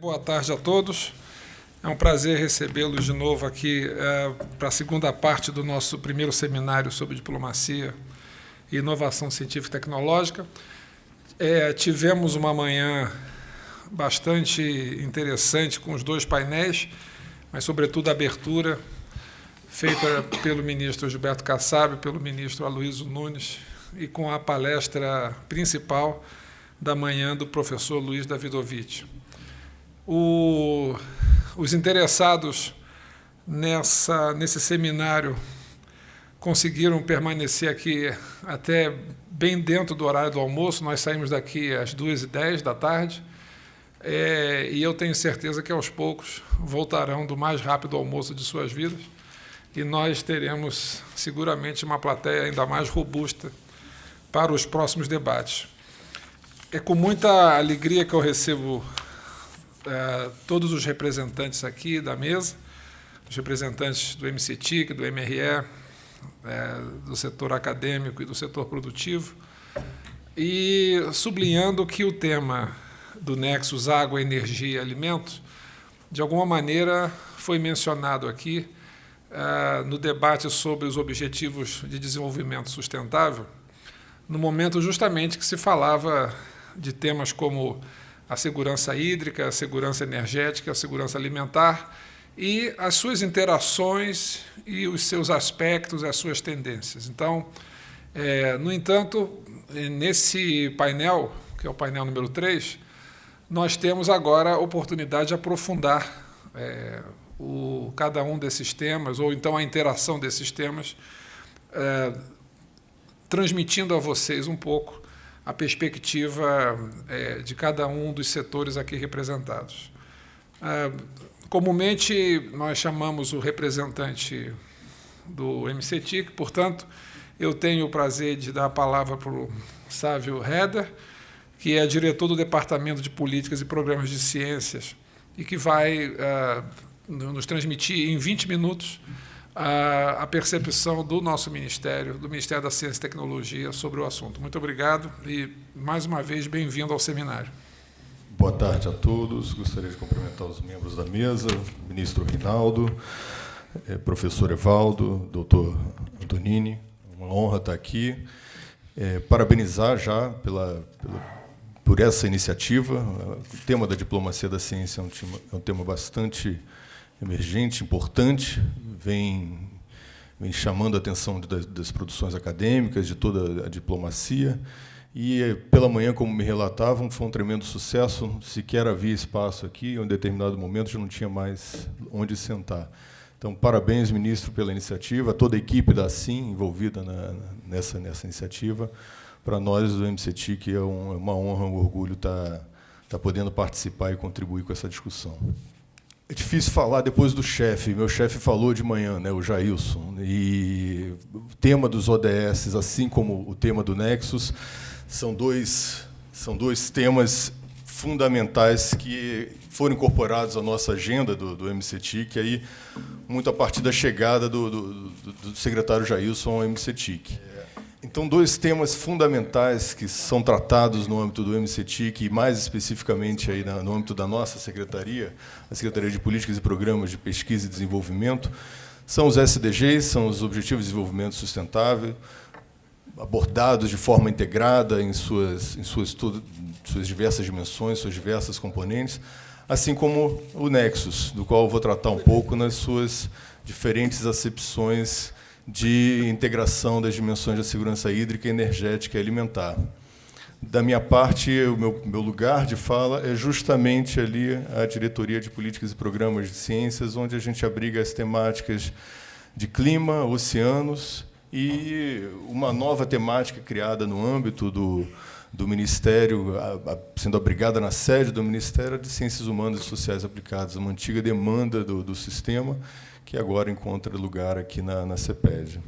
Boa tarde a todos. É um prazer recebê-los de novo aqui é, para a segunda parte do nosso primeiro seminário sobre diplomacia e inovação científica e tecnológica. É, tivemos uma manhã bastante interessante com os dois painéis, mas, sobretudo, a abertura feita pelo ministro Gilberto Kassab, pelo ministro Aloysio Nunes, e com a palestra principal da manhã do professor Luiz Davidovich. O, os interessados nessa, nesse seminário conseguiram permanecer aqui até bem dentro do horário do almoço. Nós saímos daqui às 2h10 da tarde. É, e eu tenho certeza que aos poucos voltarão do mais rápido almoço de suas vidas e nós teremos seguramente uma plateia ainda mais robusta para os próximos debates. É com muita alegria que eu recebo é, todos os representantes aqui da mesa, os representantes do MCTIC, do MRE, é, do setor acadêmico e do setor produtivo, e sublinhando que o tema do Nexus Água, Energia e Alimentos, de alguma maneira foi mencionado aqui é, no debate sobre os Objetivos de Desenvolvimento Sustentável, no momento justamente que se falava de temas como a segurança hídrica, a segurança energética, a segurança alimentar e as suas interações e os seus aspectos, as suas tendências. Então, é, no entanto, nesse painel, que é o painel número 3, nós temos agora a oportunidade de aprofundar é, o, cada um desses temas, ou então a interação desses temas, é, transmitindo a vocês um pouco a perspectiva é, de cada um dos setores aqui representados. É, comumente, nós chamamos o representante do MCTIC, portanto, eu tenho o prazer de dar a palavra para o Sávio Heder, que é diretor do Departamento de Políticas e Programas de Ciências e que vai uh, nos transmitir em 20 minutos a, a, percepção do nosso Ministério, do Ministério da Ciência e Tecnologia, sobre o assunto. Muito obrigado e, mais uma vez, bem-vindo ao seminário. Boa tarde a todos. Gostaria de cumprimentar os membros da mesa, ministro Rinaldo, eh, professor Evaldo, doutor Antonini. Uma honra estar aqui. É, parabenizar já pela, pela, por essa iniciativa. O tema da diplomacia da ciência é um tema, é um tema bastante emergente, importante, vem, vem chamando a atenção das, das produções acadêmicas, de toda a diplomacia. E, pela manhã, como me relatavam, foi um tremendo sucesso. Sequer havia espaço aqui, em um determinado momento já não tinha mais onde sentar. Então, parabéns, ministro, pela iniciativa, toda a equipe da SIM envolvida na, nessa, nessa iniciativa. Para nós, do MCTIC, é um, é uma honra, um orgulho estar, tá, estar tá podendo participar e contribuir com essa discussão. É difícil falar depois do chefe. Meu chefe falou de manhã, né, o Jailson. E o tema dos ODS, assim como o tema do Nexus, são dois, são dois temas fundamentais que foram incorporados à nossa agenda do, do MCTIC, aí, muito a partir da chegada do, do, do secretário Jailson ao MCTIC. Então, dois temas fundamentais que são tratados no âmbito do MCTIC e mais especificamente aí no âmbito da nossa secretaria, a Secretaria de Políticas e Programas de Pesquisa e Desenvolvimento, são os SDGs, são os Objetivos de Desenvolvimento Sustentável, abordados de forma integrada em suas, em suas, suas diversas dimensões, suas diversas componentes, assim como o Nexus, do qual eu vou tratar um pouco nas suas diferentes acepções de integração das dimensões da segurança hídrica, energética e alimentar. Da minha parte, o meu, meu lugar de fala é justamente ali a Diretoria de Políticas e Programas de Ciências, onde a gente abriga as temáticas de clima, oceanos e uma nova temática criada no âmbito do, do Ministério, sendo abrigada na sede do Ministério de Ciências Humanas e Sociais Aplicadas, uma antiga demanda do, do sistema, que agora encontra lugar aqui na, na CEPED.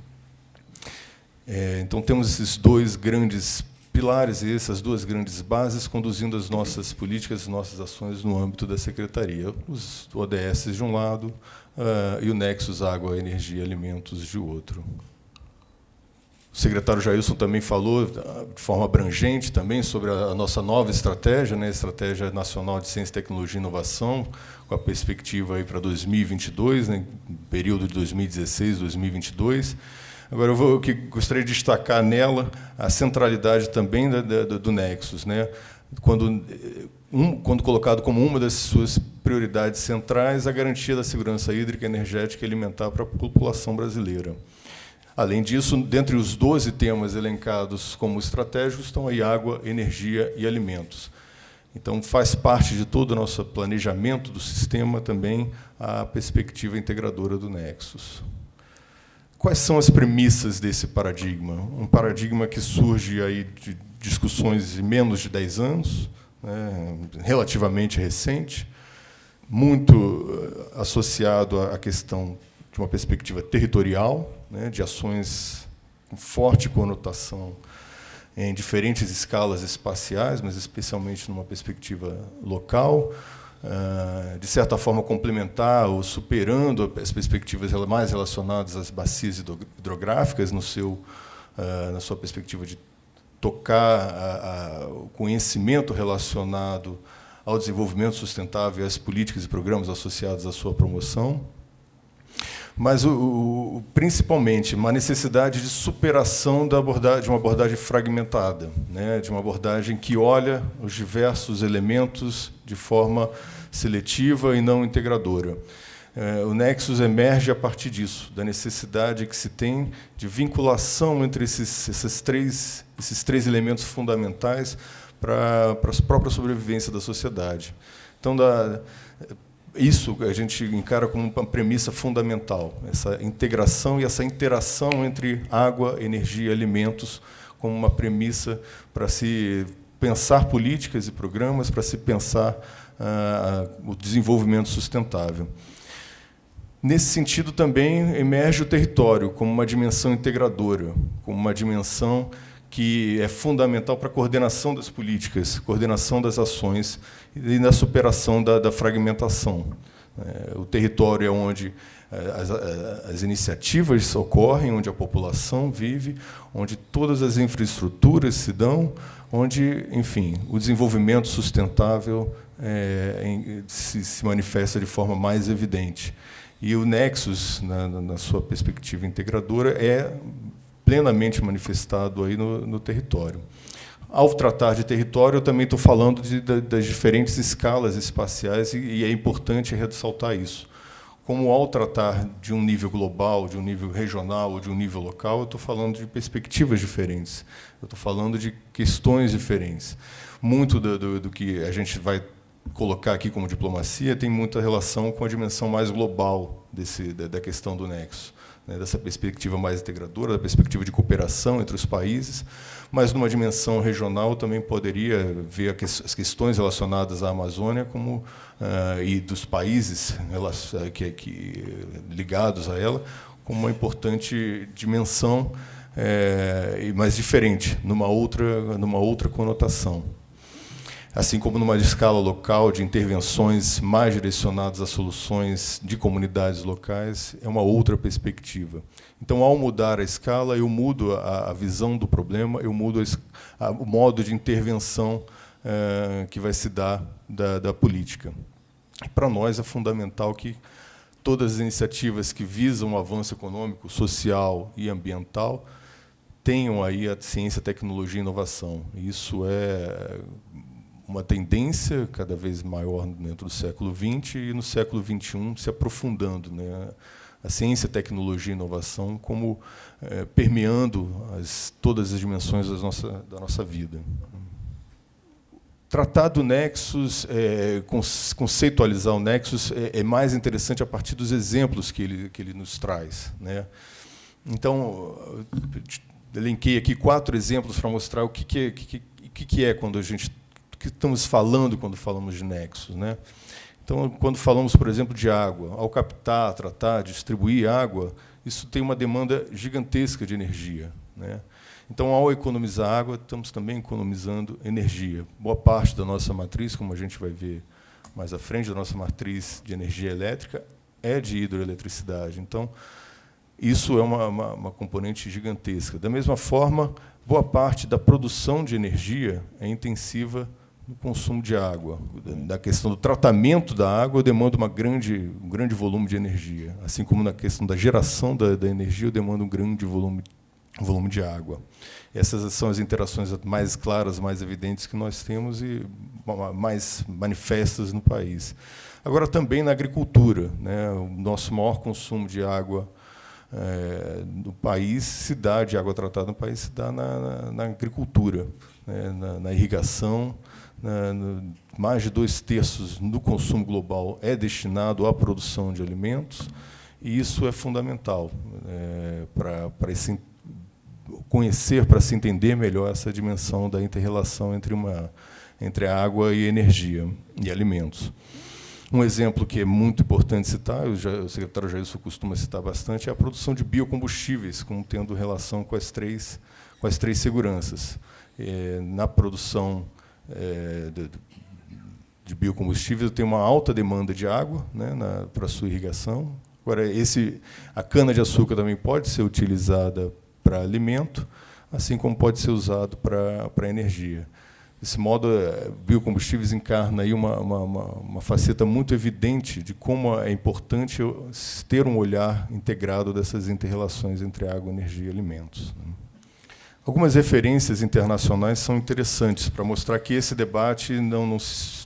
É, então, temos esses dois grandes pilares e essas duas grandes bases conduzindo as nossas políticas, as nossas ações no âmbito da Secretaria. Os ODS de um lado uh, e o Nexus Água, Energia e Alimentos de outro. O secretário Jailson também falou de forma abrangente também sobre a nossa nova estratégia, né, a Estratégia Nacional de Ciência, Tecnologia e Inovação, com a perspectiva aí para 2022, né, período de 2016, 2022. Agora, eu, vou, eu que gostaria de destacar nela a centralidade também da, da, do Nexus, né, quando, um, quando colocado como uma das suas prioridades centrais a garantia da segurança hídrica, energética e alimentar para a população brasileira. Além disso, dentre os 12 temas elencados como estratégicos, estão aí água, energia e alimentos. Então, faz parte de todo o nosso planejamento do sistema também a perspectiva integradora do Nexus. Quais são as premissas desse paradigma? Um paradigma que surge aí de discussões de menos de 10 anos, né, relativamente recente, muito eh, associado à questão de uma perspectiva territorial, né, de ações com forte conotação em diferentes escalas espaciais, mas especialmente numa perspectiva local, uh, de certa forma complementar ou superando as perspectivas mais relacionadas às bacias hidrográficas no seu, uh, na sua perspectiva de tocar o conhecimento relacionado ao desenvolvimento sustentável e às políticas e programas associados à sua promoção mas o, o, principalmente uma necessidade de superação da abordagem, de uma abordagem fragmentada, né, de uma abordagem que olha os diversos elementos de forma seletiva e não integradora. É, o Nexus emerge a partir disso, da necessidade que se tem de vinculação entre esses, esses, três, esses três elementos fundamentais para, para a própria sobrevivência da sociedade. Então, da, isso a gente encara como uma premissa fundamental, essa integração e essa interação entre água, energia e alimentos como uma premissa para se pensar políticas e programas, para se pensar ah, o desenvolvimento sustentável. Nesse sentido, também emerge o território como uma dimensão integradora, como uma dimensão que é fundamental para a coordenação das políticas, coordenação das ações e na superação da, da fragmentação. É, o território é onde é, as, as, iniciativas ocorrem, onde a população vive, onde todas as infraestruturas se dão, onde, enfim, o desenvolvimento sustentável é, em, se, se, manifesta de forma mais evidente. E o Nexus, na, na sua perspectiva integradora, é plenamente manifestado aí no, no território. Ao tratar de território, eu também estou falando de, de, das diferentes escalas espaciais e, e, é importante ressaltar isso. Como ao tratar de um nível global, de um nível regional ou de um nível local, eu estou falando de perspectivas diferentes. Eu estou falando de questões diferentes. Muito do, do, do que a gente vai colocar aqui como diplomacia tem muita relação com a dimensão mais global desse, da, da questão do nexo né, dessa perspectiva mais integradora, da perspectiva de cooperação entre os países, mas numa dimensão regional também poderia ver as questões relacionadas à Amazônia como uh, e dos países que, que, ligados a ela como uma importante dimensão, é, mas diferente, numa outra, numa outra conotação assim como numa escala local de intervenções mais direcionadas a soluções de comunidades locais, é uma outra perspectiva. Então, ao mudar a escala, eu mudo a, a visão do problema, eu mudo a, a, o modo de intervenção eh, que vai se dar da, da política. Para nós é fundamental que todas as iniciativas que visam o avanço econômico, social e ambiental tenham aí a ciência, tecnologia e inovação. Isso é uma tendência cada vez maior dentro do século XX e no século XXI se aprofundando. Né? A ciência, tecnologia e inovação como é, permeando as, todas as dimensões nossa, da nossa vida. Tratar do Nexus, é, conceitualizar o Nexus, é, é, mais interessante a partir dos exemplos que ele, que ele nos traz. Né? Então, elenquei aqui quatro exemplos para mostrar o que, que, que, que é quando a gente que estamos falando quando falamos de nexos. Né? Então, quando falamos, por exemplo, de água, ao captar, tratar, distribuir água, isso tem uma demanda gigantesca de energia. Né? Então, ao economizar água, estamos também economizando energia. Boa parte da nossa matriz, como a gente vai ver mais à frente, da nossa matriz de energia elétrica, é de hidroeletricidade. Então, isso é uma, uma, uma componente gigantesca. Da mesma forma, boa parte da produção de energia é intensiva no consumo de água. Na questão do tratamento da água, eu demando uma grande, um grande volume de energia. Assim como na questão da geração da, da energia, eu demando um grande volume, volume de água. Essas são as interações mais claras, mais evidentes que nós temos e mais manifestas no país. Agora, também na agricultura. Né, o nosso maior consumo de água é, no país se dá, de água tratada no país, se dá na, na, na agricultura, né, na, na, irrigação. No, mais de dois terços do consumo global é destinado à produção de alimentos, e isso é fundamental é, para esse conhecer, para se entender melhor essa dimensão da interrelação entre, uma, entre água e energia e alimentos. Um exemplo que é muito importante citar, o, secretário Jailson costuma citar bastante, é a produção de biocombustíveis, como tendo relação com as três, com as três seguranças. É, na produção de, de, biocombustíveis, tem uma alta demanda de água né, para sua irrigação. Agora, esse, a cana-de-açúcar também pode ser utilizada para alimento, assim como pode ser usado para, para energia. Desse modo, eh, biocombustíveis encarna aí uma, uma, uma, uma, faceta muito evidente de como é importante ter um olhar integrado dessas interrelações entre água, energia e alimentos. Algumas referências internacionais são interessantes para mostrar que esse debate não,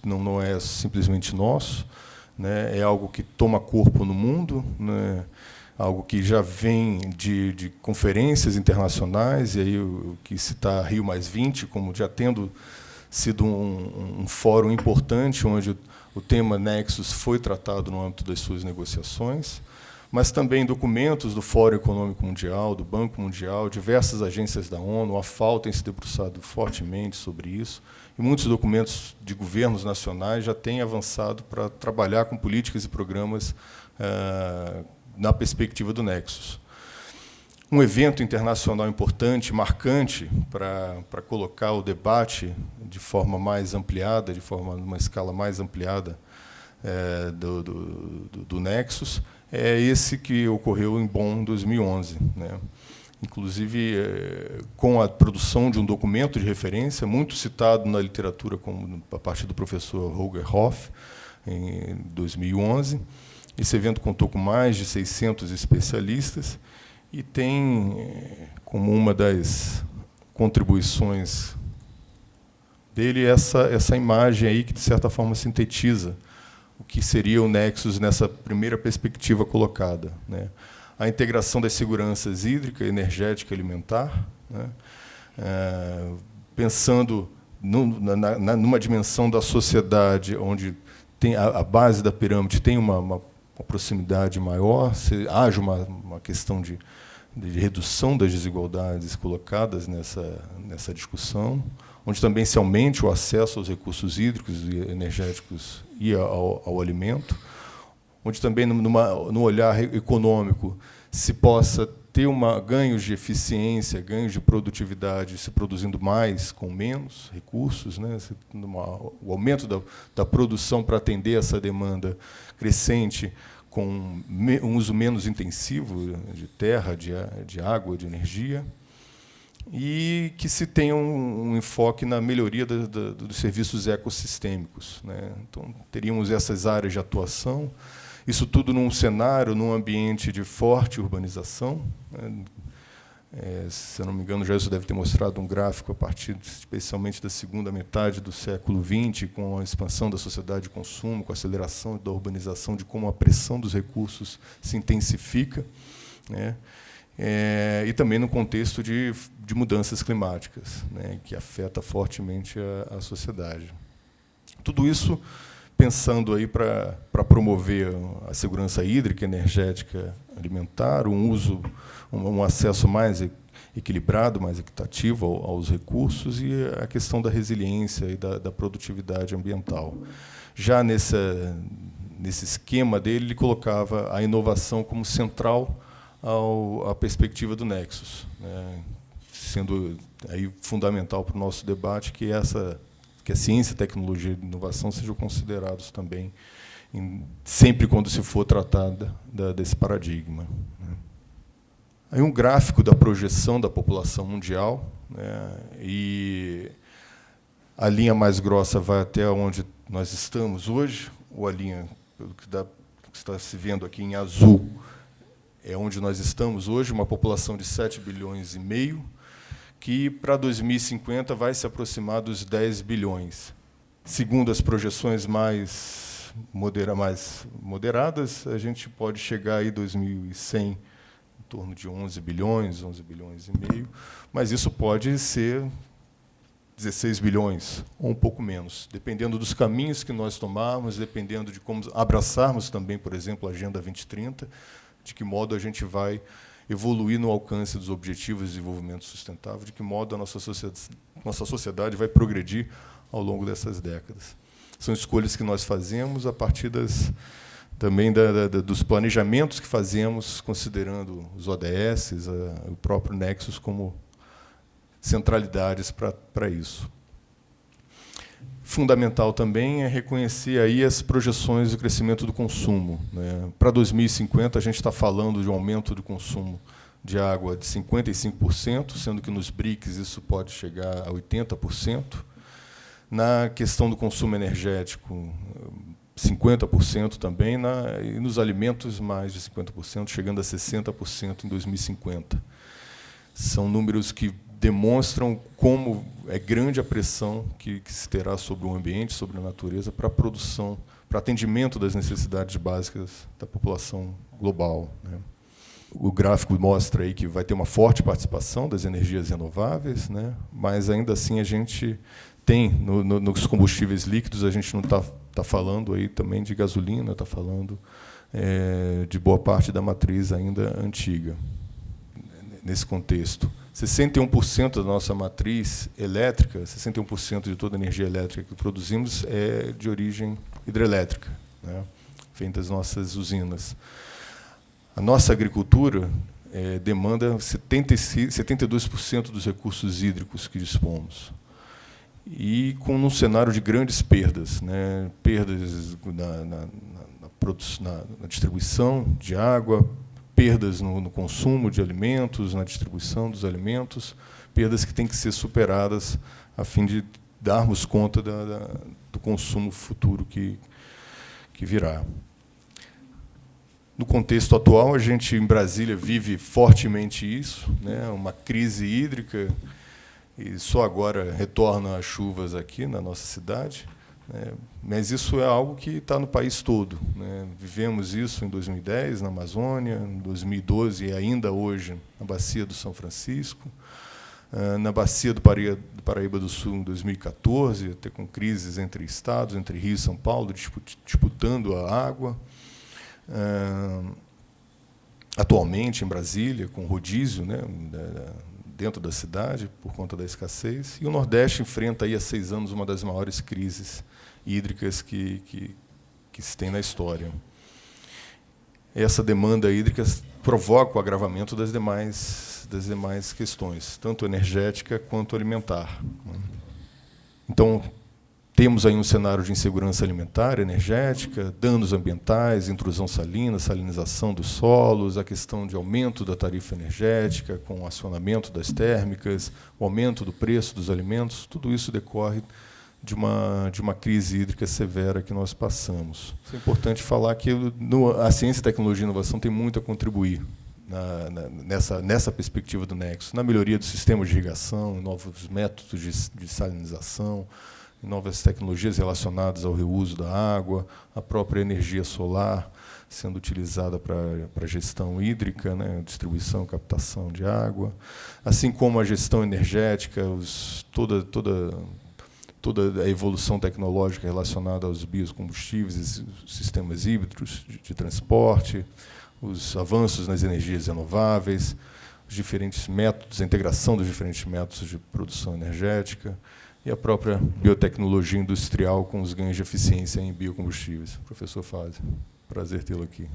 não, não é simplesmente nosso, né, é algo que toma corpo no mundo, né, algo que já vem de, de conferências internacionais, e aí o, que citar Rio Mais 20, como já tendo sido um, um fórum importante, onde o tema Nexus foi tratado no âmbito das suas negociações, mas também documentos do Fórum Econômico Mundial, do Banco Mundial, diversas agências da ONU, a FAO tem se debruçado fortemente sobre isso, e muitos documentos de governos nacionais já têm avançado para trabalhar com políticas e programas uh, na perspectiva do Nexus. Um evento internacional importante, marcante, para colocar o debate de forma mais ampliada, de forma uma escala mais ampliada é, do, do, do, Nexus, é esse que ocorreu em Bonn, em 2011. Né? Inclusive, é, com a produção de um documento de referência, muito citado na literatura como, a partir do professor Holger Hoff, em 2011, esse evento contou com mais de 600 especialistas e tem eh, como uma das contribuições dele essa, essa imagem aí que, de certa forma, sintetiza o que seria o Nexus nessa primeira perspectiva colocada. Né? A integração das seguranças hídrica, energética e alimentar, né? é, pensando na, na, numa dimensão da sociedade onde tem a, a base da pirâmide tem uma, uma uma proximidade maior, se haja uma, uma questão de, de redução das desigualdades colocadas nessa, nessa discussão, onde também se aumente o acesso aos recursos hídricos e energéticos e ao, ao alimento, onde também, numa, no olhar econômico, se possa ter uma, ganhos de eficiência, ganhos de produtividade, se produzindo mais com menos recursos, né? Uma, o aumento da, da produção para atender essa demanda crescente, com um uso menos intensivo de terra, de, de água, de energia, e que se tenha um, um enfoque na melhoria da, da, dos serviços ecossistêmicos. Né? Então, teríamos essas áreas de atuação, isso tudo num cenário, num ambiente de forte urbanização. Né? É, se eu não me engano, já isso deve ter mostrado um gráfico a partir, especialmente, da segunda metade do século XX, com a expansão da sociedade de consumo, com a aceleração da urbanização, de como a pressão dos recursos se intensifica, né? É, e também no contexto de, de mudanças climáticas, né? que afeta fortemente a, a sociedade. Tudo isso pensando aí para promover a segurança hídrica, energética, alimentar, um uso, um, acesso mais equilibrado, mais equitativo aos recursos e a questão da resiliência e da, da produtividade ambiental. Já nessa, nesse esquema dele, ele colocava a inovação como central ao, à perspectiva do Nexus, né, sendo aí fundamental para o nosso debate que essa que a ciência, tecnologia e inovação sejam considerados também, em, sempre quando se for tratada da, desse paradigma. Né. Aí um gráfico da projeção da população mundial, né, e a linha mais grossa vai até onde nós estamos hoje, ou a linha pelo que, dá, que está se vendo aqui em azul, é onde nós estamos hoje, uma população de 7 bilhões e meio, que para 2050 vai se aproximar dos 10 bilhões. Segundo as projeções mais, modera, mais moderadas, a gente pode chegar aí 2100 em torno de 11 bilhões, 11 bilhões e meio, mas isso pode ser 16 bilhões, ou um pouco menos, dependendo dos caminhos que nós tomarmos, dependendo de como abraçarmos também, por exemplo, a Agenda 2030, de que modo a gente vai evoluir no alcance dos objetivos de desenvolvimento sustentável, de que modo a nossa sociedade, nossa sociedade vai progredir ao longo dessas décadas. São escolhas que nós fazemos a partir das, também da, da, dos planejamentos que fazemos, considerando os ODS, a, o próprio Nexus como centralidades para isso. Fundamental também é reconhecer aí as projeções do crescimento do consumo. Né? Para 2050, a gente está falando de um aumento do consumo de água de 55%, sendo que nos BRICS isso pode chegar a 80%. Na questão do consumo energético, 50% também, na, e nos alimentos mais de 50%, chegando a 60% em 2050. São números que demonstram como é grande a pressão que, que, se terá sobre o ambiente, sobre a natureza, para a produção, para atendimento das necessidades básicas da população global. Né. O gráfico mostra aí que vai ter uma forte participação das energias renováveis, né, mas ainda assim a gente tem no, no, nos combustíveis líquidos a gente não está tá falando aí também de gasolina, está falando é, de boa parte da matriz ainda antiga nesse contexto. 61% da nossa matriz elétrica, 61% de toda a energia elétrica que produzimos é de origem hidrelétrica, né, vem das nossas usinas. A nossa agricultura é, demanda 76, 72% dos recursos hídricos que dispomos. E com um cenário de grandes perdas, né, perdas na, na, na, na distribuição de água, perdas no, no, consumo de alimentos, na distribuição dos alimentos, perdas que têm que ser superadas a fim de darmos conta da, da, do consumo futuro que, que virá. No contexto atual, a gente, em Brasília, vive fortemente isso, né, uma crise hídrica, e só agora retornam as chuvas aqui na nossa cidade. Né? Mas isso é algo que está no país todo. Né? Vivemos isso em 2010 na Amazônia, em 2012 e ainda hoje na Bacia do São Francisco, ah, na Bacia do Paraíba do Sul em 2014, até com crises entre estados, entre Rio e São Paulo, disputando a água. Ah, atualmente em Brasília, com rodízio né, dentro da cidade, por conta da escassez. E o Nordeste enfrenta aí há seis anos uma das maiores crises hídricas que, que, que se tem na história. Essa demanda hídrica provoca o agravamento das demais, das demais questões, tanto energética quanto alimentar. Então, temos aí um cenário de insegurança alimentar, energética, danos ambientais, intrusão salina, salinização dos solos, a questão de aumento da tarifa energética, com o acionamento das térmicas, o aumento do preço dos alimentos, tudo isso decorre de uma, de uma crise hídrica severa que nós passamos. É importante falar que no, a ciência, tecnologia e inovação tem muito a contribuir na, na, nessa, nessa perspectiva do Nexo, na melhoria do sistema de irrigação, novos métodos de, de salinização, novas tecnologias relacionadas ao reuso da água, a própria energia solar sendo utilizada para a gestão hídrica, né, distribuição, captação de água, assim como a gestão energética, os, toda, toda, toda a evolução tecnológica relacionada aos biocombustíveis, sistemas híbridos de, de transporte, os avanços nas energias renováveis, os diferentes métodos, a integração dos diferentes métodos de produção energética, e a própria biotecnologia industrial com os ganhos de eficiência em biocombustíveis. Professor Fábio, prazer tê-lo aqui.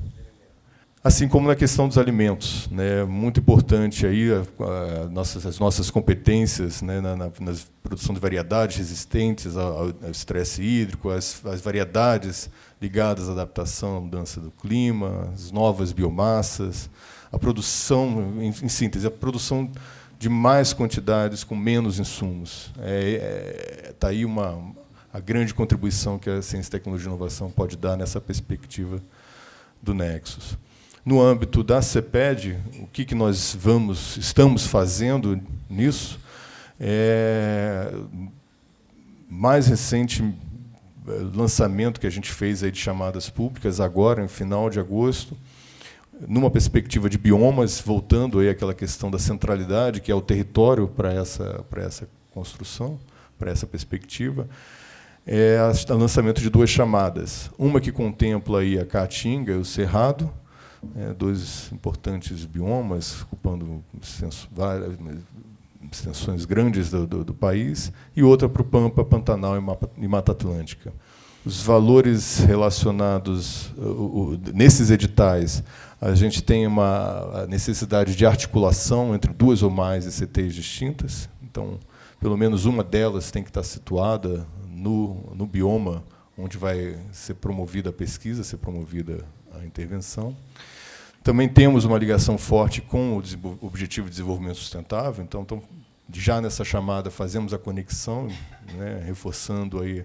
Assim como na questão dos alimentos. Né, muito importante aí a, a nossas, as nossas competências né, na, na, na, produção de variedades resistentes ao, estresse hídrico, as, as, variedades ligadas à adaptação à mudança do clima, as novas biomassas, a produção, em, em síntese, a produção de mais quantidades com menos insumos. Está é, é, tá aí uma, a grande contribuição que a ciência, tecnologia e inovação pode dar nessa perspectiva do Nexus. No âmbito da CEPED, o que, que nós vamos, estamos fazendo nisso? É, mais recente é, lançamento que a gente fez aí de chamadas públicas, agora, em final de agosto, numa perspectiva de biomas, voltando aí àquela questão da centralidade, que é o território para essa, para essa construção, para essa perspectiva, é o lançamento de duas chamadas. Uma que contempla aí a Caatinga e o Cerrado, é, dois importantes biomas, ocupando várias extensões grandes do, do, do, país, e outra para o Pampa, Pantanal e Mata, e Mata Atlântica. Os valores relacionados nesses editais, a gente tem uma necessidade de articulação entre duas ou mais ICTs distintas, então, pelo menos uma delas tem que estar situada no, no bioma onde vai ser promovida a pesquisa, ser promovida a intervenção. Também temos uma ligação forte com o Objetivo de Desenvolvimento Sustentável, então, então já nessa chamada fazemos a conexão, né, reforçando aí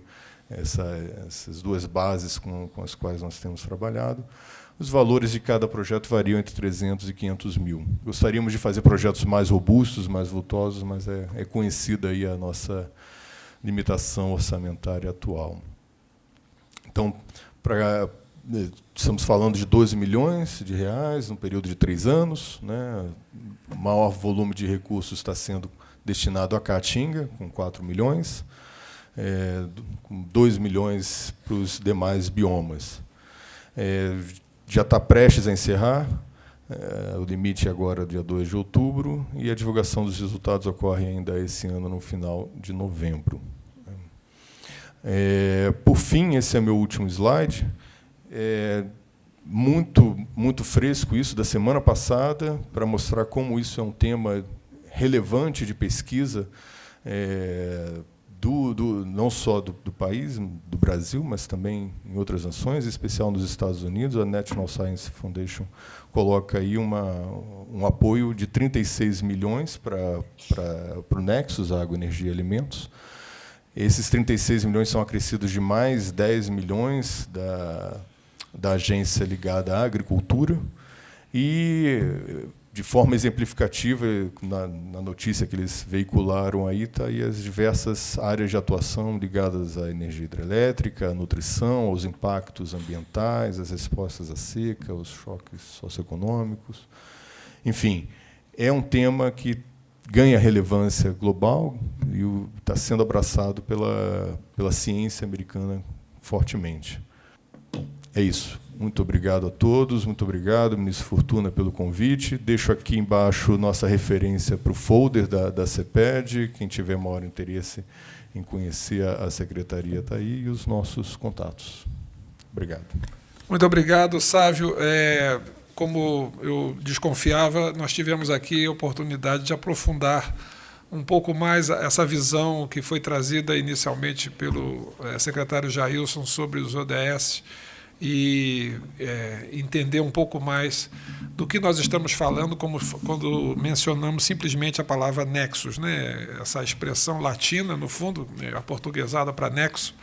essa, essas duas bases com, com, as quais nós temos trabalhado. Os valores de cada projeto variam entre 300 e 500 mil. Gostaríamos de fazer projetos mais robustos, mais vultosos, mas é, é conhecida aí a nossa limitação orçamentária atual. Então, para estamos falando de 12 milhões de reais no período de três anos. Né? O maior volume de recursos está sendo destinado à Caatinga, com 4 milhões, é, com 2 milhões para os demais biomas. É, já está prestes a encerrar, é, o limite agora é dia 2 de outubro, e a divulgação dos resultados ocorre ainda esse ano, no final de novembro. É, por fim, esse é meu último slide, é muito, muito fresco isso da semana passada, para mostrar como isso é um tema relevante de pesquisa, é, do, do, não só do, do, país, do Brasil, mas também em outras nações, em especial nos Estados Unidos. A National Science Foundation coloca aí uma, um apoio de 36 milhões para, para o Nexus, Água, Energia e Alimentos. Esses 36 milhões são acrescidos de mais 10 milhões da, da agência ligada à agricultura e de forma exemplificativa, na, na, notícia que eles veicularam aí, está aí as diversas áreas de atuação ligadas à energia hidrelétrica, à nutrição, aos impactos ambientais, às respostas à seca, aos choques socioeconômicos. Enfim, é um tema que ganha relevância global e está sendo abraçado pela, pela ciência americana fortemente. É isso. Muito obrigado a todos, muito obrigado, ministro Fortuna, pelo convite. Deixo aqui embaixo nossa referência para o folder da, da CEPED, quem tiver maior interesse em conhecer a, a secretaria está aí, e os nossos contatos. Obrigado. Muito obrigado, Sávio. É, como eu desconfiava, nós tivemos aqui a oportunidade de aprofundar um pouco mais essa visão que foi trazida inicialmente pelo é, secretário Jailson sobre os ODS, e é, entender um pouco mais do que nós estamos falando como, quando mencionamos simplesmente a palavra nexus, né? essa expressão latina, no fundo, né? a portuguesada para nexo,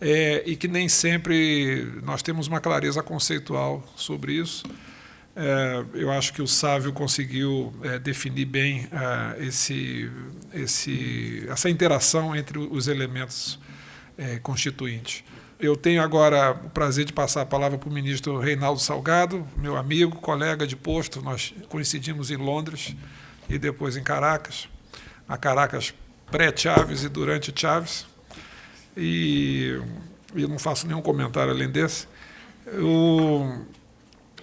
é, e que nem sempre nós temos uma clareza conceitual sobre isso. É, eu acho que o Sávio conseguiu é, definir bem é, esse, esse, essa interação entre os elementos é, constituintes. Eu tenho agora o prazer de passar a palavra para o ministro Reinaldo Salgado, meu amigo, colega de posto. Nós coincidimos em Londres e depois em Caracas. A Caracas pré-Chaves e durante Chaves. E eu não faço nenhum comentário além desse. O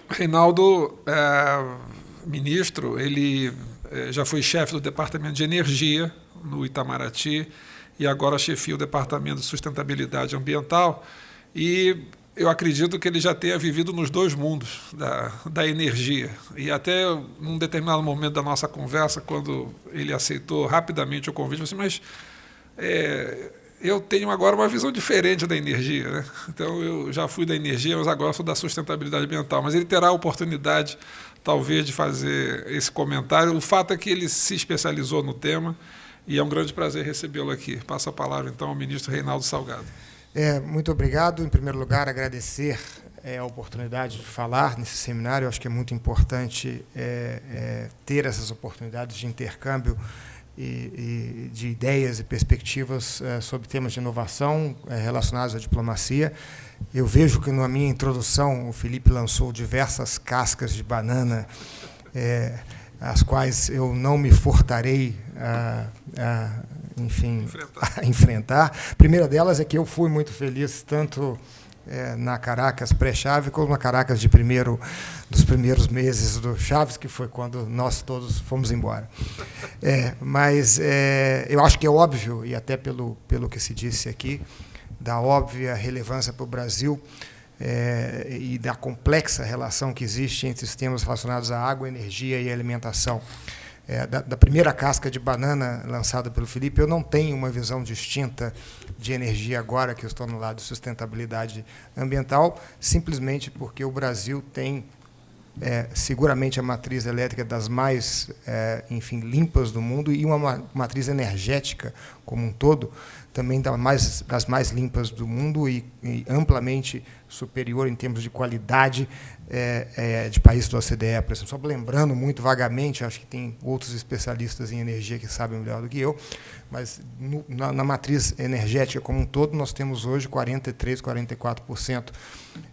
Reinaldo, é, ministro, ele é, já foi chefe do Departamento de Energia no Itamaraty, e agora chefia o Departamento de Sustentabilidade Ambiental. E eu acredito que ele já tenha vivido nos dois mundos da, da energia. E até num determinado momento da nossa conversa, quando ele aceitou rapidamente o convite, eu disse, mas é, eu tenho agora uma visão diferente da energia. Né? Então, eu já fui da energia, mas agora sou da sustentabilidade ambiental. Mas ele terá a oportunidade, talvez, de fazer esse comentário. O fato é que ele se especializou no tema e é um grande prazer recebê-lo aqui. Passo a palavra, então, ao ministro Reinaldo Salgado. É, muito obrigado. Em primeiro lugar, agradecer é, a oportunidade de falar nesse seminário. Eu acho que é muito importante é, é, ter essas oportunidades de intercâmbio e, e de ideias e perspectivas é, sobre temas de inovação é, relacionados à diplomacia. Eu vejo que na minha introdução o Felipe lançou diversas cascas de banana, é, as quais eu não me furtarei a, a enfim, enfrentar. a enfrentar. A primeira delas é que eu fui muito feliz tanto é, na Caracas pré-chave como na Caracas de primeiro dos primeiros meses do Chaves, que foi quando nós todos fomos embora. É, mas é, eu acho que é óbvio, e até pelo, pelo que se disse aqui, da óbvia relevância para o Brasil é, e da complexa relação que existe entre os temas relacionados à água, energia e alimentação. É, da, da, primeira casca de banana lançada pelo Felipe, eu não tenho uma visão distinta de energia agora que eu estou no lado de sustentabilidade ambiental, simplesmente porque o Brasil tem é, seguramente a matriz elétrica das mais, é, enfim, limpas do mundo e uma matriz energética como um todo também das mais, limpas do mundo e, amplamente superior em termos de qualidade é, é, de países do OCDE, por exemplo. Só lembrando muito vagamente, acho que tem outros especialistas em energia que sabem melhor do que eu, mas na, na, matriz energética como um todo, nós temos hoje 43%, 44%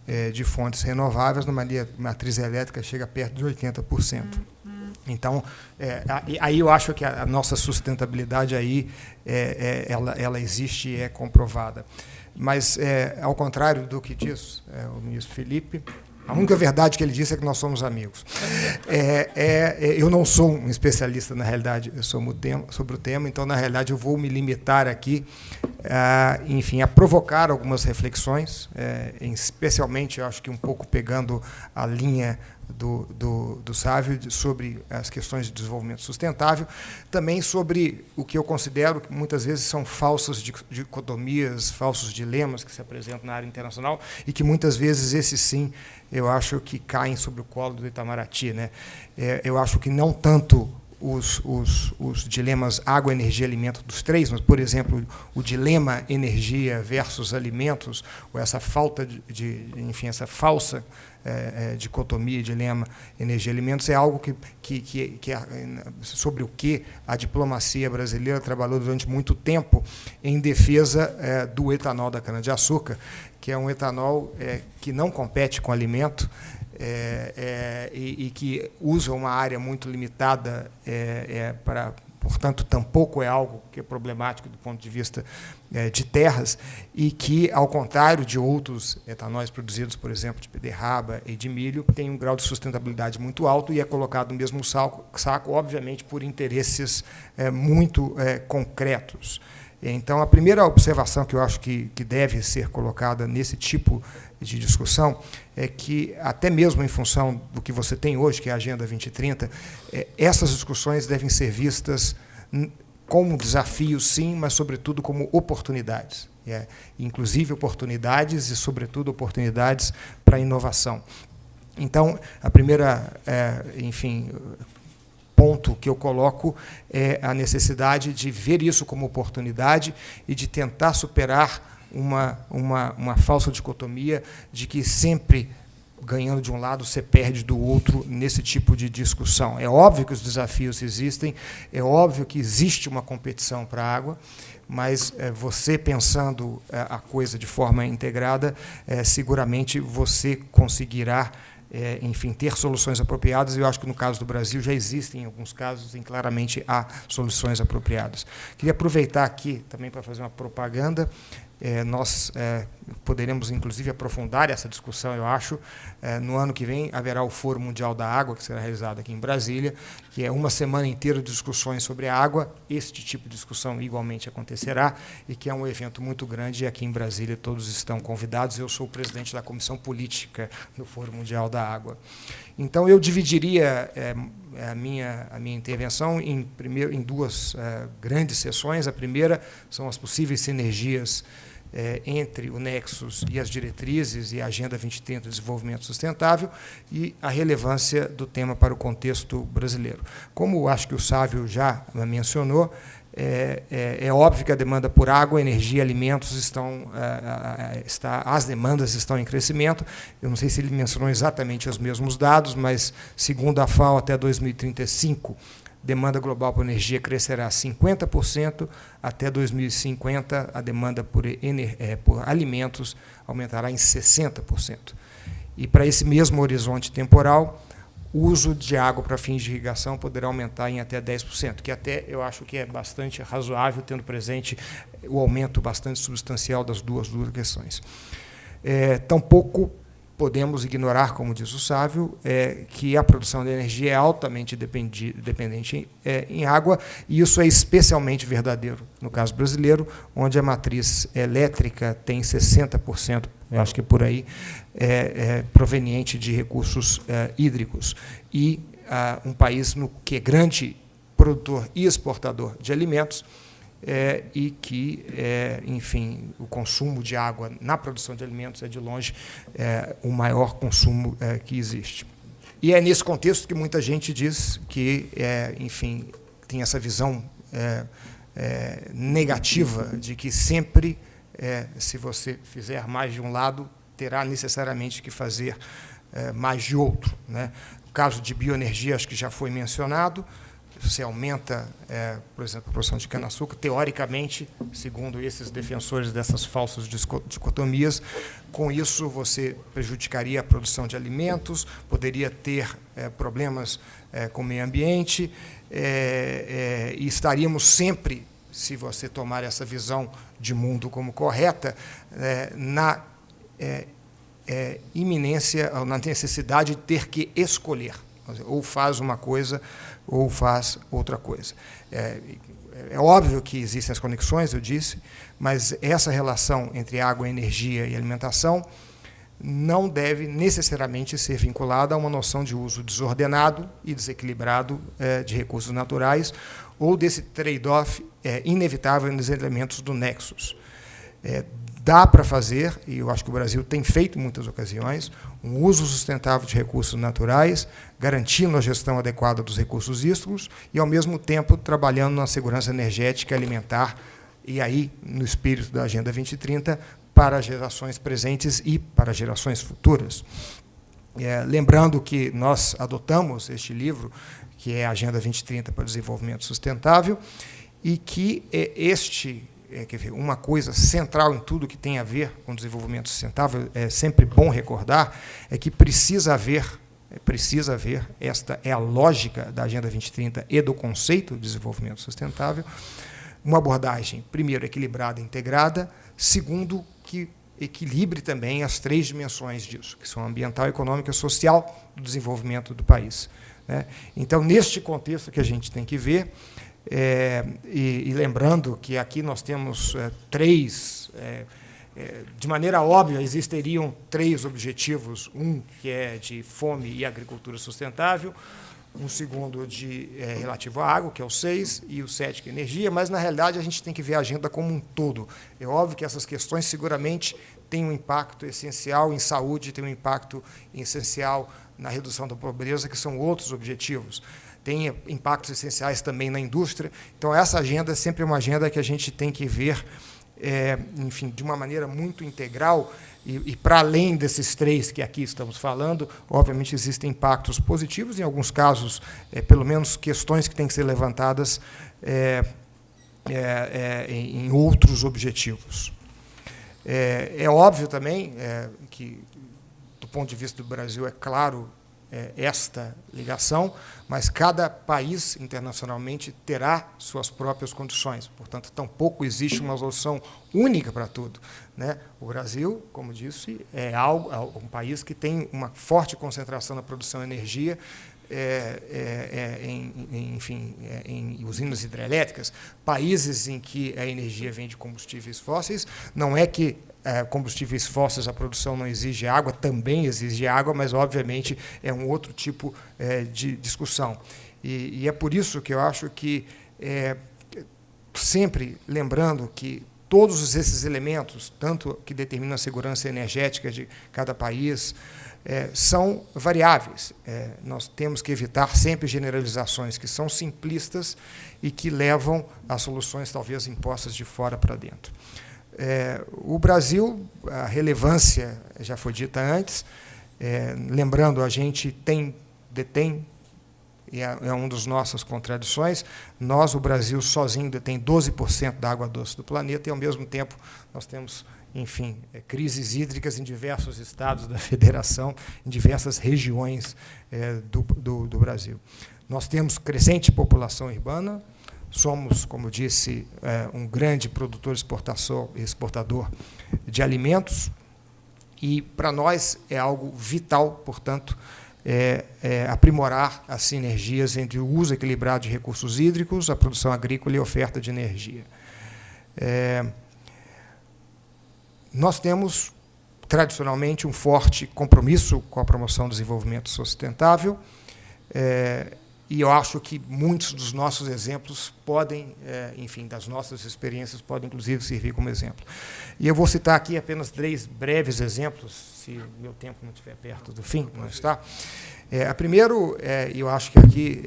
é, de fontes renováveis, numa matriz elétrica chega perto de 80%. Então, é, aí eu acho que a nossa sustentabilidade aí, é, é, ela, ela existe e é comprovada. Mas, é, ao contrário do que diz é, o ministro Felipe, a única verdade que ele disse é que nós somos amigos. É, é, é, eu não sou um especialista, na realidade, sobre o tema, sobre o tema então, na realidade, eu vou me limitar aqui, a, enfim, a provocar algumas reflexões, é, especialmente, eu acho que um pouco pegando a linha do, do, do Sávio sobre as questões de desenvolvimento sustentável, também sobre o que eu considero que muitas vezes são falsas dicotomias, falsos dilemas que se apresentam na área internacional e que muitas vezes esses sim eu acho que caem sobre o colo do Itamaraty. Né? É, eu acho que não tanto os, os, os, dilemas água, energia, alimento dos três, mas, por exemplo, o dilema energia versus alimentos, ou essa falta de, de enfim, essa falsa é, é, dicotomia, dilema energia-alimentos, é algo que, que, que, que, sobre o que a diplomacia brasileira trabalhou durante muito tempo em defesa é, do etanol da cana-de-açúcar, que é um etanol é, que não compete com alimento, é, é, e, e, que usa uma área muito limitada para portanto, tampouco é algo que é problemático do ponto de vista é, de terras, e que, ao contrário de outros etanóis produzidos, por exemplo, de beterraba e de milho, tem um grau de sustentabilidade muito alto e é colocado no mesmo saco, saco obviamente, por interesses é, muito é, concretos. Então, a primeira observação que eu acho que, que deve ser colocada nesse tipo de discussão é que, até mesmo em função do que você tem hoje, que é a Agenda 2030, é, essas discussões devem ser vistas como desafios, sim, mas, sobretudo, como oportunidades. É, inclusive oportunidades e, sobretudo, oportunidades para inovação. Então, a primeira, é, enfim, ponto que eu coloco é a necessidade de ver isso como oportunidade e de tentar superar uma, uma, uma falsa dicotomia de que sempre ganhando de um lado, você perde do outro nesse tipo de discussão. É óbvio que os desafios existem, é óbvio que existe uma competição para a água, mas é, você pensando é, a coisa de forma integrada, é, seguramente você conseguirá enfim, ter soluções apropriadas, e eu acho que no caso do Brasil já existem, em alguns casos, em claramente há soluções apropriadas. Queria aproveitar aqui também para fazer uma propaganda é, nós é, poderemos, inclusive, aprofundar essa discussão, eu acho. É, no ano que vem haverá o Fórum Mundial da Água, que será realizado aqui em Brasília, que é uma semana inteira de discussões sobre a água. Este tipo de discussão igualmente acontecerá e que é um evento muito grande e aqui em Brasília todos estão convidados. Eu sou o presidente da Comissão Política do Fórum Mundial da Água. Então, eu dividiria é, a, minha, a minha intervenção em, primeiro, em duas é, grandes sessões. A primeira são as possíveis sinergias é, entre o Nexus e as diretrizes e a Agenda 2030 de Desenvolvimento Sustentável e a relevância do tema para o contexto brasileiro. Como acho que o Sávio já mencionou, é, é, é, óbvio que a demanda por água, energia, alimentos estão, é, é, está, as demandas estão em crescimento. Eu não sei se ele mencionou exatamente os mesmos dados, mas segundo a FAO até 2035 demanda global por energia crescerá 50%, até 2050 a demanda por, é, por alimentos aumentará em 60%. E para esse mesmo horizonte temporal, o uso de água para fins de irrigação poderá aumentar em até 10%, que até eu acho que é bastante razoável, tendo presente o aumento bastante substancial das duas, duas questões. É, tampouco podemos ignorar, como diz o Sávio, é, que a produção de energia é altamente dependi, dependente é, em água, e isso é especialmente verdadeiro no caso brasileiro, onde a matriz elétrica tem 60%, eu acho que por aí, é, é proveniente de recursos é, hídricos. E ah, um país no que é grande produtor e exportador de alimentos, é, e que, é, enfim, o consumo de água na produção de alimentos é, de longe, é, o maior consumo é, que existe. E é nesse contexto que muita gente diz que, é, enfim, tem essa visão é, negativa de que sempre, se você fizer mais de um lado, terá necessariamente que fazer mais de outro. Né? O caso de bioenergia, acho que já foi mencionado, você aumenta, é, por exemplo, a produção de cana-açúcar, teoricamente, segundo esses defensores dessas falsas dicotomias, com isso você prejudicaria a produção de alimentos, poderia ter é, problemas é, com o meio ambiente, é, é, e estaríamos sempre, se você tomar essa visão de mundo como correta, é, na iminência, na necessidade de ter que escolher ou faz uma coisa ou faz outra coisa. É, é, óbvio que existem as conexões, eu disse, mas essa relação entre água, energia e alimentação não deve necessariamente ser vinculada a uma noção de uso desordenado e desequilibrado é, de recursos naturais ou desse trade-off é, inevitável nos elementos do nexus. É, dá para fazer, e eu acho que o Brasil tem feito em muitas ocasiões, um uso sustentável de recursos naturais, garantindo a gestão adequada dos recursos hídricos e, ao mesmo tempo, trabalhando na segurança energética e alimentar, e aí, no espírito da Agenda 2030, para gerações presentes e para gerações futuras. É, lembrando que nós adotamos este livro, que é a Agenda 2030 para o Desenvolvimento Sustentável, e que é, este é, dizer, uma coisa central em tudo que tem a ver com desenvolvimento sustentável, é sempre bom recordar, é que precisa haver, precisa haver, esta é a lógica da Agenda 2030 e do conceito de desenvolvimento sustentável, uma abordagem, primeiro, equilibrada e integrada, segundo, que equilibre também as três dimensões disso, que são ambiental, econômica e social do desenvolvimento do país. Né? Então, neste contexto que a gente tem que ver, é, e, e, lembrando que aqui nós temos é, três, é, é, de maneira óbvia, existiriam três objetivos: um que é de fome e agricultura sustentável, um segundo de é, relativo à água, que é o seis, e o sete, que é energia, mas, na realidade, a gente tem que ver a agenda como um todo. É óbvio que essas questões seguramente têm um impacto essencial em saúde, têm um impacto essencial na redução da pobreza, que são outros objetivos tem impactos essenciais também na indústria. Então, essa agenda é sempre uma agenda que a gente tem que ver, é, enfim, de uma maneira muito integral, e, e, para além desses três que aqui estamos falando, obviamente existem impactos positivos, em alguns casos, é, pelo menos questões que têm que ser levantadas é, é, é em outros objetivos. É, é óbvio também que, do ponto de vista do Brasil, é claro é, esta ligação, mas cada país internacionalmente terá suas próprias condições. Portanto, tampouco existe uma solução única para tudo. Né? O Brasil, como disse, é, algo, é um país que tem uma forte concentração na produção de energia, é, é, é, em, em, enfim, é, em usinas hidrelétricas, países em que a energia vem de combustíveis fósseis, não é que é, combustíveis fósseis, a produção não exige água, também exige água, mas, obviamente, é um outro tipo de discussão. E, e, é por isso que eu acho que, é, sempre lembrando que todos esses elementos, tanto que determinam a segurança energética de cada país, é, são variáveis. É, nós temos que evitar sempre generalizações que são simplistas e que levam a soluções, talvez, impostas de fora para dentro. É, o Brasil, a relevância já foi dita antes, é, lembrando, a gente tem, detém, e é, é uma das nossas contradições, nós, o Brasil, sozinho detém 12% da água doce do planeta, e, ao mesmo tempo, nós temos, enfim, é, crises hídricas em diversos estados da federação, em diversas regiões é, do, do, do Brasil. Nós temos crescente população urbana, Somos, como disse, é, um grande produtor exportador de alimentos e, para nós, é algo vital, portanto, é, é aprimorar as sinergias entre o uso equilibrado de recursos hídricos, a produção agrícola e a oferta de energia. É, nós temos, tradicionalmente, um forte compromisso com a promoção do desenvolvimento sustentável, é, e eu acho que muitos dos nossos exemplos podem, é, enfim, das nossas experiências, podem, inclusive, servir como exemplo. E eu vou citar aqui apenas três breves exemplos, se meu tempo não estiver perto do fim, não está? É, a primeiro, é, eu acho que aqui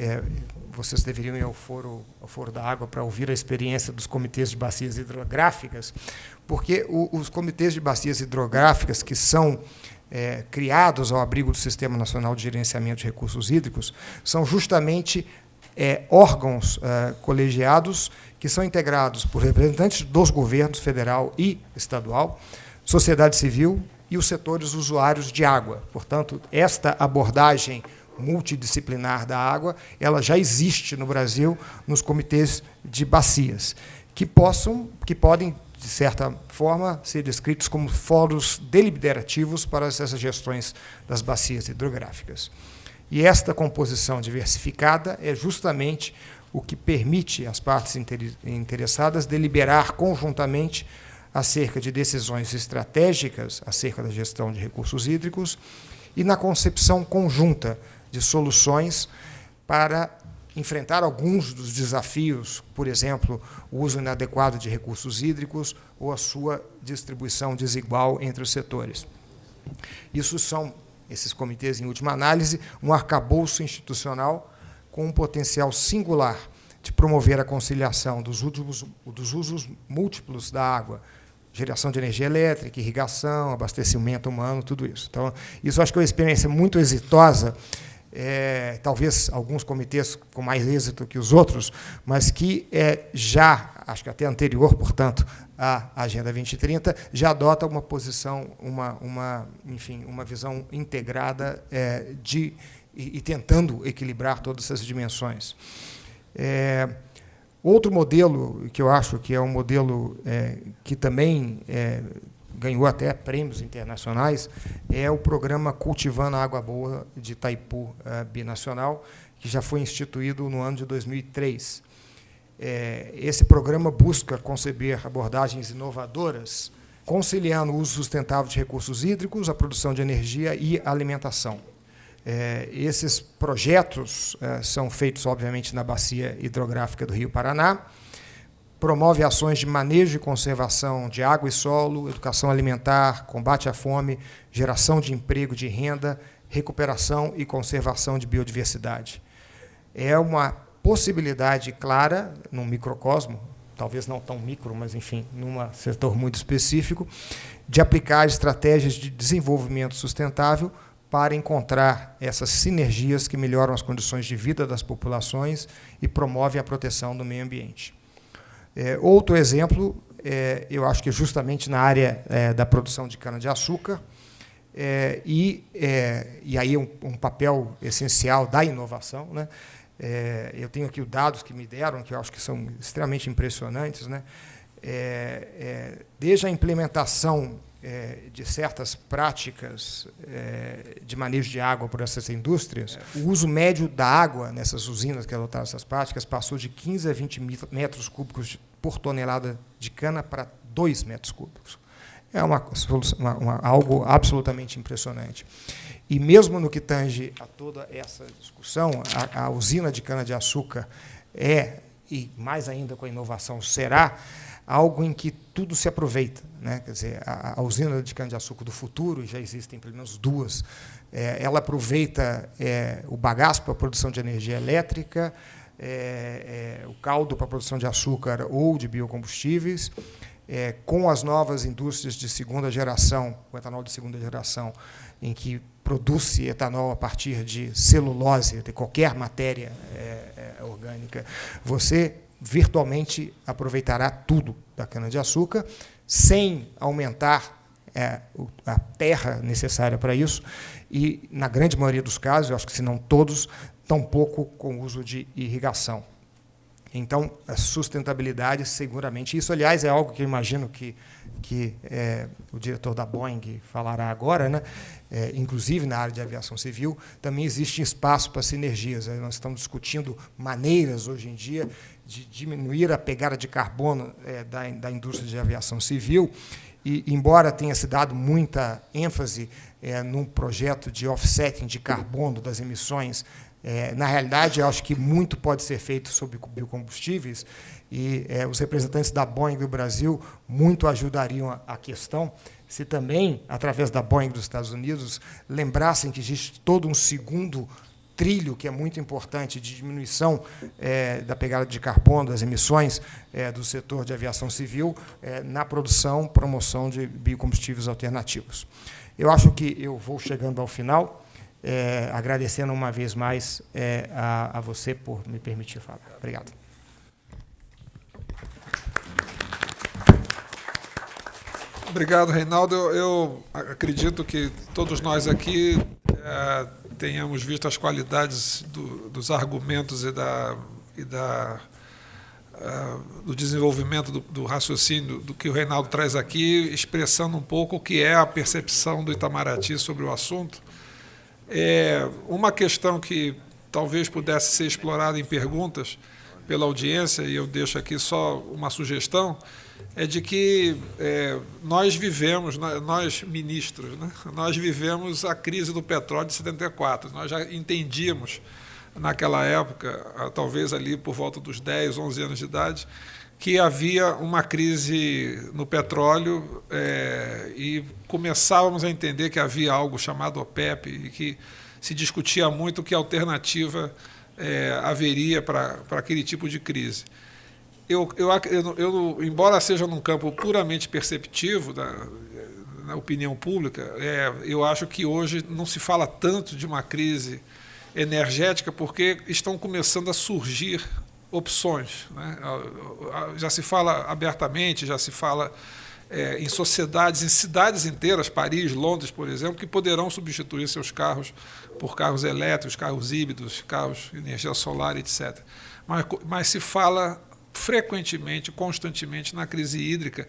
vocês deveriam ir ao foro, ao foro da água para ouvir a experiência dos comitês de bacias hidrográficas, porque o, os comitês de bacias hidrográficas, que são é, criados ao abrigo do Sistema Nacional de Gerenciamento de Recursos Hídricos são justamente é, órgãos é, colegiados que são integrados por representantes dos governos federal e estadual, sociedade civil e os setores usuários de água. Portanto, esta abordagem multidisciplinar da água, ela já existe no Brasil nos comitês de bacias, que possam, que podem de certa forma, ser descritos como fóruns deliberativos para essas gestões das bacias hidrográficas. E esta composição diversificada é justamente o que permite às partes interessadas deliberar conjuntamente acerca de decisões estratégicas acerca da gestão de recursos hídricos e na concepção conjunta de soluções para enfrentar alguns dos desafios, por exemplo, o uso inadequado de recursos hídricos ou a sua distribuição desigual entre os setores. Isso são, esses comitês, em última análise, um arcabouço institucional com um potencial singular de promover a conciliação dos, últimos, dos usos múltiplos da água, geração de energia elétrica, irrigação, abastecimento humano, tudo isso. Então, isso acho que é uma experiência muito exitosa é, talvez alguns comitês com mais êxito que os outros, mas que é, já, acho que até anterior, portanto, à Agenda 2030, já adota uma posição, uma, uma, enfim, uma visão integrada é, de, e, e, tentando equilibrar todas essas dimensões. É, outro modelo que eu acho que é um modelo é, que também é, ganhou até prêmios internacionais, é o programa Cultivando a Água Boa de Itaipu uh, Binacional, que já foi instituído no ano de 2003. É, esse programa busca conceber abordagens inovadoras, conciliando o uso sustentável de recursos hídricos, a produção de energia e alimentação. É, esses projetos são feitos, obviamente, na bacia hidrográfica do Rio Paraná, promove ações de manejo e conservação de água e solo, educação alimentar, combate à fome, geração de emprego, de renda, recuperação e conservação de biodiversidade. É uma possibilidade clara, num microcosmo, talvez não tão micro, mas, enfim, num setor muito específico, de aplicar estratégias de desenvolvimento sustentável para encontrar essas sinergias que melhoram as condições de vida das populações e promovem a proteção do meio ambiente. É, outro exemplo, é, eu acho que justamente na área é, da produção de cana-de-açúcar, é, e, é, e aí um, um, papel essencial da inovação. Né? É, eu tenho aqui os dados que me deram, que eu acho que são extremamente impressionantes. Né? É, é, desde a implementação é, de certas práticas de manejo de água por essas indústrias, o uso médio da água nessas usinas que adotaram essas práticas passou de 15 a 20 metros cúbicos por tonelada de cana para 2 metros cúbicos é uma, uma, uma, algo absolutamente impressionante. E mesmo no que tange a toda essa discussão, a, a usina de cana-de-açúcar é, e mais ainda com a inovação, será algo em que tudo se aproveita. Né? Quer dizer, a, a usina de cana-de-açúcar do futuro, já existem pelo menos duas, é, ela aproveita é, o bagaço para a produção de energia elétrica, é, é o caldo para a produção de açúcar ou de biocombustíveis, é, com as novas indústrias de segunda geração, o etanol de segunda geração, em que produz-se etanol a partir de celulose, de qualquer matéria é, orgânica, você virtualmente aproveitará tudo da cana-de-açúcar, sem aumentar é, a terra necessária para isso, e, na grande maioria dos casos, eu acho que se não todos, tampouco com uso de irrigação. Então, a sustentabilidade, seguramente. Isso, aliás, é algo que eu imagino que, que é, o diretor da Boeing falará agora, né? É, inclusive na área de aviação civil, também existe espaço para sinergias. Nós estamos discutindo maneiras, hoje em dia, de diminuir a pegada de carbono é, da, da indústria de aviação civil. E, embora tenha se dado muita ênfase é, num projeto de offsetting de carbono das emissões é, na realidade, eu acho que muito pode ser feito sobre biocombustíveis e é, os representantes da Boeing do Brasil muito ajudariam a, a, questão se também, através da Boeing dos Estados Unidos, lembrassem que existe todo um segundo trilho que é muito importante de diminuição é, da pegada de carbono, das emissões é, do setor de aviação civil é, na produção, promoção de biocombustíveis alternativos. Eu acho que eu vou chegando ao final agradecendo uma vez mais a, a, você por me permitir falar. Obrigado. Obrigado, Reinaldo. Eu, acredito que todos nós aqui tenhamos visto as qualidades do, dos argumentos e da, e da uh, do desenvolvimento do, do, raciocínio do que o Reinaldo traz aqui, expressando um pouco o que é a percepção do Itamaraty sobre o assunto. É, uma questão que talvez pudesse ser explorada em perguntas pela audiência, e eu deixo aqui só uma sugestão, é de que é, nós vivemos, nós ministros, né, nós vivemos a crise do petróleo de 74. Nós já entendíamos naquela época, talvez ali por volta dos 10, 11 anos de idade, que havia uma crise no petróleo é, e começávamos a entender que havia algo chamado OPEP e que se discutia muito que alternativa é, haveria para aquele tipo de crise. Eu, eu, eu, eu, embora seja num campo puramente perceptivo, da, na opinião pública, é, eu acho que hoje não se fala tanto de uma crise energética porque estão começando a surgir opções. Né? Já se fala abertamente, já se fala é, em sociedades, em cidades inteiras, Paris, Londres, por exemplo, que poderão substituir seus carros por carros elétricos, carros híbridos, carros de energia solar, etc. Mas, mas se fala frequentemente, constantemente na crise hídrica,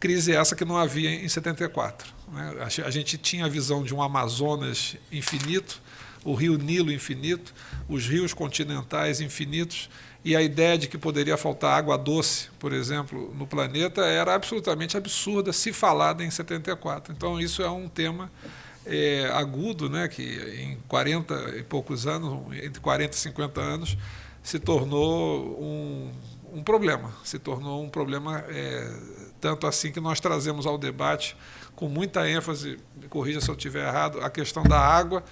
crise essa que não havia em 74. Né? A gente tinha a visão de um Amazonas infinito, o rio Nilo infinito, os rios continentais infinitos, e a ideia de que poderia faltar água doce, por exemplo, no planeta era absolutamente absurda se falada em 74. Então, isso é um tema é, agudo, né, que em 40 e poucos anos, entre 40 e 50 anos, se tornou um, um problema. Se tornou um problema é, tanto assim que nós trazemos ao debate com muita ênfase, corrija se eu estiver errado, a questão da água,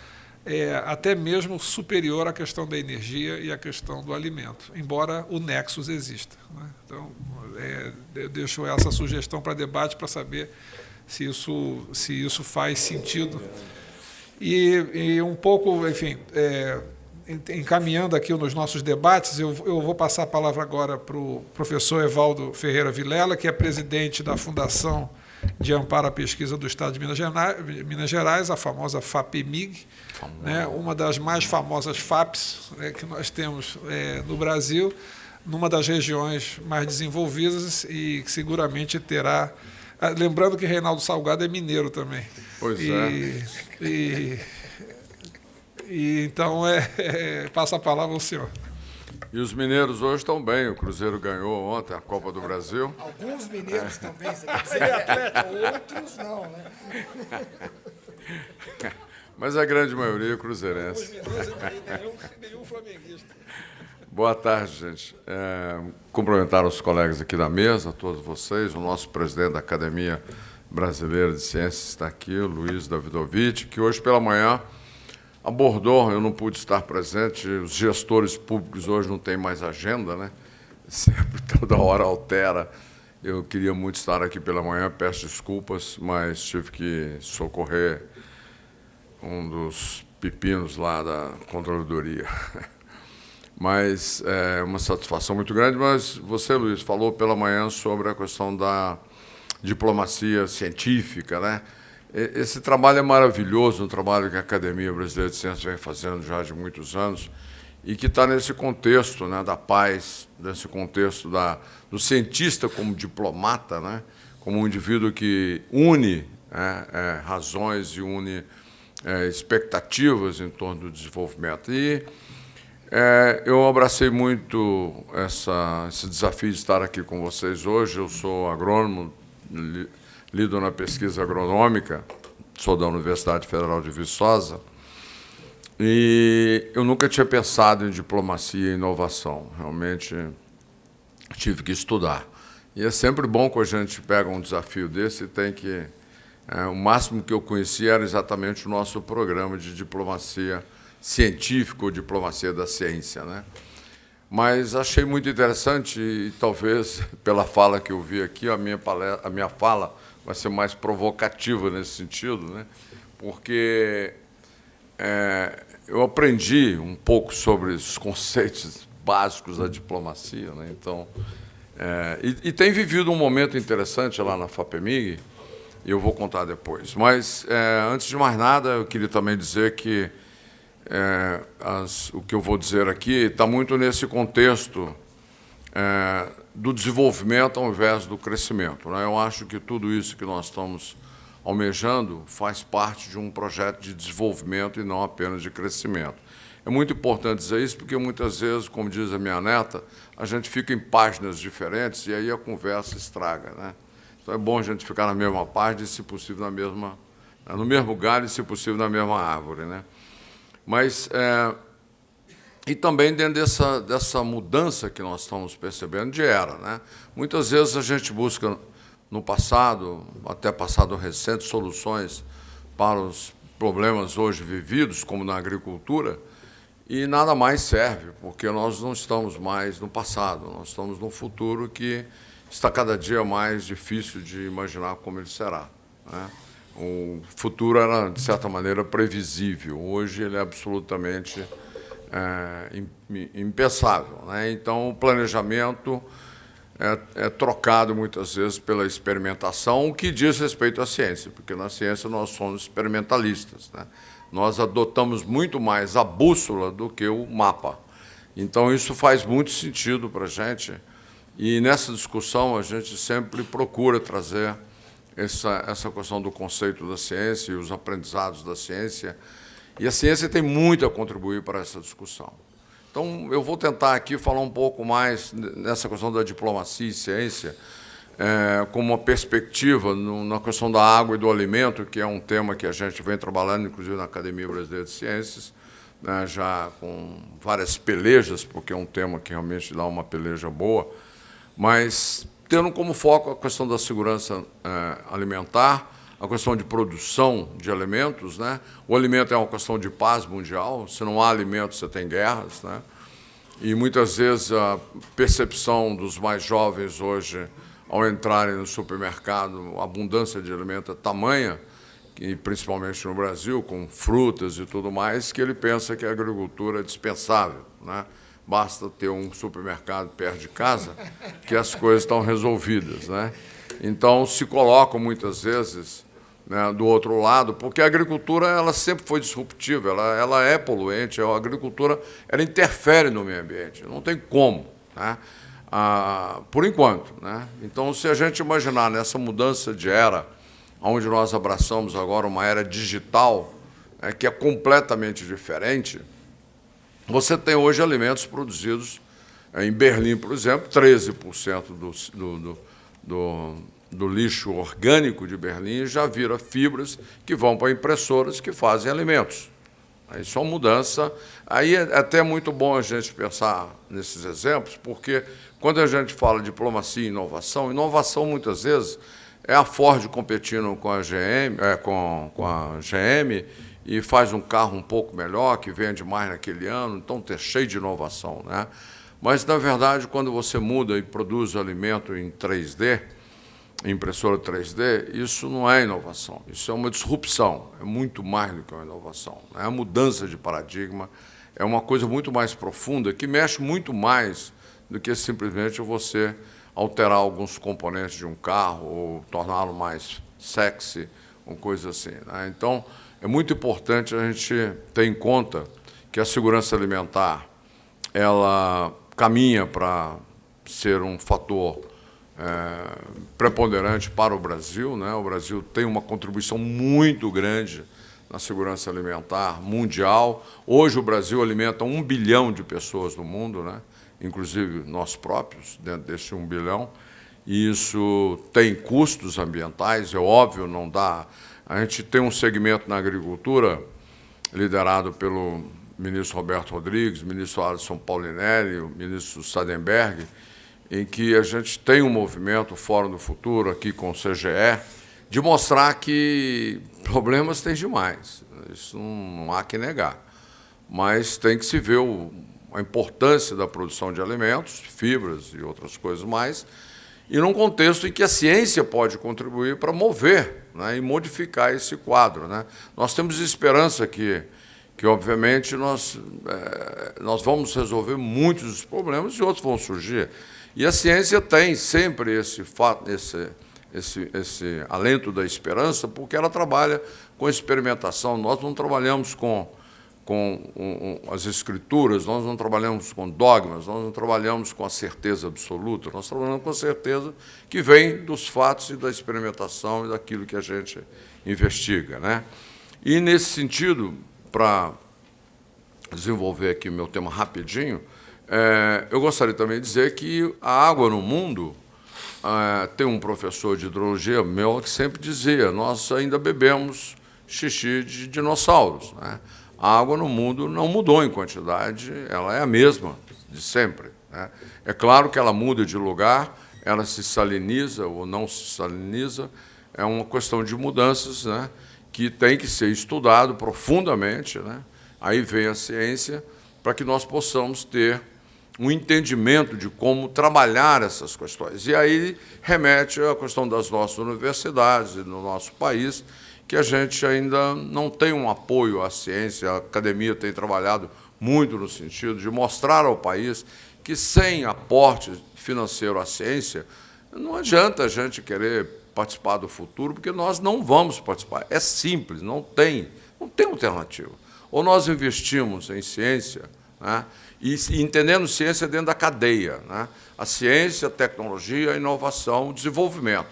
é, até mesmo superior à questão da energia e à questão do alimento, embora o nexus exista. Né? Então, é, eu deixo essa sugestão para debate para saber se isso, se isso faz sentido. E, e um pouco, enfim, é, encaminhando aqui nos nossos debates, eu, eu vou passar a palavra agora para o professor Evaldo Ferreira Vilela, que é presidente da Fundação de Amparo à Pesquisa do Estado de Minas Gerais, Minas Gerais a famosa FAPEMIG, né, uma das mais famosas FAPs né, que nós temos é, no Brasil, numa das regiões mais desenvolvidas e que seguramente terá. Ah, lembrando que Reinaldo Salgado é mineiro também. Pois e, é. E, e então é, é, passa a palavra ao senhor. E os mineiros hoje estão bem. O Cruzeiro ganhou ontem a Copa do Brasil. Alguns mineiros estão bem, você quer dizer? Outros não, né? Mas a grande maioria é cruzeirense. Os mineiros nenhum, nenhum flamenguista. Boa tarde, gente. É, cumprimentar os colegas aqui da mesa, todos vocês, o nosso presidente da Academia Brasileira de Ciências está aqui, o Luiz Davidovich, que hoje pela manhã abordou, eu não pude estar presente, os gestores públicos hoje não têm mais agenda, né? Sempre, toda hora altera. Eu queria muito estar aqui pela manhã, peço desculpas, mas tive que socorrer um dos pepinos lá da controladoria. Mas é uma satisfação muito grande. Mas você, Luiz, falou pela manhã sobre a questão da diplomacia científica, né? Esse trabalho é maravilhoso, um trabalho que a Academia Brasileira de Ciências vem fazendo já de muitos anos e que está nesse contexto né, da paz, nesse contexto da, do cientista como diplomata, né, como um indivíduo que une é, é, razões e une é, expectativas em torno do desenvolvimento. E é, eu abracei muito essa, esse desafio de estar aqui com vocês hoje. Eu sou agrônomo, lido na pesquisa agronômica, sou da Universidade Federal de Viçosa, e eu nunca tinha pensado em diplomacia e inovação. Realmente tive que estudar. E é sempre bom quando a gente pega um desafio desse e tem que... É, o máximo que eu conhecia era exatamente o nosso programa de diplomacia científica ou diplomacia da ciência. Né? Mas achei muito interessante e talvez pela fala que eu vi aqui, a minha, palestra, a minha fala vai ser mais provocativa nesse sentido, né? porque é, eu aprendi um pouco sobre os conceitos básicos da diplomacia. Né? Então, é, e, e tem vivido um momento interessante lá na FAPEMIG, e eu vou contar depois. Mas, é, antes de mais nada, eu queria também dizer que é, as, o que eu vou dizer aqui está muito nesse contexto é, do desenvolvimento ao invés do crescimento. Né? Eu acho que tudo isso que nós estamos almejando faz parte de um projeto de desenvolvimento e não apenas de crescimento. É muito importante dizer isso porque muitas vezes, como diz a minha neta, a gente fica em páginas diferentes e aí a conversa estraga. Né? Então é bom a gente ficar na mesma página e, se possível, na mesma, no mesmo galho e, se possível, na mesma árvore. Né? Mas é, e também dentro dessa, dessa mudança que nós estamos percebendo de era. Né? Muitas vezes a gente busca, no passado, até passado recente, soluções para os problemas hoje vividos, como na agricultura, e nada mais serve, porque nós não estamos mais no passado, nós estamos no futuro que está cada dia mais difícil de imaginar como ele será. Né? O futuro era, de certa maneira, previsível, hoje ele é absolutamente impensável. Né? Então, o planejamento é, é, trocado muitas vezes pela experimentação, o que diz respeito à ciência, porque na ciência nós somos experimentalistas. Né? Nós adotamos muito mais a bússola do que o mapa. Então, isso faz muito sentido para a gente, e nessa discussão a gente sempre procura trazer essa, essa questão do conceito da ciência e os aprendizados da ciência e a ciência tem muito a contribuir para essa discussão. Então, eu vou tentar aqui falar um pouco mais nessa questão da diplomacia e ciência, é, como uma perspectiva no, na questão da água e do alimento, que é um tema que a gente vem trabalhando, inclusive na Academia Brasileira de Ciências, né, já com várias pelejas, porque é um tema que realmente dá uma peleja boa, mas tendo como foco a questão da segurança é, alimentar, a questão de produção de alimentos. Né? O alimento é uma questão de paz mundial, se não há alimentos, você tem guerras. Né? E muitas vezes a percepção dos mais jovens hoje, ao entrarem no supermercado, a abundância de alimento é tamanha, e principalmente no Brasil, com frutas e tudo mais, que ele pensa que a agricultura é dispensável. Né? Basta ter um supermercado perto de casa que as coisas estão resolvidas. Né? Então, se colocam muitas vezes né, do outro lado, porque a agricultura ela sempre foi disruptiva, ela, ela é poluente, a agricultura ela interfere no meio ambiente, não tem como, né? ah, por enquanto. Né? Então, se a gente imaginar nessa mudança de era, onde nós abraçamos agora uma era digital, é, que é completamente diferente, você tem hoje alimentos produzidos em Berlim, por exemplo, 13% do, do, do, do do lixo orgânico de Berlim já vira fibras que vão para impressoras que fazem alimentos. É uma mudança. Aí é até muito bom a gente pensar nesses exemplos, porque quando a gente fala diplomacia e inovação, inovação muitas vezes é a Ford competindo com a GM, é, com, com a GM e faz um carro um pouco melhor, que vende mais naquele ano, então tem cheio de inovação. Né? Mas, na verdade, quando você muda e produz alimento em 3D, impressora 3D, isso não é inovação, isso é uma disrupção, é muito mais do que uma inovação. É a mudança de paradigma, é uma coisa muito mais profunda, que mexe muito mais do que simplesmente você alterar alguns componentes de um carro ou torná-lo mais sexy, uma coisa assim. Né? Então, é muito importante a gente ter em conta que a segurança alimentar ela caminha para ser um fator é, preponderante para o Brasil. Né? O Brasil tem uma contribuição muito grande na segurança alimentar mundial. Hoje o Brasil alimenta um bilhão de pessoas no mundo, né? inclusive nós próprios, dentro desse um bilhão. E isso tem custos ambientais, é óbvio, não dá. A gente tem um segmento na agricultura liderado pelo ministro Roberto Rodrigues, ministro Alisson Paulinelli, ministro Sadenberg, em que a gente tem um movimento Fórum do Futuro aqui com o CGE, de mostrar que problemas tem demais. Isso não há que negar. Mas tem que se ver o, a importância da produção de alimentos, fibras e outras coisas mais, e num contexto em que a ciência pode contribuir para mover né, e modificar esse quadro. Né? Nós temos esperança que, que obviamente, nós, é, nós vamos resolver muitos dos problemas e outros vão surgir. E a ciência tem sempre esse fato, esse, esse, esse alento da esperança, porque ela trabalha com experimentação. Nós não trabalhamos com, com um, um, as escrituras, nós não trabalhamos com dogmas, nós não trabalhamos com a certeza absoluta, nós trabalhamos com a certeza que vem dos fatos e da experimentação e daquilo que a gente investiga. Né? E, nesse sentido, para desenvolver aqui o meu tema rapidinho, é, eu gostaria também de dizer que a água no mundo, é, tem um professor de hidrologia meu que sempre dizia, nós ainda bebemos xixi de dinossauros. Né? A água no mundo não mudou em quantidade, ela é a mesma de sempre. Né? É claro que ela muda de lugar, ela se saliniza ou não se saliniza, é uma questão de mudanças né? que tem que ser estudado profundamente. Né? Aí vem a ciência para que nós possamos ter um entendimento de como trabalhar essas questões. E aí remete à questão das nossas universidades e no nosso país, que a gente ainda não tem um apoio à ciência, a academia tem trabalhado muito no sentido de mostrar ao país que sem aporte financeiro à ciência, não adianta a gente querer participar do futuro, porque nós não vamos participar. É simples, não tem, não tem alternativa. Ou nós investimos em ciência, né, e entendendo ciência dentro da cadeia. Né? A ciência, a tecnologia, a inovação, o desenvolvimento.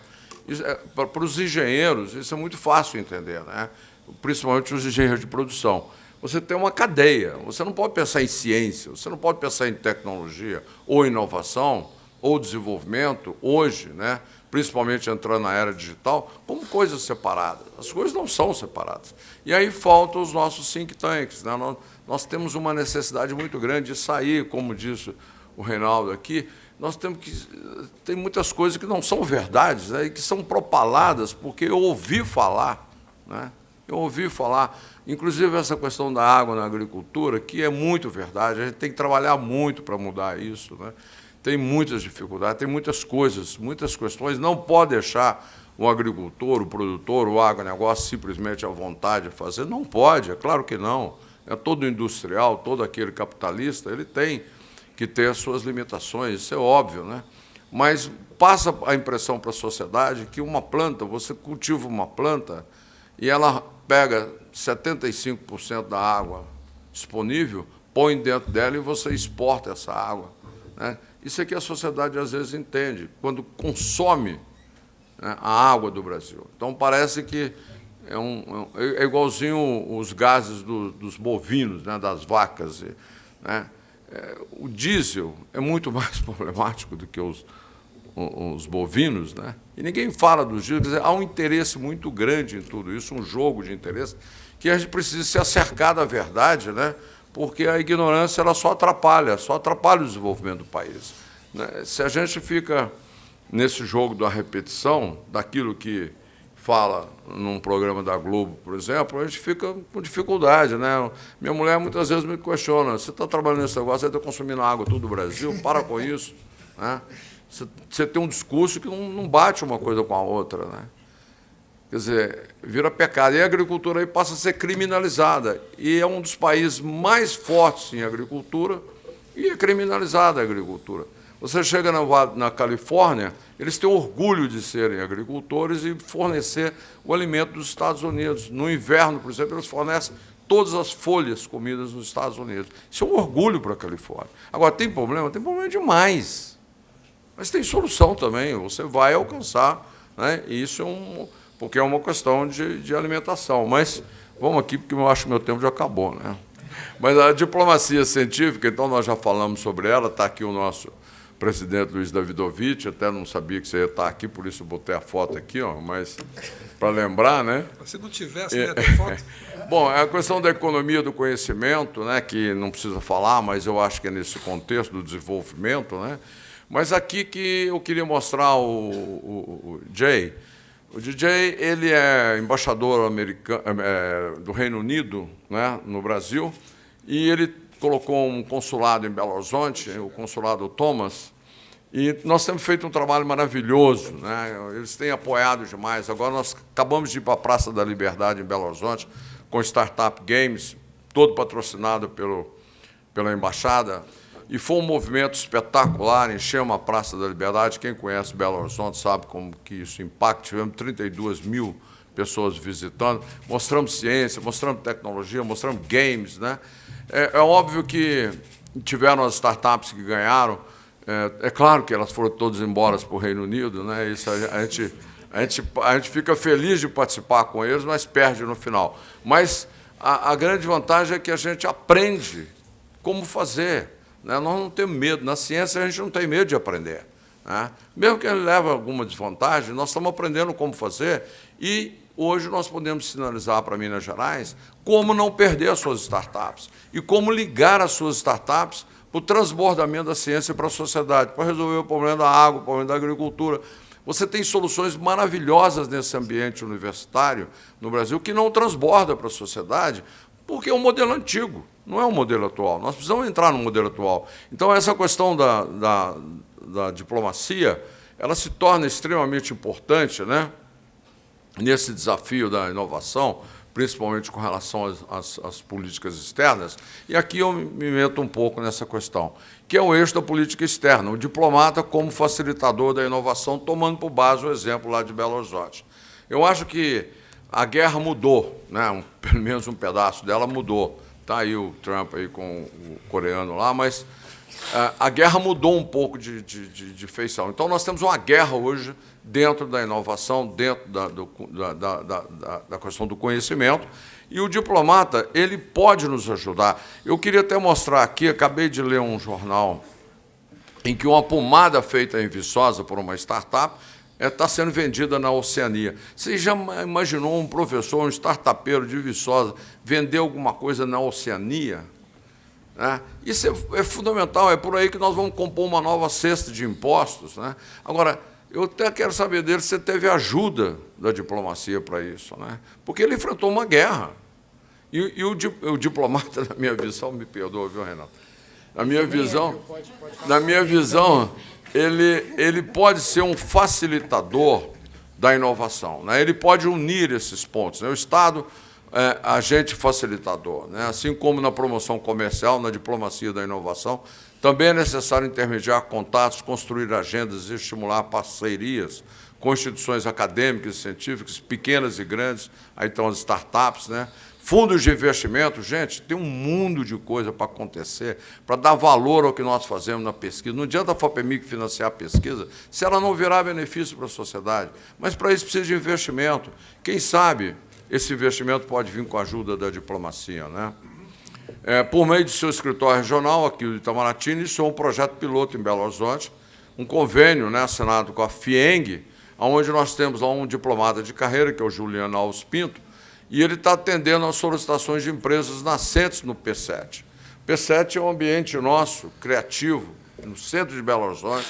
É, para os engenheiros, isso é muito fácil entender, né? principalmente os engenheiros de produção. Você tem uma cadeia, você não pode pensar em ciência, você não pode pensar em tecnologia ou inovação ou desenvolvimento hoje, né? principalmente entrando na era digital, como coisas separadas. As coisas não são separadas. E aí faltam os nossos think tanks. Né? Nós, temos uma necessidade muito grande de sair, como disse o Reinaldo aqui, nós temos que. Tem muitas coisas que não são verdades, né, e que são propaladas, porque eu ouvi falar. Né, eu ouvi falar, inclusive essa questão da água na agricultura, que é muito verdade, a gente tem que trabalhar muito para mudar isso. Né, tem muitas dificuldades, tem muitas coisas, muitas questões. Não pode deixar o agricultor, o produtor, o agronegócio simplesmente à vontade de fazer. Não pode, é claro que não. É todo industrial, todo aquele capitalista, ele tem que ter as suas limitações, isso é óbvio. Né? mas passa a impressão para a sociedade que uma planta, você cultiva uma planta e ela pega 75% da água disponível, põe dentro dela e você exporta essa água. Né? Isso é que a sociedade às vezes entende, quando consome né, a água do Brasil. Então parece que é, um, é, é igualzinho os gases do, dos bovinos, né, das vacas. Né? É, o diesel é muito mais problemático do que os, os bovinos, né? e ninguém fala dos diesel. Dizer, há um interesse muito grande em tudo isso, um jogo de interesse, que a gente precisa se acercar da verdade, né? porque a ignorância ela só atrapalha, só atrapalha o desenvolvimento do país. Né? Se a gente fica nesse jogo da repetição, daquilo que fala num programa da Globo, por exemplo, a gente fica com dificuldade. Né? Minha mulher muitas vezes me questiona, você está trabalhando nesse negócio, você está consumindo água todo o Brasil, para com isso. Né? Você, você tem um discurso que não, não bate uma coisa com a outra. Né? Quer dizer, vira pecado. E a agricultura aí passa a ser criminalizada. E é um dos países mais fortes em agricultura e é criminalizada a agricultura. Você chega na, na Califórnia, eles têm orgulho de serem agricultores e fornecer o alimento dos Estados Unidos. No inverno, por exemplo, eles fornecem todas as folhas comidas nos Estados Unidos. Isso é um orgulho para a Califórnia. Agora, tem problema? Tem problema demais. Mas tem solução também. Você vai alcançar. Né? E isso é um, porque é uma questão de, de alimentação. Mas vamos aqui, porque eu acho que meu tempo já acabou. Né? Mas a diplomacia científica, então nós já falamos sobre ela, está aqui o nosso presidente Luiz Davidovich, até não sabia que você ia estar aqui, por isso botei a foto aqui, ó, mas para lembrar, né? Se não tivesse, ia ter foto. Bom, é a questão da economia do conhecimento, né, que não precisa falar, mas eu acho que é nesse contexto do desenvolvimento, né? Mas aqui que eu queria mostrar o, o, o Jay. O DJ ele é embaixador americano, é, do Reino Unido, né, no Brasil, e ele colocou um consulado em Belo Horizonte, o consulado Thomas, e nós temos feito um trabalho maravilhoso, né? eles têm apoiado demais. Agora nós acabamos de ir para a Praça da Liberdade, em Belo Horizonte, com Startup Games, todo patrocinado pelo, pela Embaixada, e foi um movimento espetacular, enchemos a Praça da Liberdade. Quem conhece Belo Horizonte sabe como que isso impacta. Tivemos 32 mil pessoas visitando, mostramos ciência, mostramos tecnologia, mostramos games, né? É, é óbvio que tiveram as startups que ganharam, é, é, claro que elas foram todas embora para o Reino Unido, né? Isso a, a, gente, a, gente, a gente fica feliz de participar com eles, mas perde no final. Mas a, a grande vantagem é que a gente aprende como fazer. Né? Nós não temos medo. Na ciência, a gente não tem medo de aprender. Né? Mesmo que ele leve alguma desvantagem, nós estamos aprendendo como fazer e hoje nós podemos sinalizar para Minas Gerais como não perder as suas startups e como ligar as suas startups para o transbordamento da ciência para a sociedade, para resolver o problema da água, o problema da agricultura. Você tem soluções maravilhosas nesse ambiente universitário no Brasil que não transborda para a sociedade, porque é um modelo antigo, não é um modelo atual. Nós precisamos entrar no modelo atual. Então, essa questão da, da, da diplomacia, ela se torna extremamente importante, né? Nesse desafio da inovação, principalmente com relação às, às, às, políticas externas, e aqui eu me meto um pouco nessa questão, que é o eixo da política externa, o diplomata como facilitador da inovação, tomando por base o exemplo lá de Belo Horizonte. Eu acho que a guerra mudou, né? um, pelo menos um pedaço dela mudou. Está aí o Trump aí com o coreano lá, mas a, a guerra mudou um pouco de, de, de, de feição. Então, nós temos uma guerra hoje dentro da inovação, dentro da, do, da, da, da, da, questão do conhecimento, e o diplomata ele pode nos ajudar. Eu queria até mostrar aqui, acabei de ler um jornal em que uma pomada feita em Viçosa por uma startup está é, sendo vendida na Oceania. Você já imaginou um professor, um startupeiro de Viçosa, vender alguma coisa na Oceania? É, isso é, é, fundamental, é por aí que nós vamos compor uma nova cesta de impostos. Né? Agora, eu até quero saber dele se teve ajuda da diplomacia para isso, né? porque ele enfrentou uma guerra. E, e o, o, diplomata, na minha visão, me perdoa, viu, Renato? Na minha visão, na minha visão, ele, ele pode ser um facilitador da inovação. Né? Ele pode unir esses pontos. Né? O Estado é, agente facilitador. Né? Assim como na promoção comercial, na diplomacia da inovação, também é necessário intermediar contatos, construir agendas e estimular parcerias com instituições acadêmicas e científicas, pequenas e grandes, aí estão as startups, né? fundos de investimento, gente, tem um mundo de coisa para acontecer, para dar valor ao que nós fazemos na pesquisa. Não adianta a FAPEMIC financiar a pesquisa se ela não virar benefício para a sociedade. Mas para isso precisa de investimento. Quem sabe esse investimento pode vir com a ajuda da diplomacia. Né? É, por meio de seu escritório regional, aqui do Itamaraty, iniciou um projeto piloto em Belo Horizonte, um convênio né, assinado com a FIENG, onde nós temos lá um diplomata de carreira, que é o Juliano Alves Pinto, e ele está atendendo às solicitações de empresas nascentes no P7. P7 é um ambiente nosso, criativo, no centro de Belo Horizonte,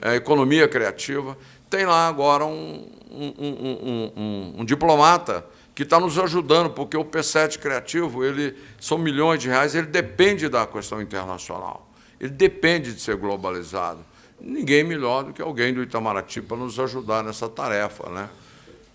é, economia criativa. Tem lá agora um, um, um, um diplomata que está nos ajudando, porque o P7 Criativo, ele são milhões de reais, ele depende da questão internacional, ele depende de ser globalizado. Ninguém melhor do que alguém do Itamaraty para nos ajudar nessa tarefa. Né?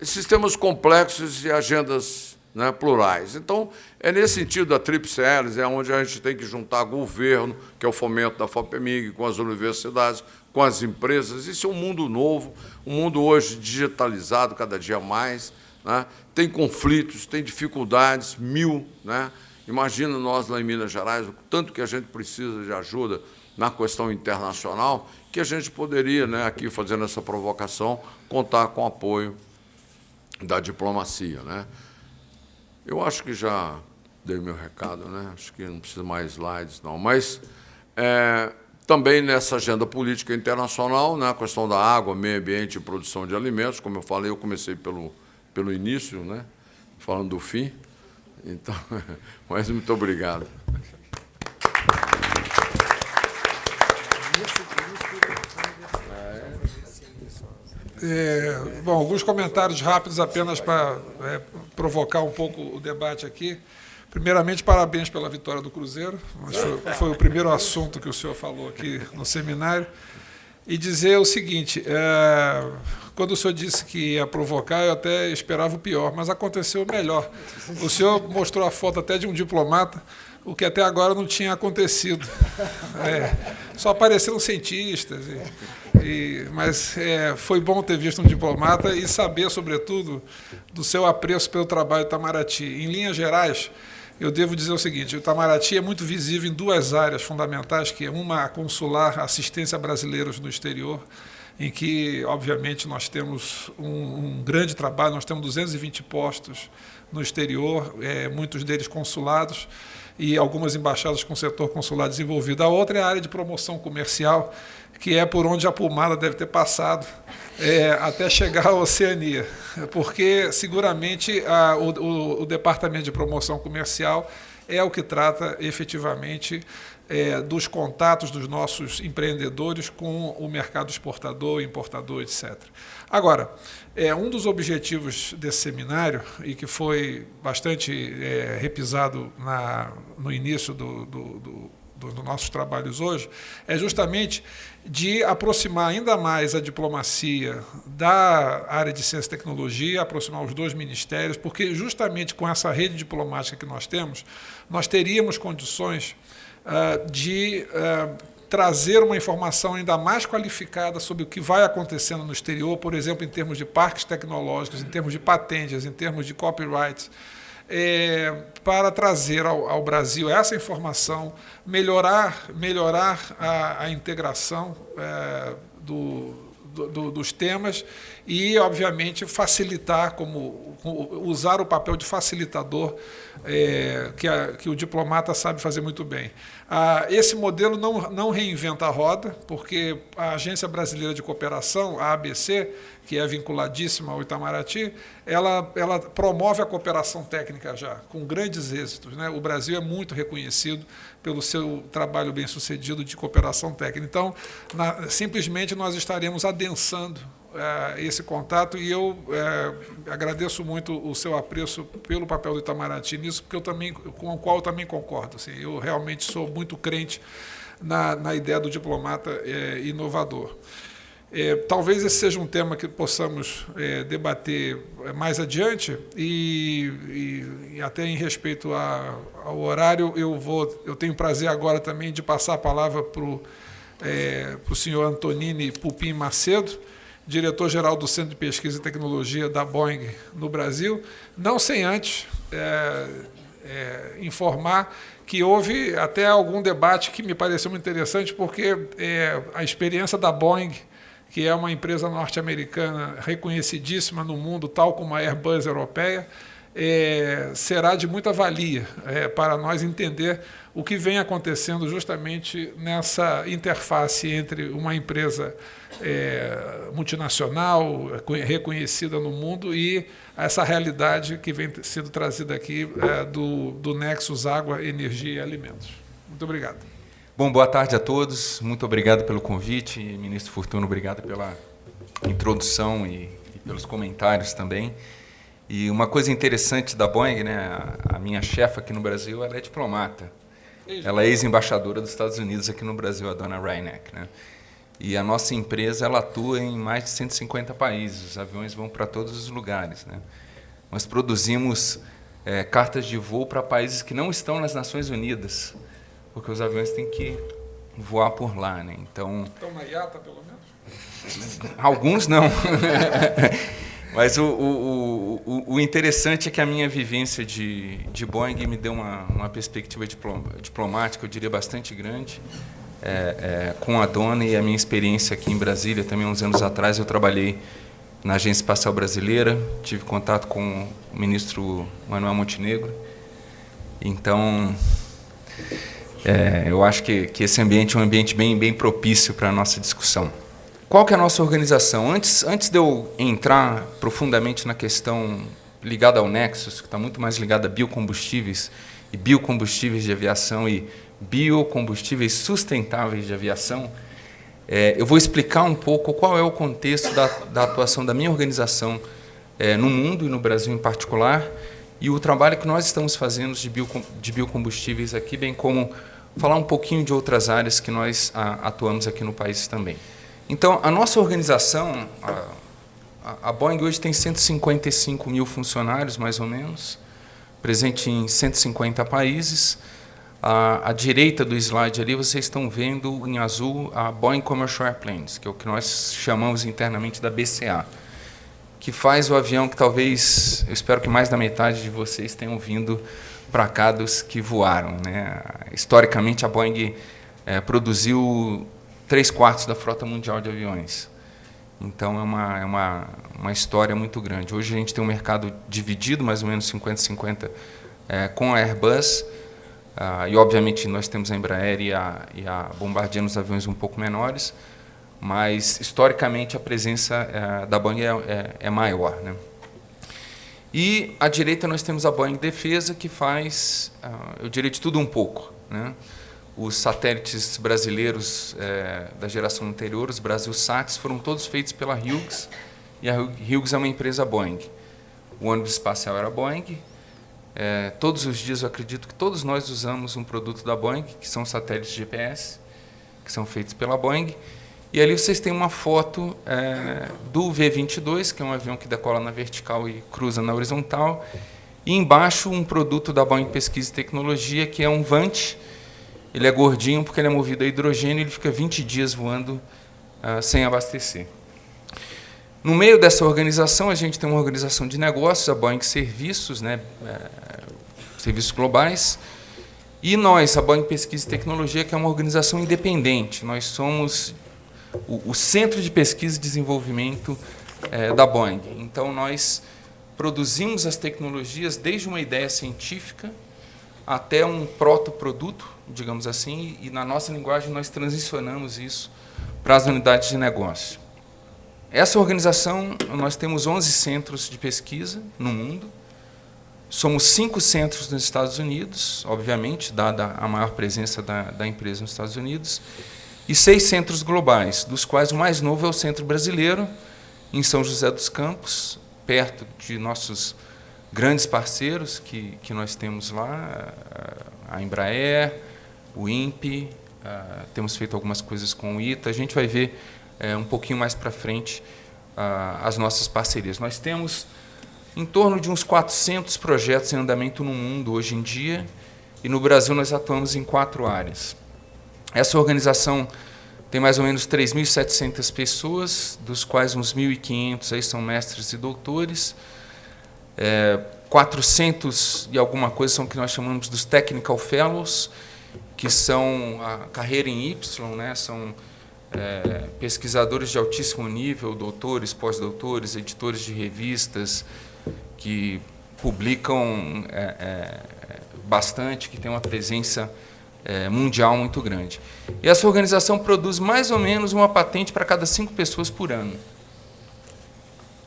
Sistemas complexos e agendas né, plurais. Então, é nesse sentido da Tríplice é onde a gente tem que juntar governo, que é o fomento da FOPEMIG, com as universidades, com as empresas. Isso é um mundo novo, um mundo hoje digitalizado cada dia mais, né? Tem conflitos, tem dificuldades, mil. Né? Imagina nós lá em Minas Gerais, o tanto que a gente precisa de ajuda na questão internacional, que a gente poderia, né, aqui fazendo essa provocação, contar com o apoio da diplomacia. Né? Eu acho que já dei meu recado, né? acho que não precisa mais slides, não. Mas é, também nessa agenda política internacional, né, a questão da água, meio ambiente e produção de alimentos, como eu falei, eu comecei pelo pelo início, né? falando do fim. Então, mas muito obrigado. É, bom, alguns comentários rápidos apenas para é, provocar um pouco o debate aqui. Primeiramente, parabéns pela vitória do Cruzeiro. Foi, foi, o primeiro assunto que o senhor falou aqui no seminário. E dizer o seguinte: é, quando o senhor disse que ia provocar, eu até esperava o pior, mas aconteceu o melhor. O senhor mostrou a foto até de um diplomata, o que até agora não tinha acontecido. É, só apareceram cientistas. E, e, mas é, foi bom ter visto um diplomata e saber, sobretudo, do seu apreço pelo trabalho do Itamaraty. Em linhas gerais, eu devo dizer o seguinte: o Itamaraty é muito visível em duas áreas fundamentais, que é uma a consular, assistência a brasileiros no exterior, em que, obviamente, nós temos um, um, grande trabalho, nós temos 220 postos no exterior, é, muitos deles consulados, e algumas embaixadas com o setor consular desenvolvido. A outra é a área de promoção comercial, que é por onde a pomada deve ter passado é, até chegar à Oceania, porque seguramente a, o, o, Departamento de Promoção Comercial é o que trata efetivamente é, dos contatos dos nossos empreendedores com o mercado exportador, importador, etc. Agora, é, um dos objetivos desse seminário, e que foi bastante é, repisado na, no início do, do, do, dos nossos trabalhos hoje, é justamente de aproximar ainda mais a diplomacia da área de ciência e tecnologia, aproximar os dois ministérios, porque justamente com essa rede diplomática que nós temos, nós teríamos condições uh, de uh, trazer uma informação ainda mais qualificada sobre o que vai acontecendo no exterior, por exemplo, em termos de parques tecnológicos, em termos de patentes, em termos de copyrights, é, para trazer ao, ao, Brasil essa informação, melhorar, melhorar a, a integração é, do, do, dos temas e, obviamente, facilitar, como, usar o papel de facilitador é, que, a, que, o diplomata sabe fazer muito bem. Ah, esse modelo não, não reinventa a roda, porque a Agência Brasileira de Cooperação, a ABC, que é vinculadíssima ao Itamaraty, ela, ela promove a cooperação técnica já, com grandes êxitos. Né? O Brasil é muito reconhecido pelo seu trabalho bem sucedido de cooperação técnica. Então, na, simplesmente nós estaremos adensando esse contato e eu é, agradeço muito o seu apreço pelo papel do Itamaraty nisso, porque eu também, com o qual eu também concordo. Assim, eu realmente sou muito crente na, na ideia do diplomata é, inovador. É, talvez esse seja um tema que possamos debater mais adiante e, e, e até em respeito a, ao horário, eu vou, eu tenho prazer agora também de passar a palavra para o é, senhor Antonini Pupim Macedo, diretor-geral do Centro de Pesquisa e Tecnologia da Boeing no Brasil, não sem antes é, é, informar que houve até algum debate que me pareceu muito interessante, porque é, a experiência da Boeing que é uma empresa norte-americana reconhecidíssima no mundo, tal como a Airbus europeia, é, será de muita valia é, para nós entender o que vem acontecendo justamente nessa interface entre uma empresa é, multinacional, reconhecida no mundo, e essa realidade que vem sendo trazida aqui é, do, do Nexus Água, Energia e Alimentos. Muito obrigado. Bom, boa tarde a todos. Muito obrigado pelo convite. Ministro Fortuno, obrigado pela introdução e, e pelos comentários também. E uma coisa interessante da Boeing, né, a, a minha chefa aqui no Brasil, ela é diplomata. Ela é ex-embaixadora dos Estados Unidos aqui no Brasil, a dona Reineck. Né? E a nossa empresa ela atua em mais de 150 países. Os aviões vão para todos os lugares. Né? Nós produzimos é, cartas de voo para países que não estão nas Nações Unidas porque os aviões têm que voar por lá, né? Então. Estão na IATA, pelo menos? Alguns não. Mas o, o, o, o, interessante é que a minha vivência de, de Boeing me deu uma, uma perspectiva diplomática, eu diria, bastante grande. É, é, com a dona e a minha experiência aqui em Brasília, também uns anos atrás, eu trabalhei na Agência Espacial Brasileira, tive contato com o ministro Manuel Montenegro. Então, é, eu acho que, que esse ambiente é um ambiente bem, bem propício para a nossa discussão. Qual que é a nossa organização? Antes, antes de eu entrar profundamente na questão ligada ao Nexus, que está muito mais ligada a biocombustíveis e biocombustíveis de aviação e biocombustíveis sustentáveis de aviação, é, eu vou explicar um pouco qual é o contexto da, da atuação da minha organização é, no mundo e no Brasil em particular, e o trabalho que nós estamos fazendo de, de biocombustíveis aqui, bem como falar um pouquinho de outras áreas que nós a, atuamos aqui no país também. Então, a nossa organização, a, a Boeing hoje tem 155 mil funcionários, mais ou menos, presente em 150 países. À, à, direita do slide ali, vocês estão vendo em azul a Boeing Commercial Airplanes, que é o que nós chamamos internamente da BCA que faz o avião que talvez, eu espero que mais da metade de vocês tenham vindo para cá dos que voaram. Né? Historicamente, a Boeing é, produziu três quartos da frota mundial de aviões. Então, é uma, é uma, uma história muito grande. Hoje, a gente tem um mercado dividido, mais ou menos 50-50, é, com a Airbus, ah, e, obviamente, nós temos a Embraer e a, e a Bombardier nos aviões um pouco menores, mas historicamente a presença é, da Boeing é, é, é, maior. Né? E à direita nós temos a Boeing Defesa, que faz, uh, eu diria, de tudo um pouco. Né? Os satélites brasileiros é, da geração anterior, os Brasil Sats, foram todos feitos pela Hughes, e a Hughes é uma empresa Boeing. O ônibus espacial era Boeing. É, todos os dias eu acredito que todos nós usamos um produto da Boeing, que são satélites GPS, que são feitos pela Boeing, e ali vocês têm uma foto é, do V-22, que é um avião que decola na vertical e cruza na horizontal. E embaixo um produto da Boeing Pesquisa e Tecnologia, que é um Vant. Ele é gordinho porque ele é movido a hidrogênio e ele fica 20 dias voando uh, sem abastecer. No meio dessa organização, a gente tem uma organização de negócios, a Boeing Serviços, né, é, serviços globais, e nós, a Boeing Pesquisa e Tecnologia, que é uma organização independente. Nós somos o, o Centro de Pesquisa e Desenvolvimento é, da Boeing. Então, nós produzimos as tecnologias desde uma ideia científica até um protoproduto, digamos assim, e na nossa linguagem nós transicionamos isso para as unidades de negócio. Essa organização, nós temos 11 centros de pesquisa no mundo, somos cinco centros nos Estados Unidos, obviamente, dada a maior presença da, da empresa nos Estados Unidos, e seis centros globais, dos quais o mais novo é o Centro Brasileiro, em São José dos Campos, perto de nossos grandes parceiros que, que nós temos lá, a Embraer, o INPE, temos feito algumas coisas com o ITA. A gente vai ver é, um pouquinho mais para frente ah, as nossas parcerias. Nós temos em torno de uns 400 projetos em andamento no mundo hoje em dia, e no Brasil nós atuamos em quatro áreas. Essa organização tem mais ou menos 3.700 pessoas, dos quais uns 1.500 aí são mestres e doutores. É, 400 e alguma coisa são o que nós chamamos dos Technical Fellows, que são a carreira em Y, né? são é, pesquisadores de altíssimo nível, doutores, pós-doutores, editores de revistas, que publicam é, é, bastante, que têm uma presença é, mundial muito grande. E essa organização produz mais ou menos uma patente para cada cinco pessoas por ano.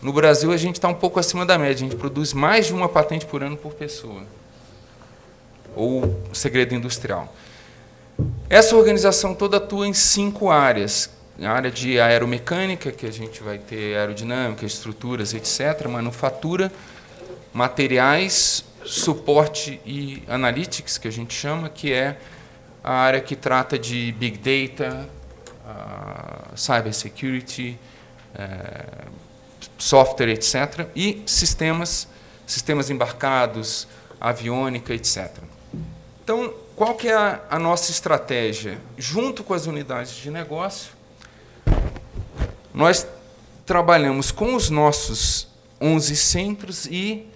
No Brasil, a gente está um pouco acima da média, a gente produz mais de uma patente por ano por pessoa. Ou segredo industrial. Essa organização toda atua em cinco áreas. A área de aeromecânica, que a gente vai ter aerodinâmica, estruturas, etc., manufatura, materiais, suporte e analytics, que a gente chama, que é a área que trata de big data, uh, cyber security, uh, software, etc., e sistemas, sistemas embarcados, aviônica, etc. Então, qual que é a, a nossa estratégia? Junto com as unidades de negócio, nós trabalhamos com os nossos 11 centros e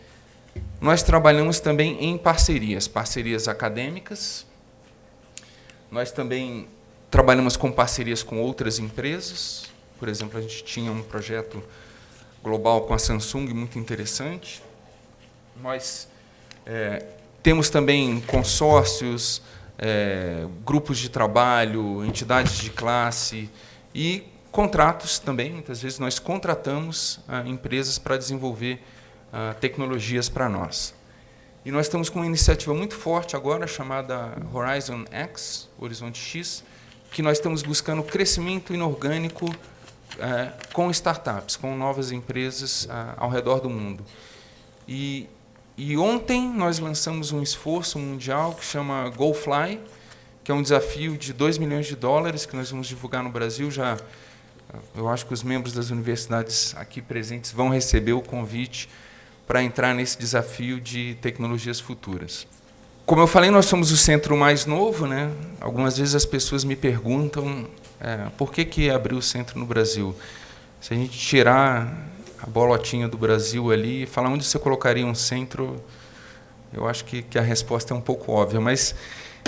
nós trabalhamos também em parcerias, parcerias acadêmicas. Nós também trabalhamos com parcerias com outras empresas. Por exemplo, a gente tinha um projeto global com a Samsung muito interessante. Nós é, temos também consórcios, é, grupos de trabalho, entidades de classe e contratos também. Muitas vezes nós contratamos ah, empresas para desenvolver uh, tecnologias para nós. E nós estamos com uma iniciativa muito forte agora, chamada Horizon X, Horizonte X, que nós estamos buscando crescimento inorgânico uh, com startups, com novas empresas uh, ao redor do mundo. E, e ontem nós lançamos um esforço mundial que chama GoFly, que é um desafio de 2 milhões de dólares que nós vamos divulgar no Brasil. Já, eu acho que os membros das universidades aqui presentes vão receber o convite para entrar nesse desafio de tecnologias futuras. Como eu falei, nós somos o centro mais novo. Né? Algumas vezes as pessoas me perguntam é, por que, que abriu o centro no Brasil. Se a gente tirar a bolotinha do Brasil ali e falar onde você colocaria um centro, eu acho que, que a resposta é um pouco óbvia. Mas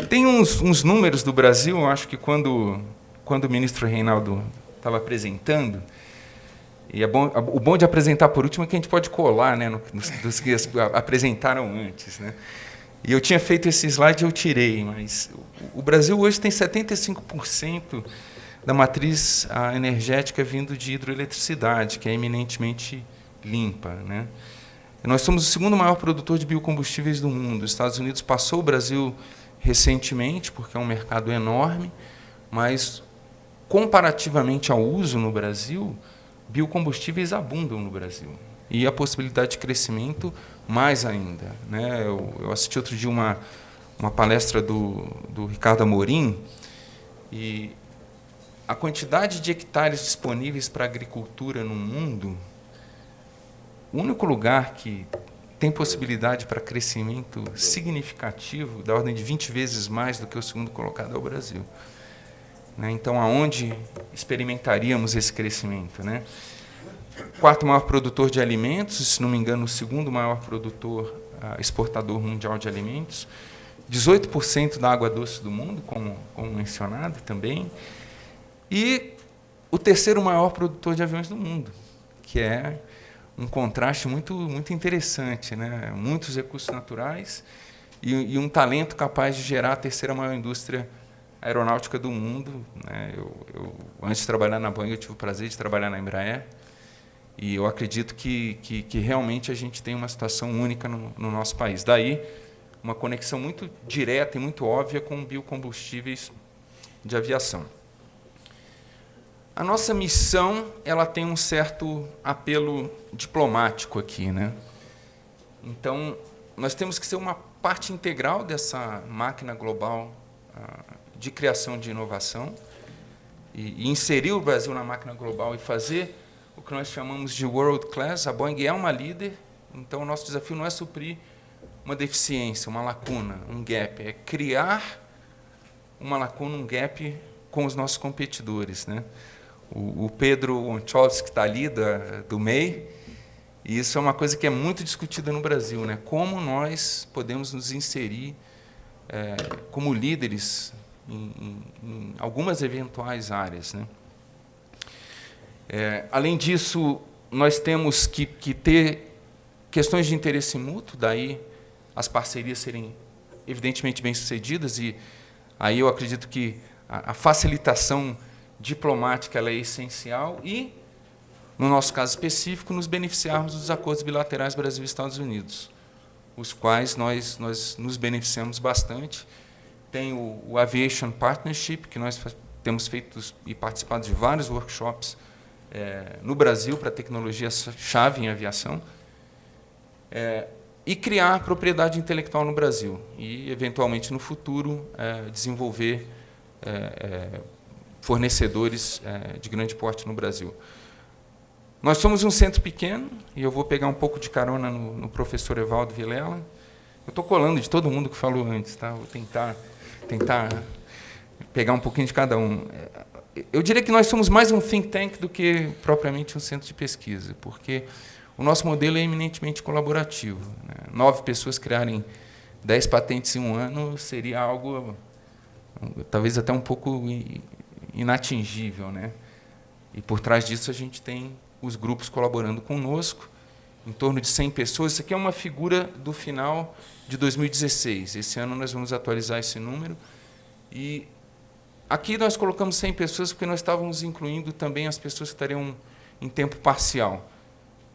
tem uns, uns números do Brasil, eu acho que quando, quando o ministro Reinaldo estava apresentando, e é bom, o bom de apresentar por último é que a gente pode colar né, nos, dos que apresentaram antes. Né? E eu tinha feito esse slide eu tirei, mas o Brasil hoje tem 75% da matriz energética vindo de hidroeletricidade, que é eminentemente limpa. Né? Nós somos o segundo maior produtor de biocombustíveis do mundo. Os Estados Unidos passou o Brasil recentemente, porque é um mercado enorme, mas comparativamente ao uso no Brasil, biocombustíveis abundam no Brasil. E a possibilidade de crescimento mais ainda. Né? Eu, eu assisti outro dia uma, uma palestra do, do Ricardo Amorim, e a quantidade de hectares disponíveis para agricultura no mundo, o único lugar que tem possibilidade para crescimento significativo, da ordem de 20 vezes mais do que o segundo colocado, é o Brasil. Né? Então, aonde experimentaríamos esse crescimento? Né? Quarto maior produtor de alimentos, se não me engano, o segundo maior produtor, uh, exportador mundial de alimentos. 18% da água doce do mundo, como, como mencionado também. E o terceiro maior produtor de aviões do mundo, que é um contraste muito, muito interessante. Né? Muitos recursos naturais e, e um talento capaz de gerar a terceira maior indústria aeronáutica do mundo. Né? Eu, eu, antes de trabalhar na Boeing, eu tive o prazer de trabalhar na Embraer. E eu acredito que, que, que realmente a gente tem uma situação única no, no, nosso país. Daí, uma conexão muito direta e muito óbvia com biocombustíveis de aviação. A nossa missão ela tem um certo apelo diplomático aqui. Né? Então, nós temos que ser uma parte integral dessa máquina global ah, de criação de inovação e, inserir o Brasil na máquina global e fazer o que nós chamamos de world class. A Boeing é uma líder, então o nosso desafio não é suprir uma deficiência, uma lacuna, um gap, é criar uma lacuna, um gap com os nossos competidores. Né? O, Pedro Onchovski está ali, da, do MEI, e isso é uma coisa que é muito discutida no Brasil. Né? Como nós podemos nos inserir é, como líderes em, em, em, algumas eventuais áreas. Né? É, além disso, nós temos que, que ter questões de interesse mútuo, daí as parcerias serem evidentemente bem-sucedidas, e aí eu acredito que a, a facilitação diplomática é essencial e, no nosso caso específico, nos beneficiarmos dos acordos bilaterais Brasil e Estados Unidos os quais nós, nós nos beneficiamos bastante. Tem o, o Aviation Partnership, que nós temos feito e participado de vários workshops é, no Brasil para tecnologia-chave em aviação. É, e criar propriedade intelectual no Brasil e, eventualmente, no futuro, é, desenvolver é, fornecedores é, de grande porte no Brasil. Nós somos um centro pequeno, e eu vou pegar um pouco de carona no, no professor Evaldo Vilela. Eu estou colando de todo mundo que falou antes, tá? vou tentar, tentar pegar um pouquinho de cada um. Eu diria que nós somos mais um think tank do que propriamente um centro de pesquisa, porque o nosso modelo é eminentemente colaborativo. Né? Nove pessoas criarem dez patentes em um ano seria algo, talvez até um pouco inatingível. Né? E por trás disso a gente tem os grupos colaborando conosco, em torno de 100 pessoas. Isso aqui é uma figura do final de 2016. Esse ano nós vamos atualizar esse número. E aqui nós colocamos 100 pessoas porque nós estávamos incluindo também as pessoas que estariam em tempo parcial.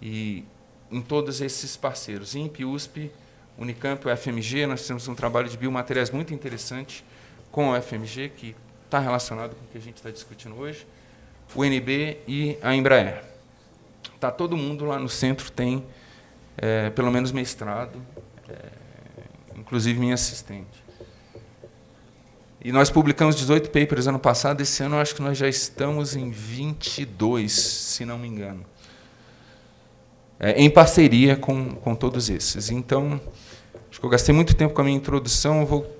E em todos esses parceiros, INPE, USP, Unicamp, UFMG, nós temos um trabalho de biomateriais muito interessante com a UFMG, que está relacionado com o que a gente está discutindo hoje, o NB e a Embraer. Tá, todo mundo lá no centro tem, é, pelo menos, mestrado, é, inclusive minha assistente. E nós publicamos 18 papers ano passado, esse ano acho que nós já estamos em 22, se não me engano. É, em parceria com, com todos esses. Então, acho que eu gastei muito tempo com a minha introdução, vou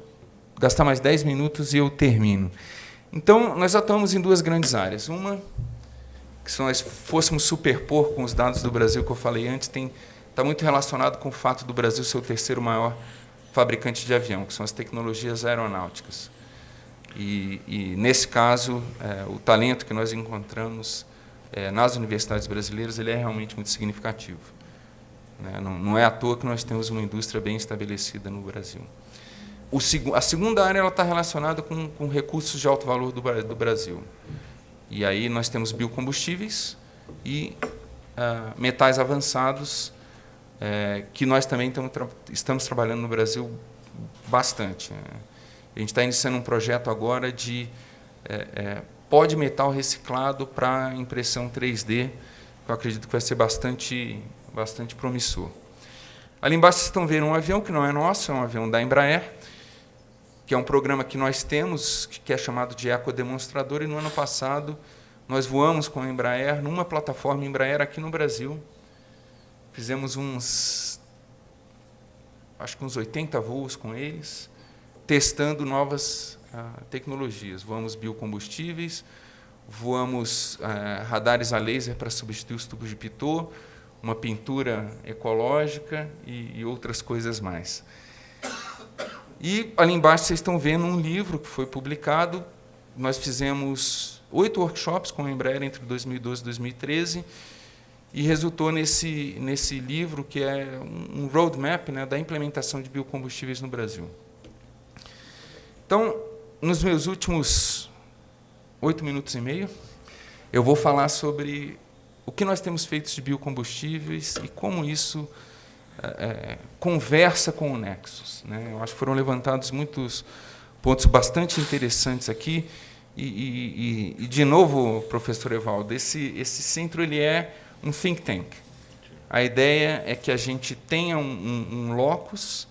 gastar mais 10 minutos e eu termino. Então, nós atuamos em duas grandes áreas. Uma que se nós fôssemos superpor com os dados do Brasil que eu falei antes, está muito relacionado com o fato do Brasil ser o terceiro maior fabricante de avião, que são as tecnologias aeronáuticas. E, e nesse caso, é, o talento que nós encontramos é, nas universidades brasileiras ele é realmente muito significativo. Né? Não, não, é à toa que nós temos uma indústria bem estabelecida no Brasil. O, a segunda área está relacionada com, com recursos de alto valor do, do Brasil. E aí nós temos biocombustíveis e uh, metais avançados, uh, que nós também tra estamos trabalhando no Brasil bastante. Né? A gente está iniciando um projeto agora de uh, pó de metal reciclado para impressão 3D, que eu acredito que vai ser bastante, bastante promissor. Ali embaixo vocês estão vendo um avião que não é nosso, é um avião da Embraer, que é um programa que nós temos, que é chamado de Ecodemonstrador, e no ano passado nós voamos com a Embraer numa plataforma Embraer aqui no Brasil. Fizemos uns, acho que uns 80 voos com eles, testando novas ah, tecnologias. Voamos biocombustíveis, voamos ah, radares a laser para substituir os tubos de pitô, uma pintura ecológica e, e outras coisas mais. E ali embaixo vocês estão vendo um livro que foi publicado. Nós fizemos oito workshops com a Embraer entre 2012 e 2013 e resultou nesse, nesse livro que é um roadmap né, da implementação de biocombustíveis no Brasil. Então, nos meus últimos oito minutos e meio, eu vou falar sobre o que nós temos feito de biocombustíveis e como isso é, é, conversa com o Nexus. Né? Eu acho que foram levantados muitos pontos bastante interessantes aqui. E, e, e, de novo, professor Evaldo, esse, esse centro ele é um think tank. A ideia é que a gente tenha um, um, um locus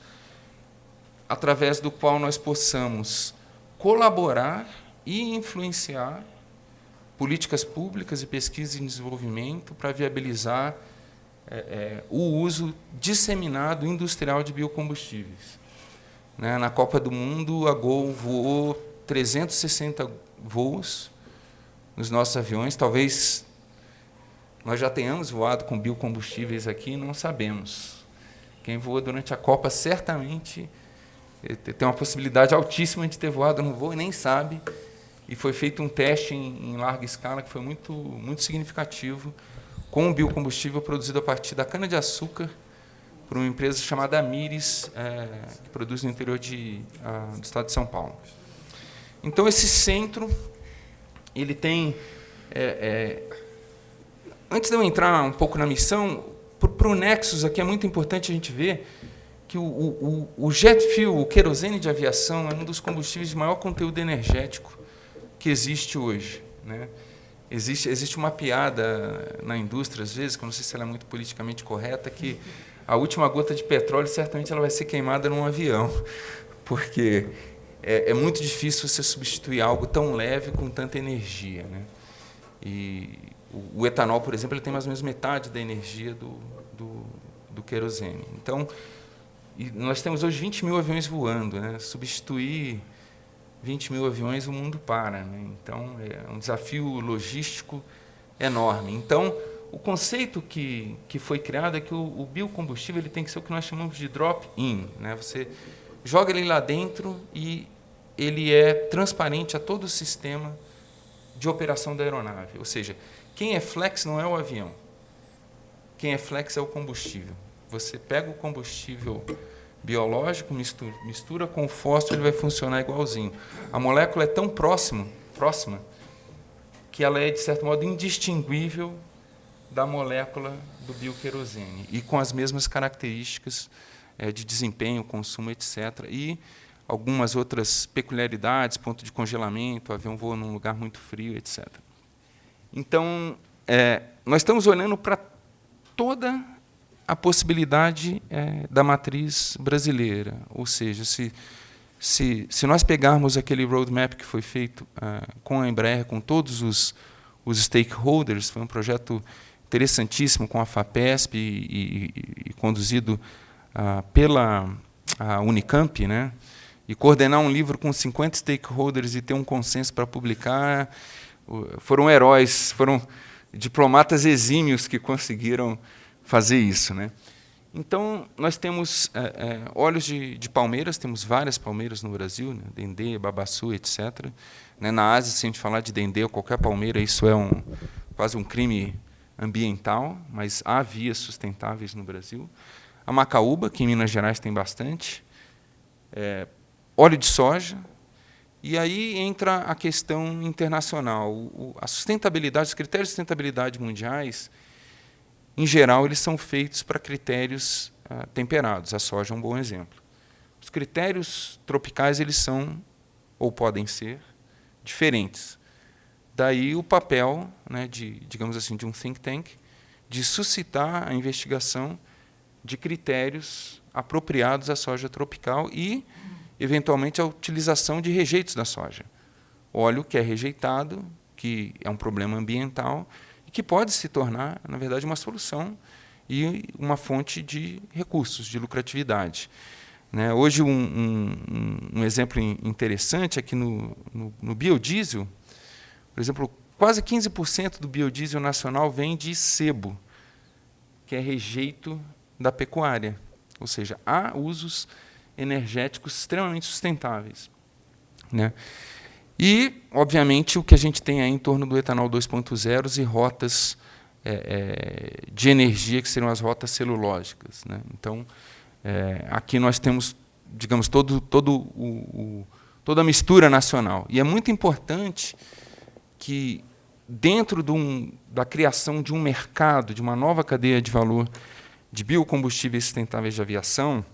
através do qual nós possamos colaborar e influenciar políticas públicas e pesquisa e desenvolvimento para viabilizar é, é, o uso disseminado industrial de biocombustíveis. Né? Na Copa do Mundo, a Gol voou 360 voos nos nossos aviões. Talvez nós já tenhamos voado com biocombustíveis aqui, não sabemos. Quem voa durante a Copa certamente eh, tem uma possibilidade altíssima de ter voado no voo e nem sabe. E foi feito um teste em, em larga escala que foi muito, muito significativo com o biocombustível produzido a partir da cana-de-açúcar por uma empresa chamada Amires, é, que produz no interior de, a, do estado de São Paulo. Então, esse centro, ele tem... É, é, antes de eu entrar um pouco na missão, para o Nexus aqui é muito importante a gente ver que o, o, o jet fuel, o querosene de aviação, é um dos combustíveis de maior conteúdo energético que existe hoje. Né? Existe, existe uma piada na indústria, às vezes, que eu não sei se ela é muito politicamente correta, que a última gota de petróleo certamente ela vai ser queimada num avião, porque é, é muito difícil você substituir algo tão leve com tanta energia. Né? E o, o, etanol, por exemplo, ele tem mais ou menos metade da energia do, do, do querosene. Então, nós temos hoje 20 mil aviões voando. Né? Substituir 20 mil aviões, o mundo para. Né? Então, é um desafio logístico enorme. Então, o conceito que, que foi criado é que o, o biocombustível ele tem que ser o que nós chamamos de drop-in. Né? Você joga ele lá dentro e ele é transparente a todo o sistema de operação da aeronave. Ou seja, quem é flex não é o avião. Quem é flex é o combustível. Você pega o combustível biológico, mistura, mistura com o fósforo, ele vai funcionar igualzinho. A molécula é tão próxima, próxima que ela é, de certo modo, indistinguível da molécula do bioquerosene e com as mesmas características é, de desempenho, consumo, etc. E algumas outras peculiaridades, ponto de congelamento, avião voa num lugar muito frio, etc. Então, é, nós estamos olhando para toda a possibilidade é, da matriz brasileira, ou seja, se, se, se nós pegarmos aquele roadmap que foi feito é, com a Embraer, com todos os, os stakeholders, foi um projeto interessantíssimo com a FAPESP e, e, e conduzido ah, pela Unicamp, né? e coordenar um livro com 50 stakeholders e ter um consenso para publicar, foram heróis, foram diplomatas exímios que conseguiram fazer isso. Né? Então, nós temos é, é, óleos de, de, palmeiras, temos várias palmeiras no Brasil, né? dendê, babaçu, etc. Né? Na Ásia, se a gente falar de dendê ou qualquer palmeira, isso é um, quase um crime ambiental, mas há vias sustentáveis no Brasil. A macaúba, que em Minas Gerais tem bastante, é, óleo de soja, e aí entra a questão internacional. O, a sustentabilidade, os critérios de sustentabilidade mundiais, em geral, eles são feitos para critérios ah, temperados. A soja é um bom exemplo. Os critérios tropicais eles são, ou podem ser, diferentes. Daí o papel, né, de, digamos assim, de um think tank, de suscitar a investigação de critérios apropriados à soja tropical e, eventualmente, a utilização de rejeitos da soja. Óleo que é rejeitado, que é um problema ambiental, que pode se tornar, na verdade, uma solução e uma fonte de recursos, de lucratividade. Né? Hoje, um, um, um, exemplo interessante é que no, no, no biodiesel, por exemplo, quase 15% do biodiesel nacional vem de sebo, que é rejeito da pecuária. Ou seja, há usos energéticos extremamente sustentáveis. Né? E, obviamente, o que a gente tem aí em torno do etanol 2.0 e rotas é, é, de energia, que seriam as rotas celulógicas. Né? Então, é, aqui nós temos, digamos, todo, todo o, o, toda a mistura nacional. E é muito importante que, dentro de um, da criação de um mercado, de uma nova cadeia de valor de biocombustíveis sustentáveis de aviação,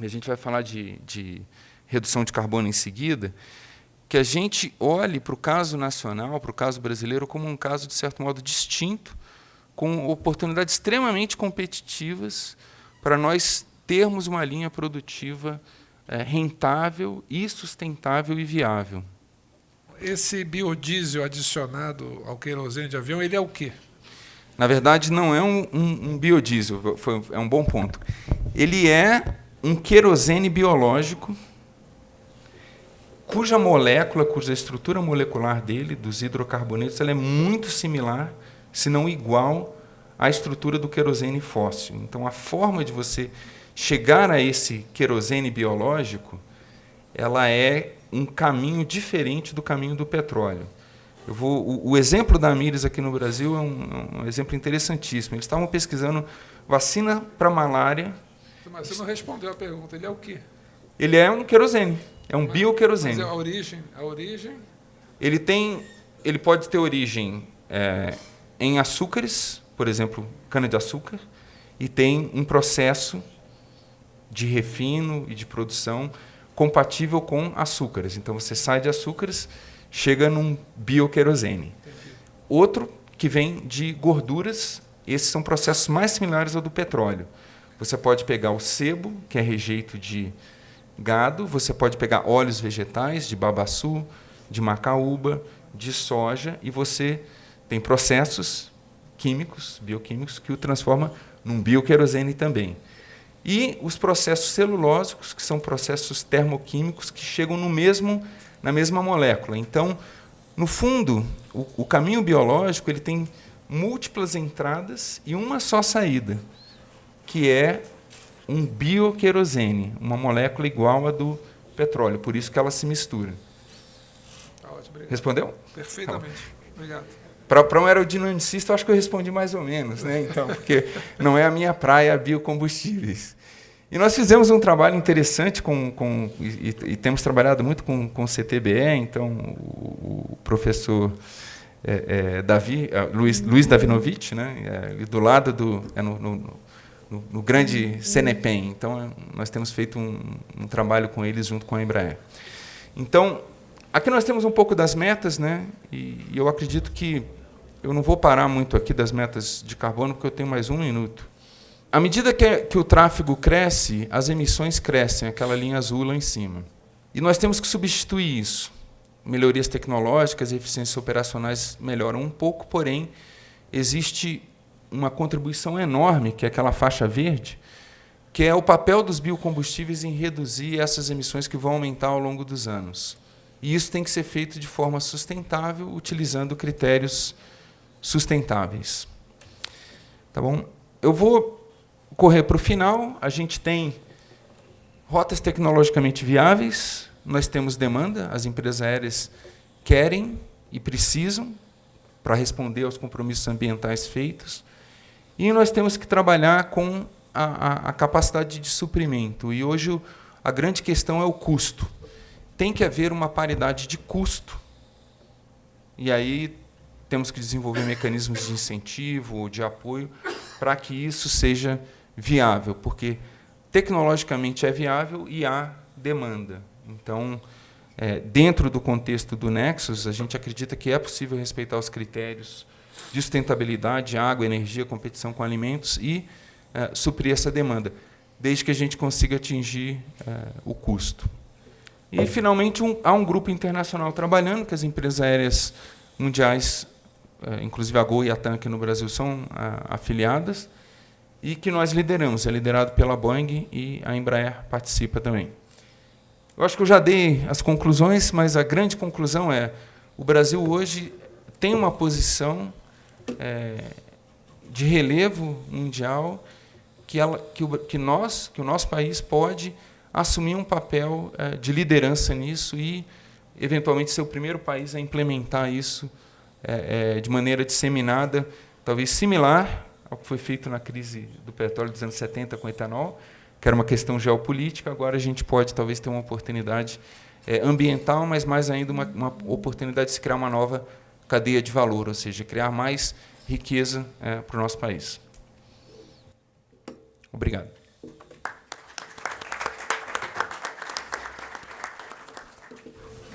e a gente vai falar de, de redução de carbono em seguida, que a gente olhe para o caso nacional, para o caso brasileiro, como um caso, de certo modo, distinto, com oportunidades extremamente competitivas para nós termos uma linha produtiva é, rentável e sustentável e viável. esse biodiesel adicionado ao querosene de avião, ele é o quê? Na verdade, não é um, um, um biodiesel, foi, é um bom ponto. Ele é um querosene biológico cuja molécula, cuja estrutura molecular dele, dos hidrocarbonetos, ela é muito similar, se não igual, à estrutura do querosene fóssil. Então, a forma de você chegar a esse querosene biológico, ela é um caminho diferente do caminho do petróleo. Eu vou, o, o exemplo da Amires aqui no Brasil é um, um exemplo interessantíssimo. Eles estavam pesquisando vacina para malária. Mas você não respondeu a pergunta. Ele é o quê? Ele é um querosene. É um bioquerosene. Mas é a origem, a origem. Ele tem, ele pode ter origem é, em açúcares, por exemplo, cana de açúcar, e tem um processo de refino e de produção compatível com açúcares. Então você sai de açúcares, chega num bioquerosene. Outro que vem de gorduras, esses são processos mais similares ao do petróleo. Você pode pegar o sebo, que é rejeito de gado, você pode pegar óleos vegetais de babaçu, de macaúba, de soja, e você tem processos químicos, bioquímicos, que o transforma num bioquerosene também. E os processos celulósicos, que são processos termoquímicos que chegam no mesmo, na mesma molécula. Então, no fundo, o, o caminho biológico ele tem múltiplas entradas e uma só saída, que é um bioquerosene, uma molécula igual à do petróleo, por isso que ela se mistura. Tá ótimo, Respondeu? Perfeitamente. Tá obrigado. Para um aerodinamicista, eu acho que eu respondi mais ou menos, né? Então, porque não é a minha praia biocombustíveis. E nós fizemos um trabalho interessante com, com e, e, temos trabalhado muito com, com o CTBE, então o, o professor é, é, Davi, é, Luiz, Luiz Davinovich, né, é, do lado do é no, no, no, no, grande Cenepem. Então é, nós temos feito um, um, trabalho com eles junto com a Embraer. Então aqui nós temos um pouco das metas, né, e, e eu acredito que eu não vou parar muito aqui das metas de carbono porque eu tenho mais um minuto. À medida que, que o tráfego cresce, as emissões crescem, aquela linha azul lá em cima. E nós temos que substituir isso. Melhorias tecnológicas e eficiências operacionais melhoram um pouco, porém, existe uma contribuição enorme, que é aquela faixa verde, que é o papel dos biocombustíveis em reduzir essas emissões que vão aumentar ao longo dos anos. E isso tem que ser feito de forma sustentável, utilizando critérios sustentáveis. Tá bom? Eu vou correr para o final, a gente tem rotas tecnologicamente viáveis, nós temos demanda, as empresas aéreas querem e precisam para responder aos compromissos ambientais feitos, e nós temos que trabalhar com a, a, a capacidade de suprimento. E hoje a grande questão é o custo. Tem que haver uma paridade de custo. E aí temos que desenvolver mecanismos de incentivo, de apoio, para que isso seja viável, porque tecnologicamente é viável e há demanda. Então, é, dentro do contexto do Nexus, a gente acredita que é possível respeitar os critérios de sustentabilidade, água, energia, competição com alimentos e é, suprir essa demanda, desde que a gente consiga atingir é, o custo. E, finalmente, um, há um grupo internacional trabalhando, que as empresas aéreas mundiais, é, inclusive a Gol e a TAM aqui no Brasil, são a, afiliadas, e que nós lideramos, é liderado pela Boeing e a Embraer participa também. Eu acho que eu já dei as conclusões, mas a grande conclusão é o Brasil hoje tem uma posição é, de relevo mundial que, ela, que, o, que, nós, que o nosso país pode assumir um papel é, de liderança nisso e, eventualmente, ser o primeiro país a implementar isso é, é de maneira disseminada, talvez similar ao que foi feito na crise do petróleo dos anos 70 com o etanol, que era uma questão geopolítica, agora a gente pode talvez ter uma oportunidade é, ambiental, mas mais ainda uma, uma, oportunidade de se criar uma nova cadeia de valor, ou seja, criar mais riqueza é, para o nosso país. Obrigado.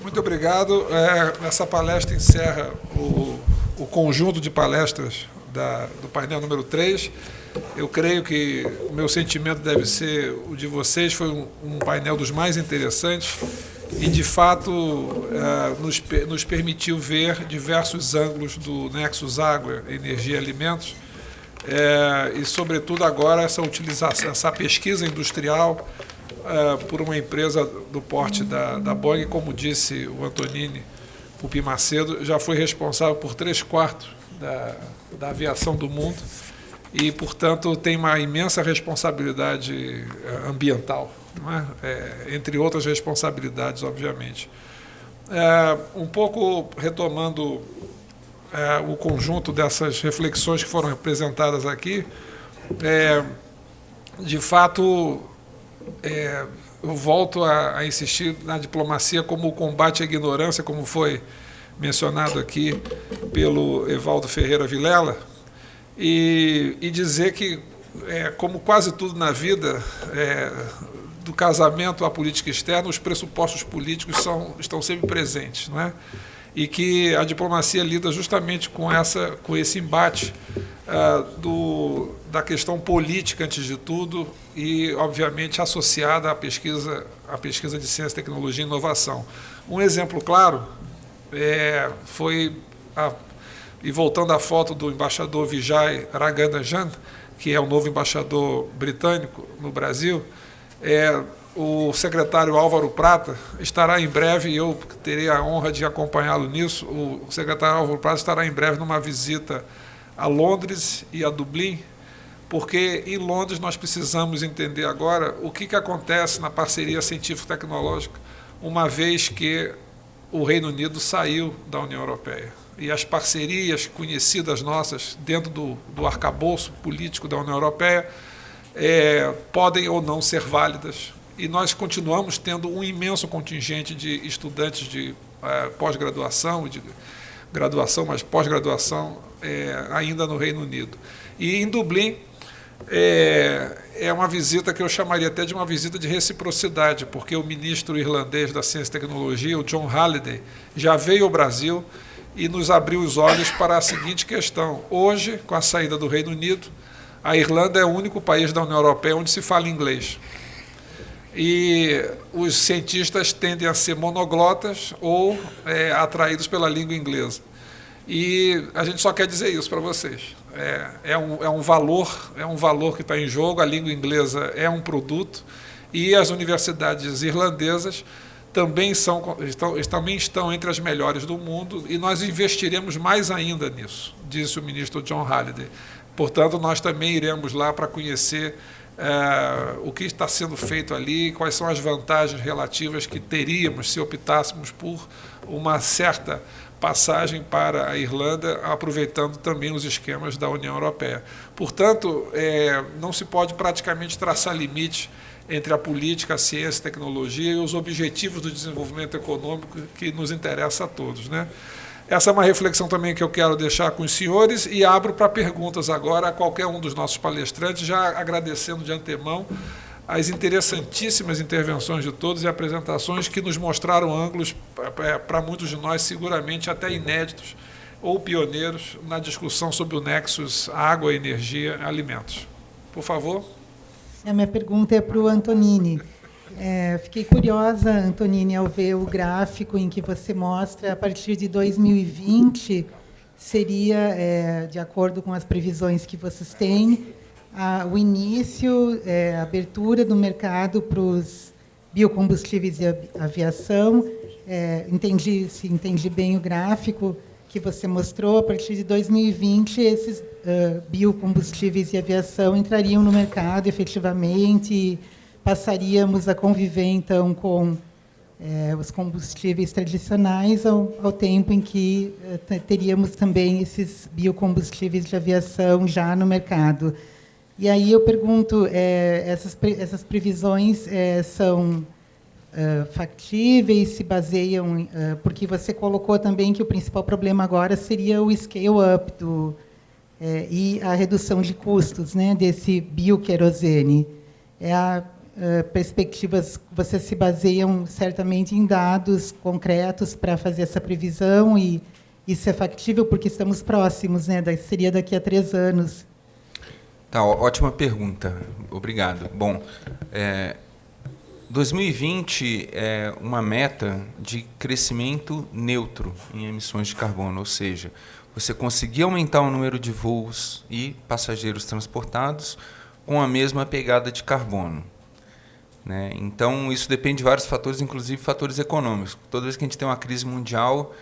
Muito obrigado. É, essa palestra encerra o, o conjunto de palestras da, do painel número 3. Eu creio que o meu sentimento deve ser o de vocês. Foi um, um painel dos mais interessantes e, de fato, uh, nos, nos permitiu ver diversos ângulos do Nexus Água, Energia e Alimentos, é, e, sobretudo, agora essa utilização, essa pesquisa industrial é, por uma empresa do porte da, da Boeing, como disse o Antonini Pupi Macedo, já foi responsável por três quartos da, da aviação do mundo e, portanto, tem uma imensa responsabilidade é, ambiental, é? É, entre outras responsabilidades, obviamente. É, um pouco retomando é, o conjunto dessas reflexões que foram apresentadas aqui, de fato, eu volto a, a, insistir na diplomacia como o combate à ignorância, como foi mencionado aqui pelo Evaldo Ferreira Vilela, e, e dizer que, é, como quase tudo na vida, é, do casamento à política externa, os pressupostos políticos são, estão sempre presentes. Não é? e que a diplomacia lida justamente com, essa, com esse embate uh, do, da questão política, antes de tudo, e, obviamente, associada à pesquisa, à pesquisa de ciência, tecnologia e inovação. Um exemplo claro é, foi, a, e voltando à foto do embaixador Vijay Raganajan, que é o novo embaixador britânico no Brasil, é, o secretário Álvaro Prata estará em breve, e eu terei a honra de acompanhá-lo nisso. O secretário Álvaro Prata estará em breve numa visita a Londres e a Dublin, porque em Londres nós precisamos entender agora o que, que acontece na parceria científico-tecnológica, uma vez que o Reino Unido saiu da União Europeia. E as parcerias conhecidas nossas dentro do, do arcabouço político da União Europeia é, podem ou não ser válidas e nós continuamos tendo um imenso contingente de estudantes de é, pós-graduação, de graduação, mas pós-graduação é, ainda no Reino Unido. E em Dublin é, é uma visita que eu chamaria até de uma visita de reciprocidade, porque o ministro irlandês da Ciência e Tecnologia, o John Halliday, já veio ao Brasil e nos abriu os olhos para a seguinte questão. Hoje, com a saída do Reino Unido, a Irlanda é o único país da União Europeia onde se fala inglês e os cientistas tendem a ser monoglotas ou é, atraídos pela língua inglesa. E a gente só quer dizer isso para vocês. É, é, um, é um valor, é um valor que está em jogo. A língua inglesa é um produto e as universidades irlandesas também são estão, também estão entre as melhores do mundo e nós investiremos mais ainda nisso, disse o ministro John Halliday. Portanto, nós também iremos lá para conhecer é, o que está sendo feito ali, quais são as vantagens relativas que teríamos se optássemos por uma certa passagem para a Irlanda, aproveitando também os esquemas da União Europeia. Portanto, é, não se pode praticamente traçar limite entre a política, a ciência, a tecnologia e os objetivos do desenvolvimento econômico que nos interessa a todos. Né? Essa é uma reflexão também que eu quero deixar com os senhores e abro para perguntas agora a qualquer um dos nossos palestrantes, já agradecendo de antemão as interessantíssimas intervenções de todos e apresentações que nos mostraram ângulos, é, para muitos de nós, seguramente até inéditos ou pioneiros na discussão sobre o nexus água, energia, alimentos. Por favor. A minha pergunta é para o Antonini. É, fiquei curiosa, Antonini, ao ver o gráfico em que você mostra a partir de 2020 seria, é, de acordo com as previsões que vocês têm, a, o início, é, a abertura do mercado para os biocombustíveis e aviação. É, entendi, se entendi bem o gráfico que você mostrou, a partir de 2020 esses uh, biocombustíveis e aviação entrariam no mercado efetivamente passaríamos a conviver, então, com é, os combustíveis tradicionais, ao, ao tempo em que é, teríamos também esses biocombustíveis de aviação já no mercado. E aí eu pergunto, é, essas, essas previsões são factíveis, se baseiam, porque você colocou também que o principal problema agora seria o scale-up é, e a redução de custos né, desse bioquerosene. É a uh, perspectivas, vocês se baseiam certamente em dados concretos para fazer essa previsão e isso é factível porque estamos próximos, né? Seria daqui a três anos. Tá, ótima pergunta. Obrigado. Bom, é, 2020 é uma meta de crescimento neutro em emissões de carbono, ou seja, você conseguir aumentar o número de voos e passageiros transportados com a mesma pegada de carbono. Né? Então, isso depende de vários fatores, inclusive fatores econômicos. Toda vez que a gente tem uma crise mundial,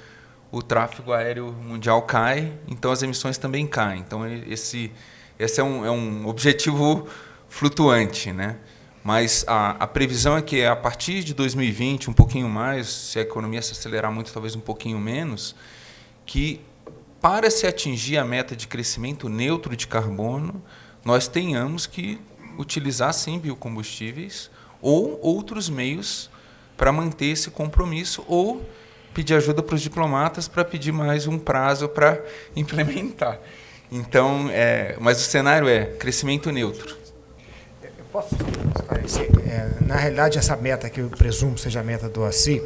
o tráfego aéreo mundial cai, então as emissões também caem. Então, esse, esse é, um, é um objetivo flutuante. Né? Mas a, a previsão é que, a partir de 2020, um pouquinho mais, se a economia se acelerar muito, talvez um pouquinho menos, que para se atingir a meta de crescimento neutro de carbono, nós tenhamos que utilizar sim biocombustíveis ou outros meios para manter esse compromisso ou pedir ajuda para os diplomatas para pedir mais um prazo para implementar. Então, é, mas o cenário é crescimento neutro. Eu posso esclarecer? É, na realidade, essa meta que eu presumo seja a meta do ACI,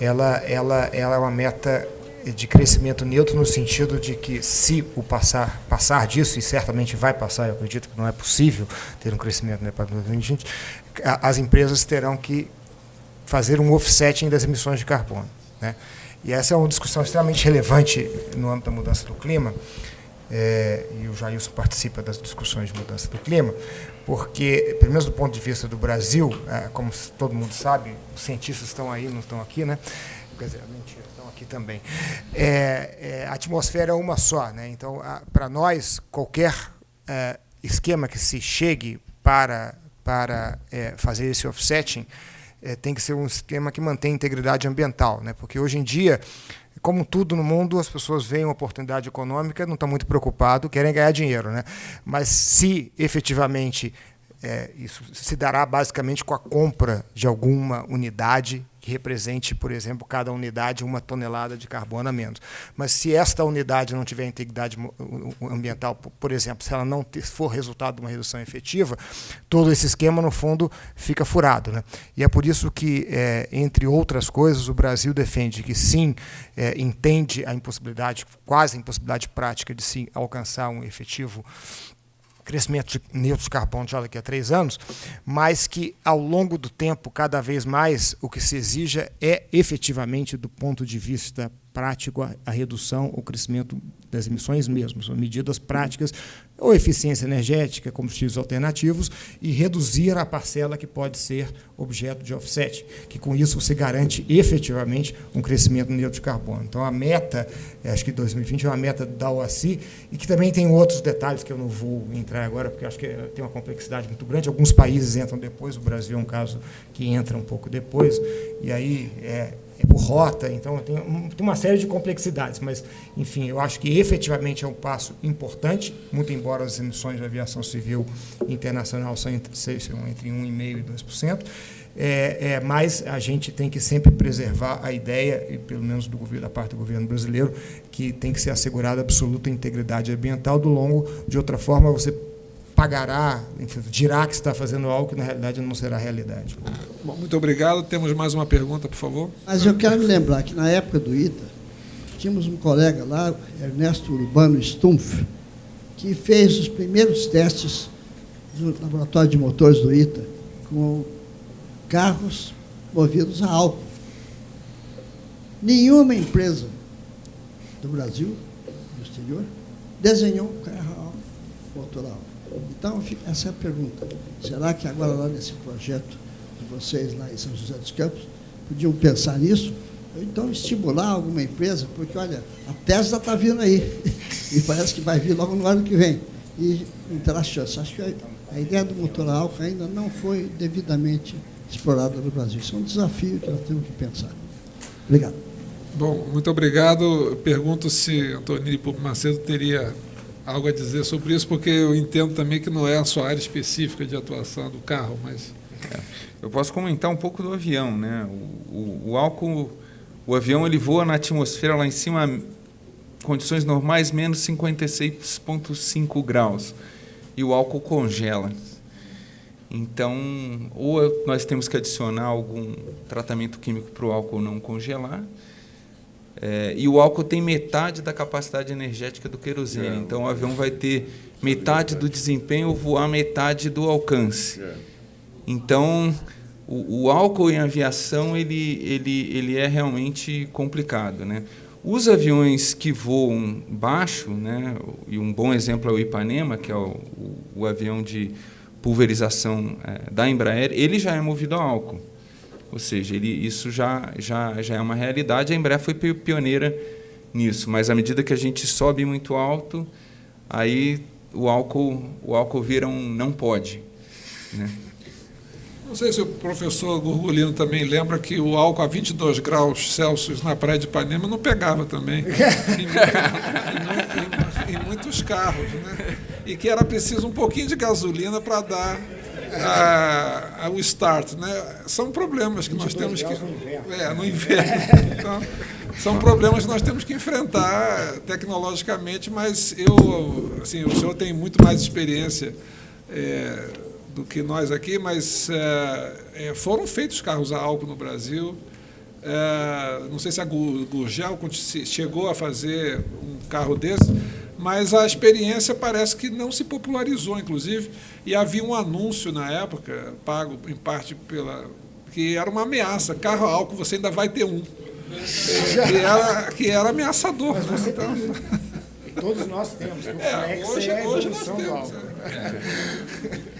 ela, ela, ela é uma meta de crescimento neutro no sentido de que se o passar, passar disso, e certamente vai passar, eu acredito que não é possível ter um crescimento né, para 2020, as empresas terão que fazer um offsetting das emissões de carbono. Né? E essa é uma discussão extremamente relevante no âmbito da mudança do clima, é, e o Jailson participa das discussões de mudança do clima, porque, pelo menos do ponto de vista do Brasil, é, como todo mundo sabe, os cientistas estão aí, não estão aqui, né? Quer dizer, mentira, estão aqui também. É, é a atmosfera é uma só, né? Então, para nós, qualquer é, esquema que se chegue para para é, fazer esse offsetting, é, tem que ser um esquema que mantém a integridade ambiental, né? porque hoje em dia, como tudo no mundo, as pessoas veem uma oportunidade econômica, não estão muito preocupados, querem ganhar dinheiro. Né? Mas se efetivamente é, isso se dará basicamente com a compra de alguma unidade que represente, por exemplo, cada unidade uma tonelada de carbono a menos. Mas se esta unidade não tiver integridade ambiental, por exemplo, se ela não for resultado de uma redução efetiva, todo esse esquema, no fundo, fica furado. Né? E é por isso que, é, entre outras coisas, o Brasil defende que sim, é, entende a impossibilidade, quase a impossibilidade prática de sim alcançar um efetivo crescimento de neutro de carbono já daqui a três anos, mas que ao longo do tempo, cada vez mais, o que se exija é efetivamente, do ponto de vista prático, a, a redução, o crescimento das emissões mesmo, são medidas práticas, ou eficiência energética, combustíveis alternativos, e reduzir a parcela que pode ser objeto de offset, que com isso se garante efetivamente um crescimento neutro de carbono. Então, a meta, eh, acho que 2020 é uma meta da OACI, e que também tem outros detalhes que eu não vou entrar agora, porque acho que tem uma complexidade muito grande. Alguns países entram depois, o Brasil é um caso que entra um pouco depois, e aí é, é por rota, então tem, tem, uma série de complexidades, mas, enfim, eu acho que efetivamente é um passo importante, muito embora as emissões de aviação civil internacional sejam entre, sejam entre 1,5% e 2%, é, é, mas a gente tem que sempre preservar a ideia, e pelo menos do governo, da parte do governo brasileiro, que tem que ser assegurada absoluta integridade ambiental do longo, de outra forma você pagará, enfim, dirá que está fazendo algo que na realidade não será realidade. Bom, muito obrigado. Temos mais uma pergunta, por favor. Mas eu quero me lembrar que na época do ITA, tínhamos um colega lá, Ernesto Urbano Stumpf, que fez os primeiros testes no laboratório de motores do ITA com carros movidos a álcool. Nenhuma empresa do Brasil, do exterior, desenhou um carro a álcool, motor a álcool. Então, essa é a pergunta. Será que agora, lá nesse projeto de vocês, lá em São José dos Campos, podiam pensar nisso? Ou então estimular alguma empresa, porque, olha, a Tesla está vindo aí, e parece que vai vir logo no ano que vem, e não terá chance. Acho que a, ideia do motor álcool ainda não foi devidamente explorada no Brasil. Isso é um desafio que nós temos que pensar. Obrigado. Bom, muito obrigado. Pergunto se Antônio Pupo Macedo teria algo a dizer sobre isso, porque eu entendo também que não é a sua área específica de atuação do carro, mas... É, eu posso comentar um pouco do avião. Né? O, o, o, álcool, o avião ele voa na atmosfera lá em cima, condições normais, menos 56,5 graus, e o álcool congela. Então, ou nós temos que adicionar algum tratamento químico para o álcool não congelar, é, e o álcool tem metade da capacidade energética do querosene. É. Então o avião vai ter metade do desempenho voar metade do alcance. É. Então o, o, álcool em aviação ele, ele, ele é realmente complicado. Né? Os aviões que voam baixo, né, e um bom exemplo é o Ipanema, que é o, o, o avião de pulverização é, da Embraer, ele já é movido a álcool. Ou seja, ele, isso já, já, já é uma realidade. A Embraer foi pioneira nisso, mas à medida que a gente sobe muito alto, aí o álcool, o álcool vira um não pode. Né? Não sei se o professor Gurgulino também lembra que o álcool a 22 graus Celsius na praia de Ipanema não pegava também em, em, em, em, muitos carros, né? E que era preciso um pouquinho de gasolina para dar a, a, o start, né? São problemas que nós temos que no inverno. É, no inverno. Então, são problemas que nós temos que enfrentar tecnologicamente, mas eu, assim, o senhor tem muito mais experiência. É, do que nós aqui, mas é, é, foram feitos carros a álcool no Brasil. É, não sei se a Gurgel chegou a fazer um carro desse, mas a experiência parece que não se popularizou, inclusive, e havia um anúncio na época, pago em parte pela. que era uma ameaça: carro a álcool, você ainda vai ter um. Que, era, que era ameaçador. Mas né? você então, Todos nós temos. O é, hoje, é hoje nós temos. É,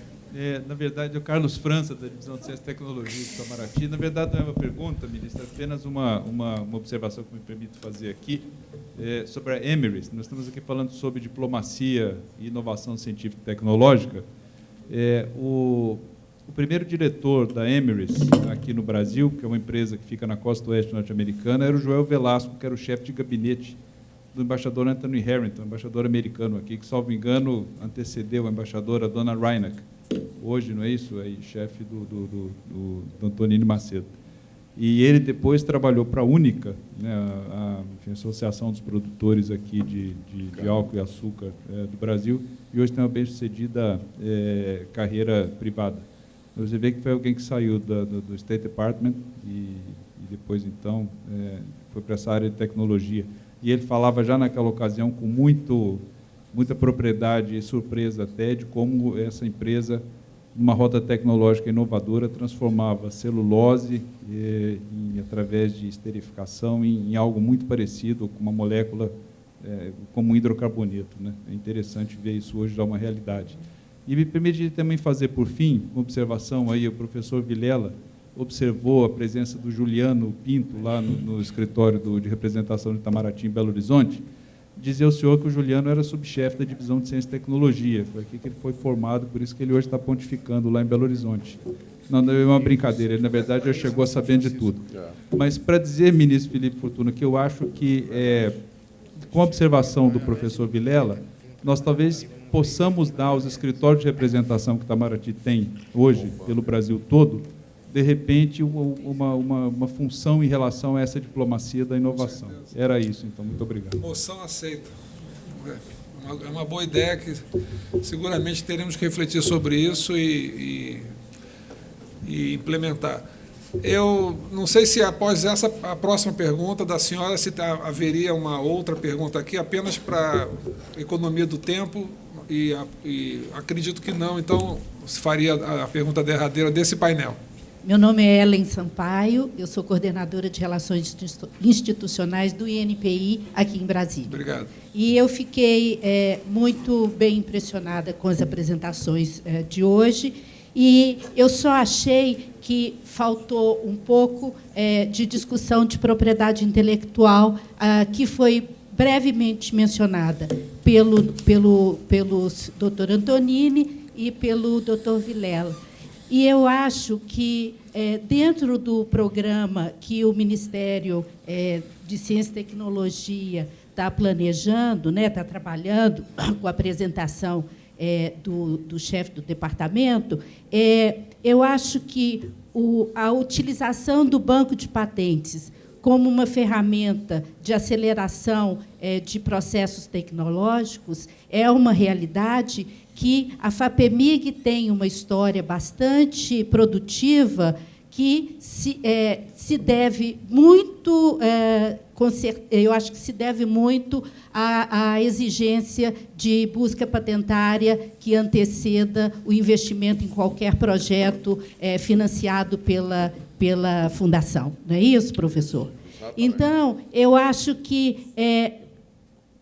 na verdade, é o Carlos França, da Divisão de Ciência e Tecnologia de Itamaraty. Na verdade, não é uma pergunta, ministro, é apenas uma, uma, uma observação que me permito fazer aqui é, sobre a Emirates. Nós estamos aqui falando sobre diplomacia e inovação científica e tecnológica. É, o, o primeiro diretor da Emirates aqui no Brasil, que é uma empresa que fica na costa oeste norte-americana, era o Joel Velasco, que era o chefe de gabinete do embaixador Anthony Harrington, embaixador americano aqui, que, salvo engano, antecedeu a embaixadora Dona Reinach hoje, não é isso? É chefe do, do, do, do, Antonino Macedo. E ele depois trabalhou para a Única, né, a, a Associação dos Produtores aqui de, de, de álcool e açúcar é, do Brasil, e hoje tem uma bem-sucedida é, carreira privada. Você vê que foi alguém que saiu da, do, do, State Department e, e depois, então, é, foi para essa área de tecnologia. E ele falava já naquela ocasião com muito muita propriedade e surpresa até de como essa empresa, numa rota tecnológica inovadora, transformava celulose, eh, em, através de esterificação, em, em, algo muito parecido com uma molécula eh, como um hidrocarboneto. Né? É interessante ver isso hoje já uma realidade. E me permite também fazer, por fim, uma observação aí, o professor Vilela observou a presença do Juliano Pinto lá no, no escritório do, de representação de Itamaraty, em Belo Horizonte, dizer ao senhor que o Juliano era subchefe da divisão de ciência e tecnologia. Foi aqui que ele foi formado, por isso que ele hoje está pontificando lá em Belo Horizonte. Não, não é uma brincadeira, ele, na verdade, já chegou a sabendo de tudo. Mas, para dizer, ministro Felipe Fortuna, que eu acho que, é, com a observação do professor Vilela, nós talvez possamos dar aos escritórios de representação que Itamaraty tem hoje, pelo Brasil todo, de repente, uma, uma, uma função em relação a essa diplomacia da inovação. Era isso, então. Muito obrigado. Moção aceita. É uma boa ideia que seguramente teremos que refletir sobre isso e, e, e implementar. Eu não sei se após essa a próxima pergunta da senhora se tá, haveria uma outra pergunta aqui apenas para economia do tempo e, e acredito que não. Então se faria a pergunta derradeira desse painel. Meu nome é Ellen Sampaio, eu sou coordenadora de Relações Institucionais do INPI aqui em Brasília. Obrigado. E eu fiquei é, muito bem impressionada com as apresentações é, de hoje e eu só achei que faltou um pouco é, de discussão de propriedade intelectual, ah, que foi brevemente mencionada pelo, pelo, pelo doutor Antonini e pelo doutor Vilela. E eu acho que, é, dentro do programa que o Ministério é, de Ciência e Tecnologia está planejando, está né, tá trabalhando com a apresentação é, do, do chefe do departamento, é, eu acho que o, a utilização do banco de patentes como uma ferramenta de aceleração é, de processos tecnológicos é uma realidade que a FAPEMIG tem uma história bastante produtiva que se, é, se deve muito é, eu acho que se deve muito à, à, exigência de busca patentária que anteceda o investimento em qualquer projeto é, financiado pela, pela fundação. Não é isso, professor? Então, eu acho que é,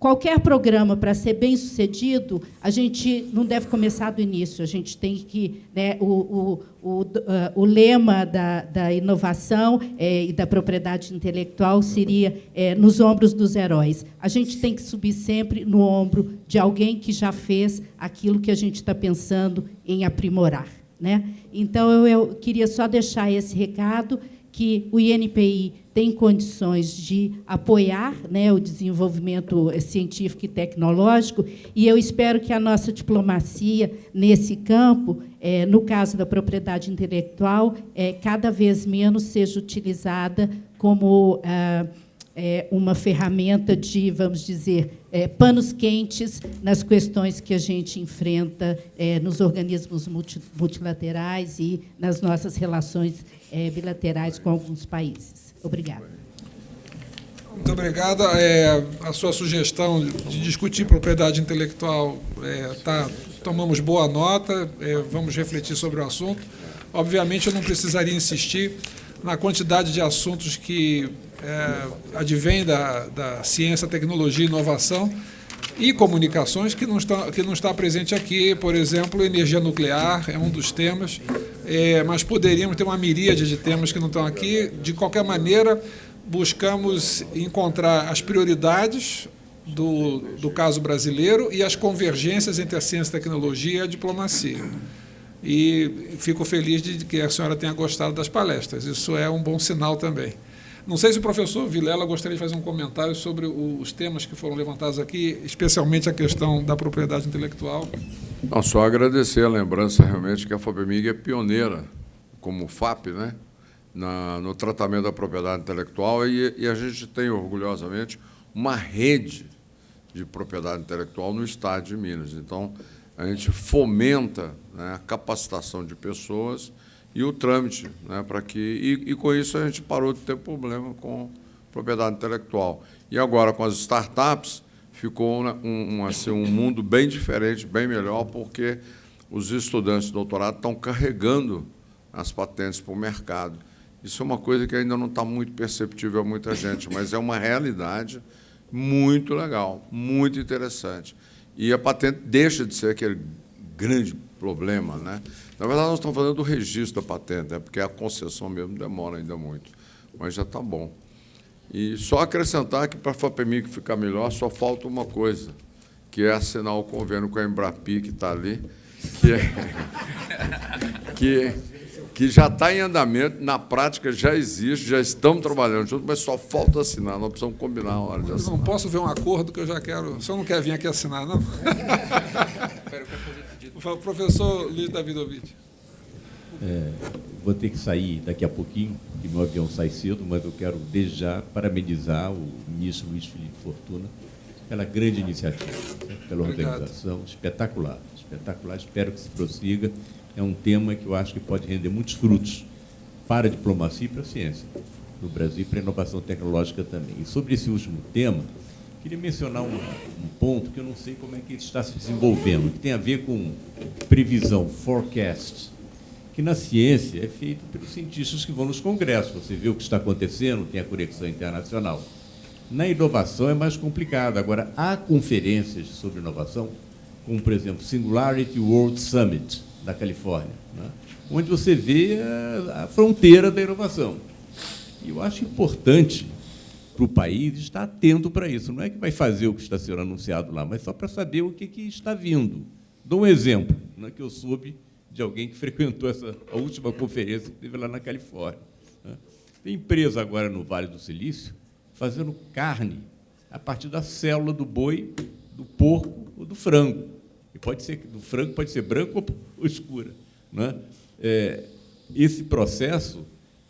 qualquer programa, para ser bem sucedido, a gente não deve começar do início, a gente tem que. Né, o, o, o, uh, o lema da, da inovação é, e da propriedade intelectual seria é, nos ombros dos heróis. A gente tem que subir sempre no ombro de alguém que já fez aquilo que a gente está pensando em aprimorar. Né? Então, eu, eu queria só deixar esse recado que o INPI tem condições de apoiar né, o desenvolvimento científico e tecnológico, e eu espero que a nossa diplomacia nesse campo, é, no caso da propriedade intelectual, é, cada vez menos seja utilizada como ah, é, uma ferramenta de, vamos dizer, é, panos quentes nas questões que a gente enfrenta nos organismos multilaterais e nas nossas relações bilaterais com alguns países. Obrigada. Muito obrigada. É, a sua sugestão de discutir propriedade intelectual, é, tá, tomamos boa nota, é, vamos refletir sobre o assunto. Obviamente, eu não precisaria insistir na quantidade de assuntos que é, advêm da, da ciência, tecnologia e inovação e comunicações que não, está, que não está presente aqui. Por exemplo, energia nuclear é um dos temas, é, mas poderíamos ter uma miríade de temas que não estão aqui. De qualquer maneira, buscamos encontrar as prioridades do, do caso brasileiro e as convergências entre a ciência, a tecnologia e a diplomacia. E fico feliz de que a senhora tenha gostado das palestras. Isso é um bom sinal também. Não sei se o professor Vilela gostaria de fazer um comentário sobre os temas que foram levantados aqui, especialmente a questão da propriedade intelectual. Não, só agradecer a lembrança realmente que a FAPEMIG é pioneira, como FAP, né, na, no tratamento da propriedade intelectual e, e a gente tem, orgulhosamente, uma rede de propriedade intelectual no Estado de Minas. Então, a gente fomenta né, a capacitação de pessoas e o trâmite, né, para que e, e, com isso a gente parou de ter problema com propriedade intelectual. E agora com as startups ficou um, um, assim, um mundo bem diferente, bem melhor, porque os estudantes de doutorado estão carregando as patentes para o mercado. Isso é uma coisa que ainda não está muito perceptível a muita gente, mas é uma realidade muito legal, muito interessante. E a patente deixa de ser aquele grande problema, né? Na verdade, nós estamos falando do registro da patente, né? porque a concessão mesmo demora ainda muito, mas já está bom. E só acrescentar que para a FAPEMIC ficar melhor, só falta uma coisa, que é assinar o convênio com a Embrapi, que está ali, que, é, que, que já está em andamento, na prática já existe, já estamos trabalhando juntos, mas só falta assinar, nós precisamos combinar a hora de assinar. Não posso ver um acordo que eu já quero. O senhor não quer vir aqui assinar, não? Professor Luiz Davidovich. É, vou ter que sair daqui a pouquinho, que meu avião sai cedo, mas eu quero desde já parabenizar o ministro Luiz Felipe Fortuna pela grande iniciativa, pela organização, Obrigado. espetacular, espetacular. Espero que se prossiga. É um tema que eu acho que pode render muitos frutos para a diplomacia e para a ciência no Brasil e para a inovação tecnológica também. E sobre esse último tema, Queria mencionar um, um, ponto que eu não sei como é que ele está se desenvolvendo, que tem a ver com previsão, forecast, que na ciência é feito pelos cientistas que vão nos congressos. Você vê o que está acontecendo, tem a conexão internacional. Na inovação é mais complicado. Agora, há conferências sobre inovação, como, por exemplo, Singularity World Summit, da Califórnia, né? onde você vê a, a fronteira da inovação. E eu acho importante para o país estar atento para isso. Não é que vai fazer o que está sendo anunciado lá, mas só para saber o que, que está vindo. Dou um exemplo, né, que eu soube de alguém que frequentou essa, a última conferência que teve lá na Califórnia. Né. Tem empresa agora no Vale do Silício fazendo carne a partir da célula do boi, do porco ou do frango. E pode ser do frango pode ser branco ou escura. Né? É, esse processo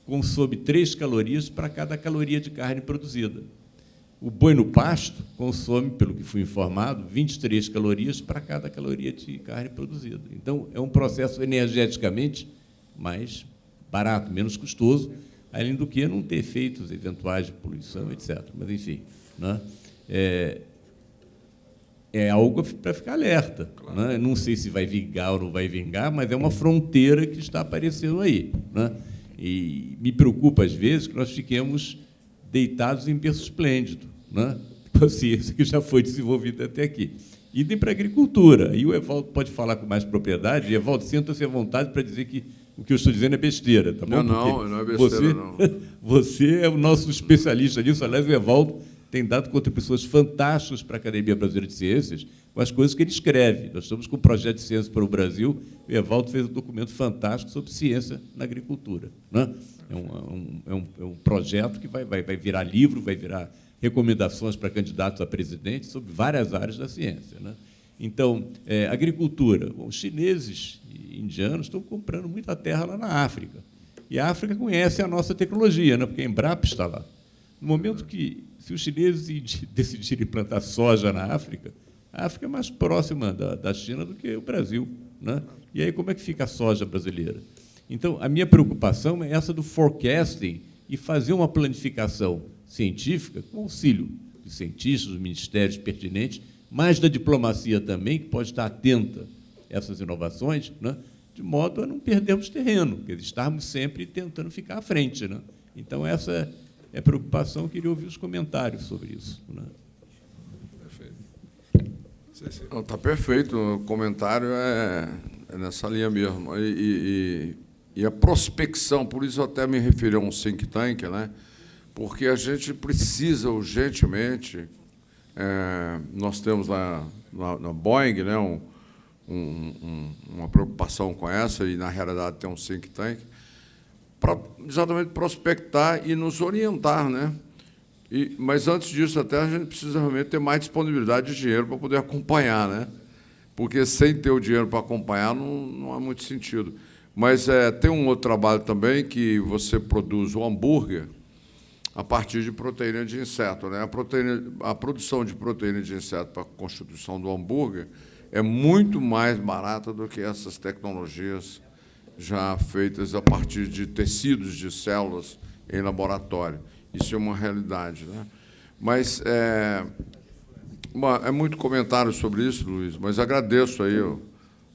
consome 3 calorias para cada caloria de carne produzida. O boi no pasto consome, pelo que fui informado, 23 calorias para cada caloria de carne produzida. Então, é um processo energeticamente mais barato, menos custoso, além do que não ter efeitos eventuais de poluição, etc. Mas, enfim, né? é, é algo para ficar alerta. Claro. Né? Não sei se vai vingar ou não vai vingar, mas é uma fronteira que está aparecendo aí. Né? E me preocupa, às vezes, que nós fiquemos deitados em berço esplêndido, né? a ciência que já foi desenvolvida até aqui. Idem para a agricultura. E o Evaldo pode falar com mais propriedade. E, Evaldo, sinta-se à vontade para dizer que o que eu estou dizendo é besteira. Tá bom? Não, não, não é besteira, você, não. Você é o nosso especialista nisso. Aliás, o Evaldo tem dado contribuições fantásticas para a Academia Brasileira de Ciências com as coisas que ele escreve. Nós estamos com o projeto de ciência para o Brasil. O Evaldo fez um documento fantástico sobre ciência na agricultura. Né? É, um, é, um, é um projeto que vai, vai, vai virar livro, vai virar recomendações para candidatos a presidente sobre várias áreas da ciência. Né? Então, é, agricultura. Bom, os chineses e indianos estão comprando muita terra lá na África. E a África conhece a nossa tecnologia, né? porque a Embrapa está lá. No momento que se os chineses decidirem plantar soja na África, a África é mais próxima da, da China do que o Brasil. Né? E aí, como é que fica a soja brasileira? Então, a minha preocupação é essa do forecasting e fazer uma planificação científica com auxílio de cientistas, ministérios pertinentes, mas da diplomacia também, que pode estar atenta a essas inovações, né? de modo a não perdermos terreno, dizer, estarmos sempre tentando ficar à frente. Né? Então, essa é preocupação, eu queria ouvir os comentários sobre isso. Né? Perfeito. Está perfeito, o comentário é, é, nessa linha mesmo. E, e, e, a prospecção, por isso eu até me referi a um think tank, né? porque a gente precisa urgentemente, é, nós temos lá na, na Boeing né, um, um, uma preocupação com essa, e na realidade tem um think tank, para exatamente prospectar e nos orientar. Né? E, mas antes disso, até a gente precisa realmente ter mais disponibilidade de dinheiro para poder acompanhar, né? porque sem ter o dinheiro para acompanhar não, não há muito sentido. Mas é, tem um outro trabalho também que você produz o hambúrguer a partir de proteína de inseto. Né? A, proteína, a produção de proteína de inseto para a constituição do hambúrguer é muito mais barata do que essas tecnologias já feitas a partir de tecidos de células em laboratório. Isso é uma realidade. Né? Mas é, uma, é muito comentário sobre isso, Luiz, mas agradeço aí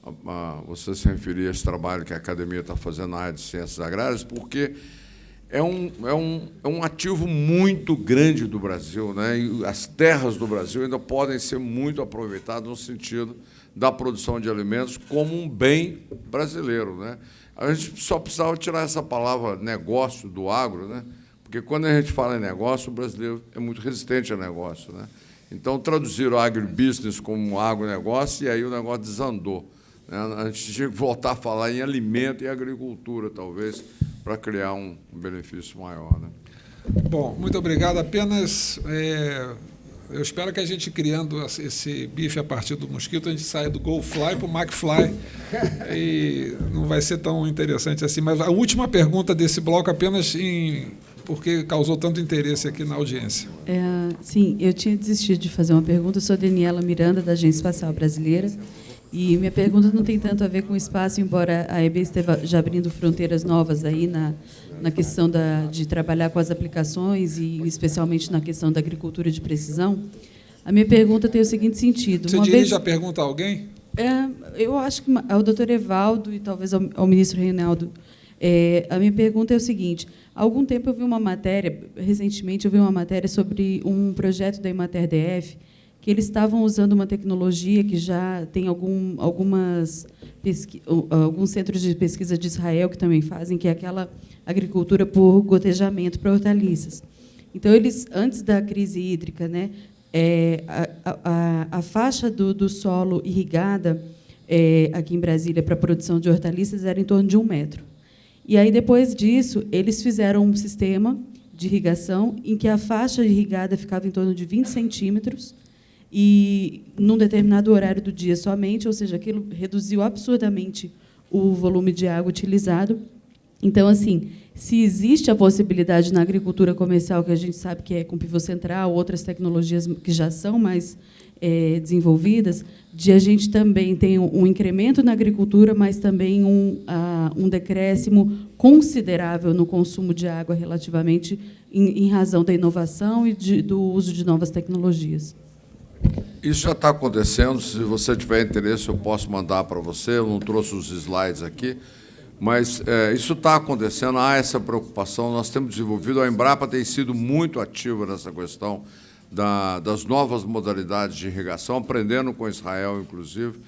a, a, você se referir a esse trabalho que a academia está fazendo na área de ciências agrárias, porque é um, é um, é um ativo muito grande do Brasil. Né? E as terras do Brasil ainda podem ser muito aproveitadas no sentido da produção de alimentos como um bem brasileiro. Né? A gente só precisava tirar essa palavra negócio do agro, né? porque quando a gente fala em negócio, o brasileiro é muito resistente a negócio. Né? Então, o agribusiness como agronegócio e aí o negócio desandou. Né? A gente tinha que voltar a falar em alimento e agricultura, talvez, para criar um benefício maior. Né? Bom, muito obrigado. Apenas é, eu espero que a gente criando esse bife a partir do mosquito, a gente saia do Fly para o McFly. e não vai ser tão interessante assim. Mas a última pergunta desse bloco, apenas em, porque causou tanto interesse aqui na audiência. É, sim, eu tinha desistido de fazer uma pergunta. Eu sou Daniela Miranda, da Agência Espacial Brasileira. E minha pergunta não tem tanto a ver com o espaço, embora a EB esteja já abrindo fronteiras novas aí na, na questão da, de trabalhar com as aplicações e especialmente na questão da agricultura de precisão. A minha pergunta tem o seguinte sentido. Você Uma dirige vez, a pergunta a alguém? É, eu acho que ao doutor Evaldo e talvez ao, ao ministro Reinaldo. É, a minha pergunta é o seguinte: há algum tempo eu vi uma matéria, recentemente eu vi uma matéria sobre um projeto da Imater DF que eles estavam usando uma tecnologia que já tem algum, algumas alguns centros de pesquisa de Israel que também fazem, que é aquela agricultura por gotejamento para hortaliças. Então, eles, antes da crise hídrica, né, é, a, a, a, faixa do, do solo irrigada é, aqui em Brasília para a produção de hortaliças era em torno de um metro. E aí, depois disso, eles fizeram um sistema de irrigação em que a faixa irrigada ficava em torno de 20 centímetros e num determinado horário do dia somente, ou seja, aquilo reduziu absurdamente o volume de água utilizado. Então, assim, se existe a possibilidade na agricultura comercial, que a gente sabe que é com pivô central, outras tecnologias que já são mais é, desenvolvidas, de a gente também ter um, incremento na agricultura, mas também um, uh, um decréscimo considerável no consumo de água relativamente em, em razão da inovação e de, do uso de novas tecnologias. Isso já está acontecendo. Se você tiver interesse, eu posso mandar para você. Eu não trouxe os slides aqui, mas é, isso está acontecendo. Há essa preocupação. Nós temos desenvolvido. A Embrapa tem sido muito ativa nessa questão da, das novas modalidades de irrigação, aprendendo com Israel, inclusive.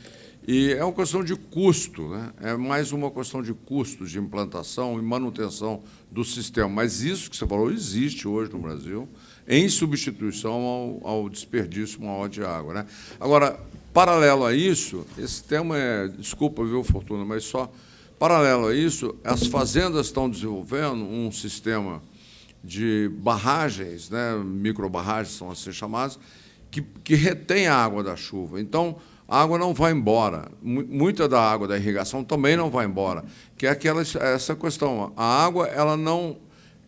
E é uma questão de custo, né? é mais uma questão de custo de implantação e manutenção do sistema. Mas isso que você falou existe hoje no Brasil, em substituição ao, ao desperdício maior de água. Né? Agora, paralelo a isso, esse tema é, desculpa, viu, Fortuna, mas só paralelo a isso, as fazendas estão desenvolvendo um sistema de barragens, né, microbarragens são assim chamadas, que, que retém a água da chuva. Então, a água não vai embora. Muita da água da irrigação também não vai embora, que é aquela essa questão. A água ela não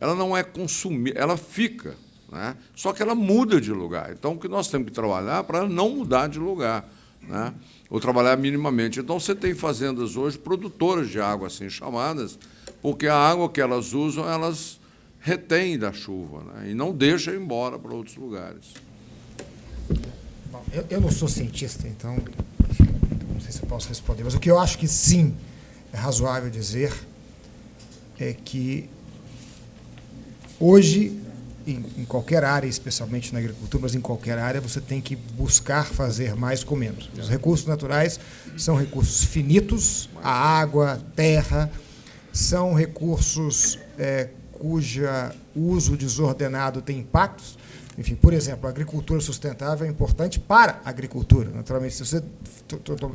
ela não é consumida, ela fica, né? Só que ela muda de lugar. Então, o que nós temos que trabalhar para não mudar de lugar, né? Ou trabalhar minimamente. Então, você tem fazendas hoje produtoras de água assim chamadas, porque a água que elas usam, elas retém da chuva né? e não deixa ir embora para outros lugares. Bom, eu, eu, não sou cientista, então não sei se eu posso responder, mas o que eu acho que sim é razoável dizer é que hoje, em, em qualquer área, especialmente na agricultura, mas em qualquer área, você tem que buscar fazer mais com menos. Os recursos naturais são recursos finitos, a água, terra, são recursos é, cuja uso desordenado tem impactos. Enfim, por exemplo, a agricultura sustentável é importante para a agricultura. Naturalmente, se você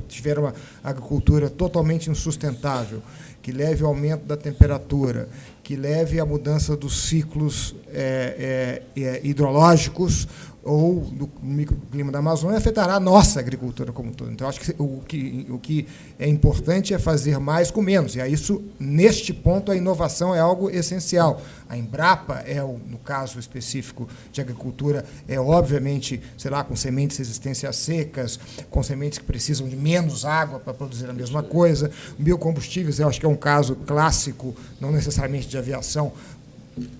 tiver uma agricultura totalmente insustentável, que leve ao aumento da temperatura, que leve à mudança dos ciclos é, é, hidrológicos ou do microclima da Amazônia afetará a nossa agricultura como um todo. Então, acho que o, que o que é importante é fazer mais com menos. E a isso, neste ponto, a inovação é algo essencial. A Embrapa é, no caso específico de agricultura, é obviamente, sei lá, com sementes resistência a secas, com sementes que precisam de menos água para produzir a mesma coisa. Biocombustíveis, eu acho que é um caso clássico, não necessariamente de aviação,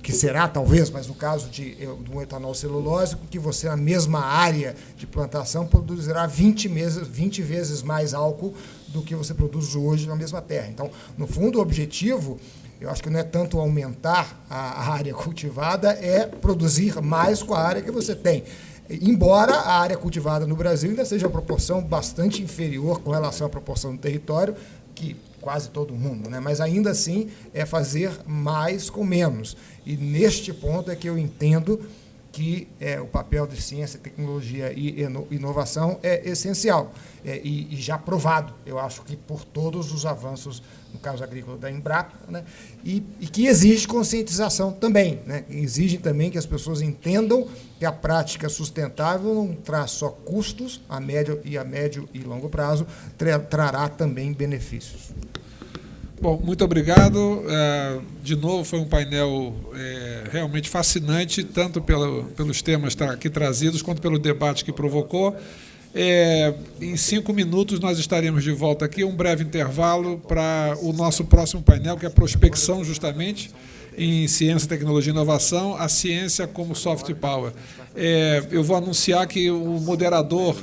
que será talvez, mas no caso de, do etanol celulósico, que você na mesma área de plantação produzirá 20, meses, 20 vezes mais álcool do que você produz hoje na mesma terra. Então, no fundo, o objetivo, eu acho que não é tanto aumentar a área cultivada, é produzir mais com a área que você tem. Embora a área cultivada no Brasil ainda seja uma proporção bastante inferior com relação à proporção do território, que quase todo mundo, né? mas ainda assim é fazer mais com menos. E neste ponto é que eu entendo que é, o papel de ciência, tecnologia e inovação é essencial é, e, e, já provado, eu acho que por todos os avanços, no caso agrícola da Embrapa, né, e, e, que exige conscientização também, né, exige também que as pessoas entendam que a prática sustentável não traz só custos a médio e a médio e longo prazo, tra trará também benefícios. Bom, muito obrigado. É, de novo, foi um painel é, realmente fascinante, tanto pelo, pelos temas aqui trazidos, quanto pelo debate que provocou. É, em cinco minutos nós estaremos de volta aqui, um breve intervalo para o nosso próximo painel, que é a prospecção, justamente, em ciência, tecnologia e inovação, a ciência como soft power. Eu vou anunciar que o moderador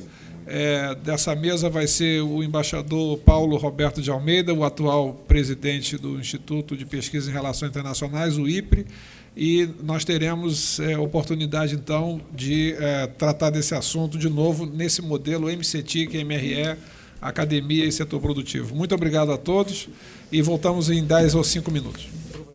é, dessa mesa vai ser o embaixador Paulo Roberto de Almeida, o atual presidente do Instituto de Pesquisa em Relações Internacionais, o IPRE, e nós teremos é, oportunidade, então, de é, tratar desse assunto de novo nesse modelo MCTIC, MRE, Academia e Setor Produtivo. Muito obrigado a todos e voltamos em 10 ou 5 minutos.